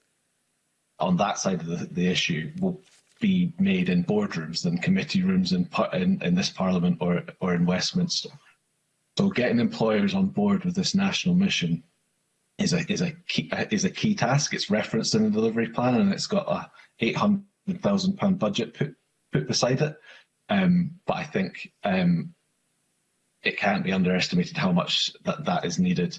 on that side of the, the issue will be made in boardrooms than committee rooms in, in, in this parliament or, or in Westminster. So getting employers on board with this national mission is a is a key is a key task. It's referenced in the delivery plan, and it's got a eight hundred thousand pound budget put put beside it. Um, but I think um, it can't be underestimated how much that that is needed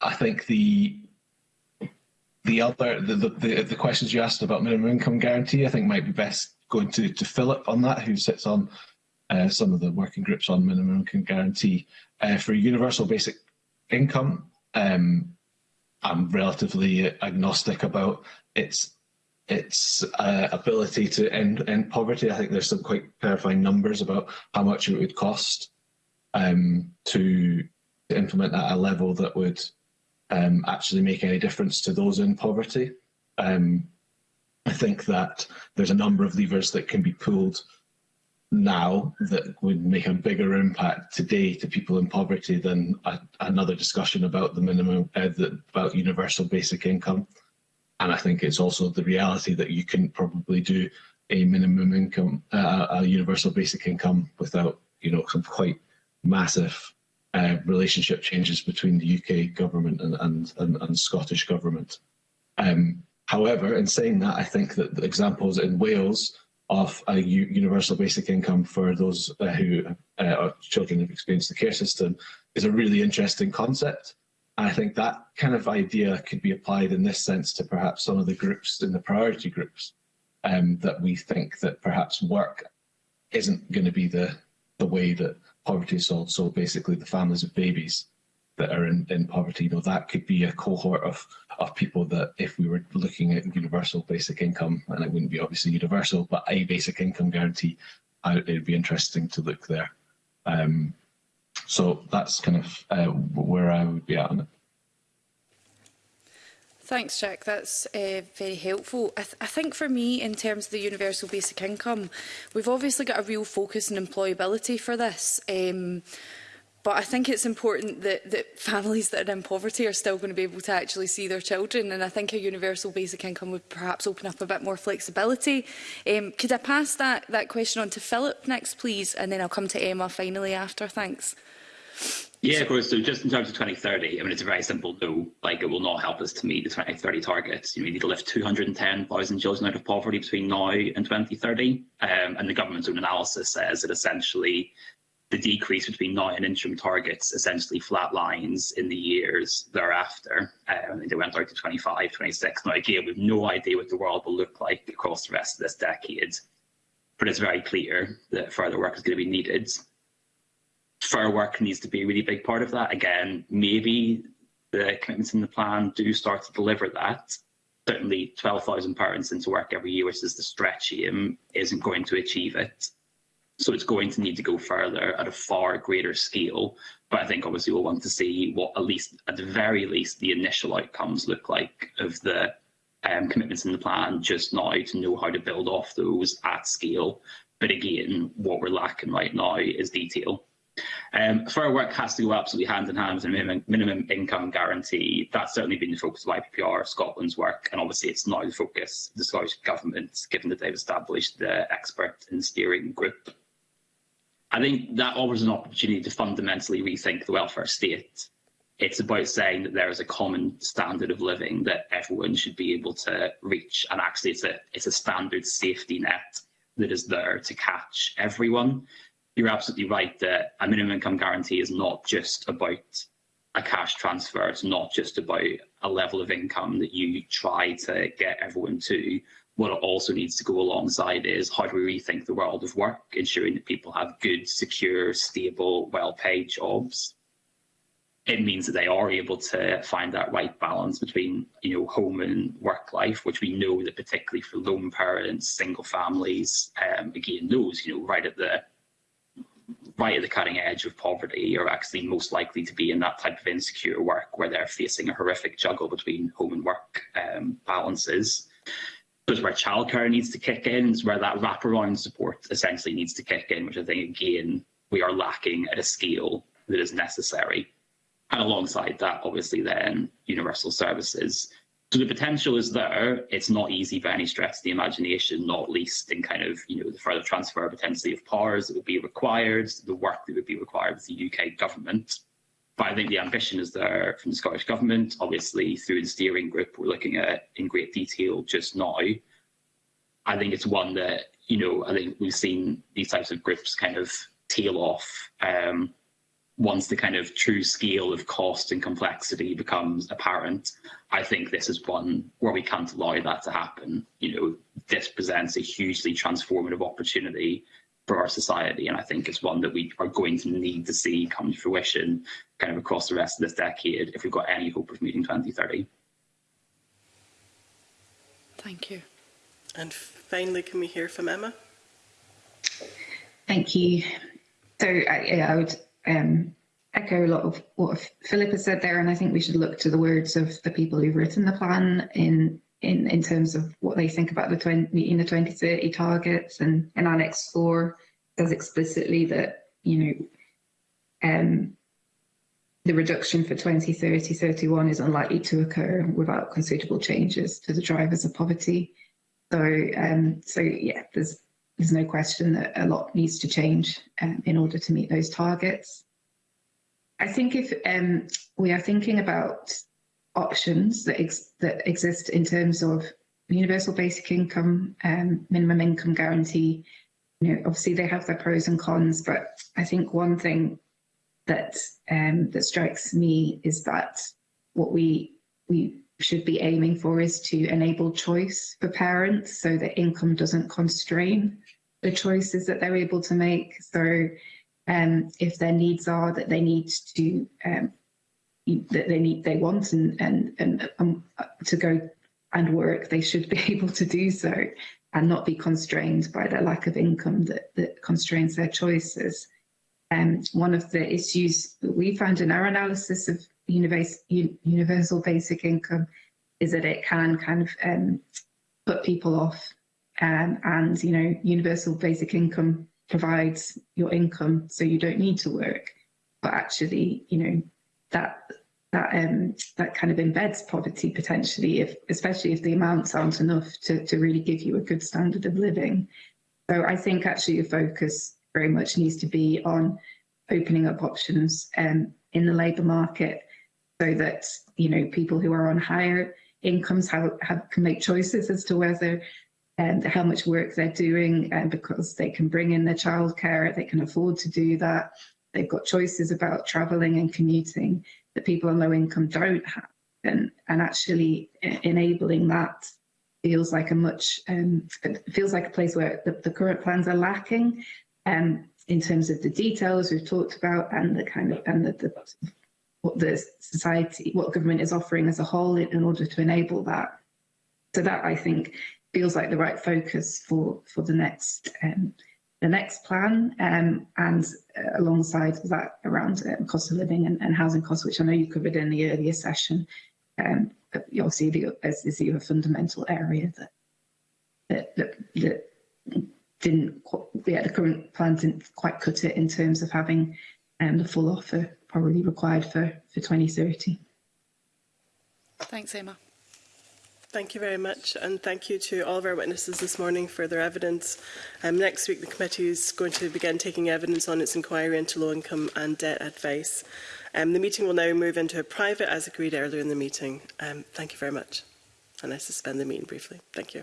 I think the the other the, the, the, the questions you asked about minimum income guarantee, I think might be best going to, to Philip on that, who sits on uh, some of the working groups on minimum income guarantee. Uh, for universal basic income, um, I'm relatively agnostic about its its uh, ability to end, end poverty. I think there's some quite terrifying numbers about how much it would cost um, to, to implement at a level that would um, actually make any difference to those in poverty. Um, I think that there's a number of levers that can be pulled now that would make a bigger impact today to people in poverty than a, another discussion about the minimum uh, the, about universal basic income. And I think it's also the reality that you can probably do a minimum income, uh, a universal basic income without you know some quite massive uh, relationship changes between the UK government and, and, and, and Scottish government. Um, however, in saying that, I think that the examples in Wales of a universal basic income for those uh, who uh, are children who've experienced the care system is a really interesting concept. I think that kind of idea could be applied in this sense to perhaps some of the groups in the priority groups um, that we think that perhaps work isn't going to be the, the way that poverty assault. So basically the families of babies that are in, in poverty, you know, that could be a cohort of, of people that if we were looking at universal basic income, and it wouldn't be obviously universal, but a basic income guarantee, I, it'd be interesting to look there. Um, so that's kind of uh, where I would be at on it. Thanks, Jack. That's uh, very helpful. I, th I think for me, in terms of the universal basic income, we've obviously got a real focus on employability for this. Um, but I think it's important that, that families that are in poverty are still going to be able to actually see their children. And I think a universal basic income would perhaps open up a bit more flexibility. Um, could I pass that, that question on to Philip next, please? And then I'll come to Emma finally after. Thanks. Yeah, of course. So just in terms of 2030, I mean, it's a very simple no. Like, it will not help us to meet the 2030 targets. You know, we need to lift 210,000 children out of poverty between now and 2030. Um, and the government's own analysis says that essentially the decrease between now and interim targets essentially flat lines in the years thereafter. Um, they went out to 25, 26. Now, again, we've no idea what the world will look like across the rest of this decade. But it's very clear that further work is going to be needed. fair work needs to be a really big part of that. Again, maybe the commitments in the plan do start to deliver that. Certainly, £12,000 into work every year, which is the stretch aim, isn't going to achieve it. So it's going to need to go further at a far greater scale. But I think obviously we'll want to see what at least, at the very least, the initial outcomes look like of the um, commitments in the plan just now to know how to build off those at scale. But again, what we're lacking right now is detail. Um, work has to go absolutely hand in hand with a minimum, minimum income guarantee. That's certainly been the focus of IPPR, Scotland's work, and obviously it's now the focus of the Scottish Government, given that they've established the expert and steering group. I think that offers an opportunity to fundamentally rethink the welfare state. It's about saying that there is a common standard of living that everyone should be able to reach, and actually it's a, it's a standard safety net that is there to catch everyone you're absolutely right that a minimum income guarantee is not just about a cash transfer. It's not just about a level of income that you try to get everyone to. What it also needs to go alongside is how do we rethink the world of work, ensuring that people have good, secure, stable, well-paid jobs. It means that they are able to find that right balance between, you know, home and work life, which we know that particularly for lone parents, single families, um, again, those, you know, right at the right at the cutting edge of poverty are actually most likely to be in that type of insecure work where they're facing a horrific juggle between home and work um, balances. It's where childcare needs to kick in, it's where that wraparound support essentially needs to kick in, which I think again we are lacking at a scale that is necessary. And alongside that, obviously then universal services So the potential is there. It's not easy by any stretch of the imagination, not least in kind of, you know, the further transfer potentially of powers that would be required, the work that would be required with the UK government. But I think the ambition is there from the Scottish Government. Obviously, through the steering group, we're looking at in great detail just now. I think it's one that, you know, I think we've seen these types of groups kind of tail off um, once the kind of true scale of cost and complexity becomes apparent, I think this is one where we can't allow that to happen. You know, this presents a hugely transformative opportunity for our society, and I think it's one that we are going to need to see come to fruition kind of across the rest of this decade if we've got any hope of meeting 2030. Thank you. And finally, can we hear from Emma? Thank you. So I, I would um, echo a lot of what Philip has said there, and I think we should look to the words of the people who've written the plan in in, in terms of what they think about the 20, meeting the 2030 targets, and and Annex 4 says explicitly that, you know, um, the reduction for 2030 31 is unlikely to occur without considerable changes to the drivers of poverty. So, um, so yeah, there's there's no question that a lot needs to change um, in order to meet those targets. I think if um, we are thinking about options that, ex that exist in terms of universal basic income, um, minimum income guarantee, you know, obviously they have their pros and cons, but I think one thing that um, that strikes me is that what we we should be aiming for is to enable choice for parents so that income doesn't constrain the choices that they're able to make. So um, if their needs are that they need to um, that they need they want and and, and um, to go and work, they should be able to do so and not be constrained by their lack of income that, that constrains their choices. Um, one of the issues that we found in our analysis of universe, universal basic income is that it can kind of um, put people off um, and you know universal basic income provides your income so you don't need to work but actually you know that that um that kind of embeds poverty potentially if especially if the amounts aren't enough to, to really give you a good standard of living so i think actually the focus very much needs to be on opening up options um, in the labor market so that you know people who are on higher incomes have, have can make choices as to whether and how much work they're doing um, because they can bring in their childcare, they can afford to do that. They've got choices about travelling and commuting that people on low income don't have. And, and actually e-, enabling that feels like a much, um, feels like a place where the, the current plans are lacking um, in terms of the details we've talked about and the kind of, and the, the what the society, what government is offering as a whole in, in order to enable that. So that I think feels like the right focus for, for the next um, the next plan um, and uh, alongside that around uh, cost of living and, and, housing costs, which I know you covered in the earlier session. Um, you'll see the, as is a fundamental area that that, that, that didn't yeah, the current plan didn't quite cut it in terms of having um, the full offer probably required for, for 2030. Thanks, Emma. Thank you very much, and thank you to all of our witnesses this morning for their evidence. Um, next week, the committee is going to begin taking evidence on its inquiry into low-income and debt advice. Um, the meeting will now move into a private, as agreed earlier in the meeting. Um, thank you very much, and I suspend the meeting briefly. Thank you.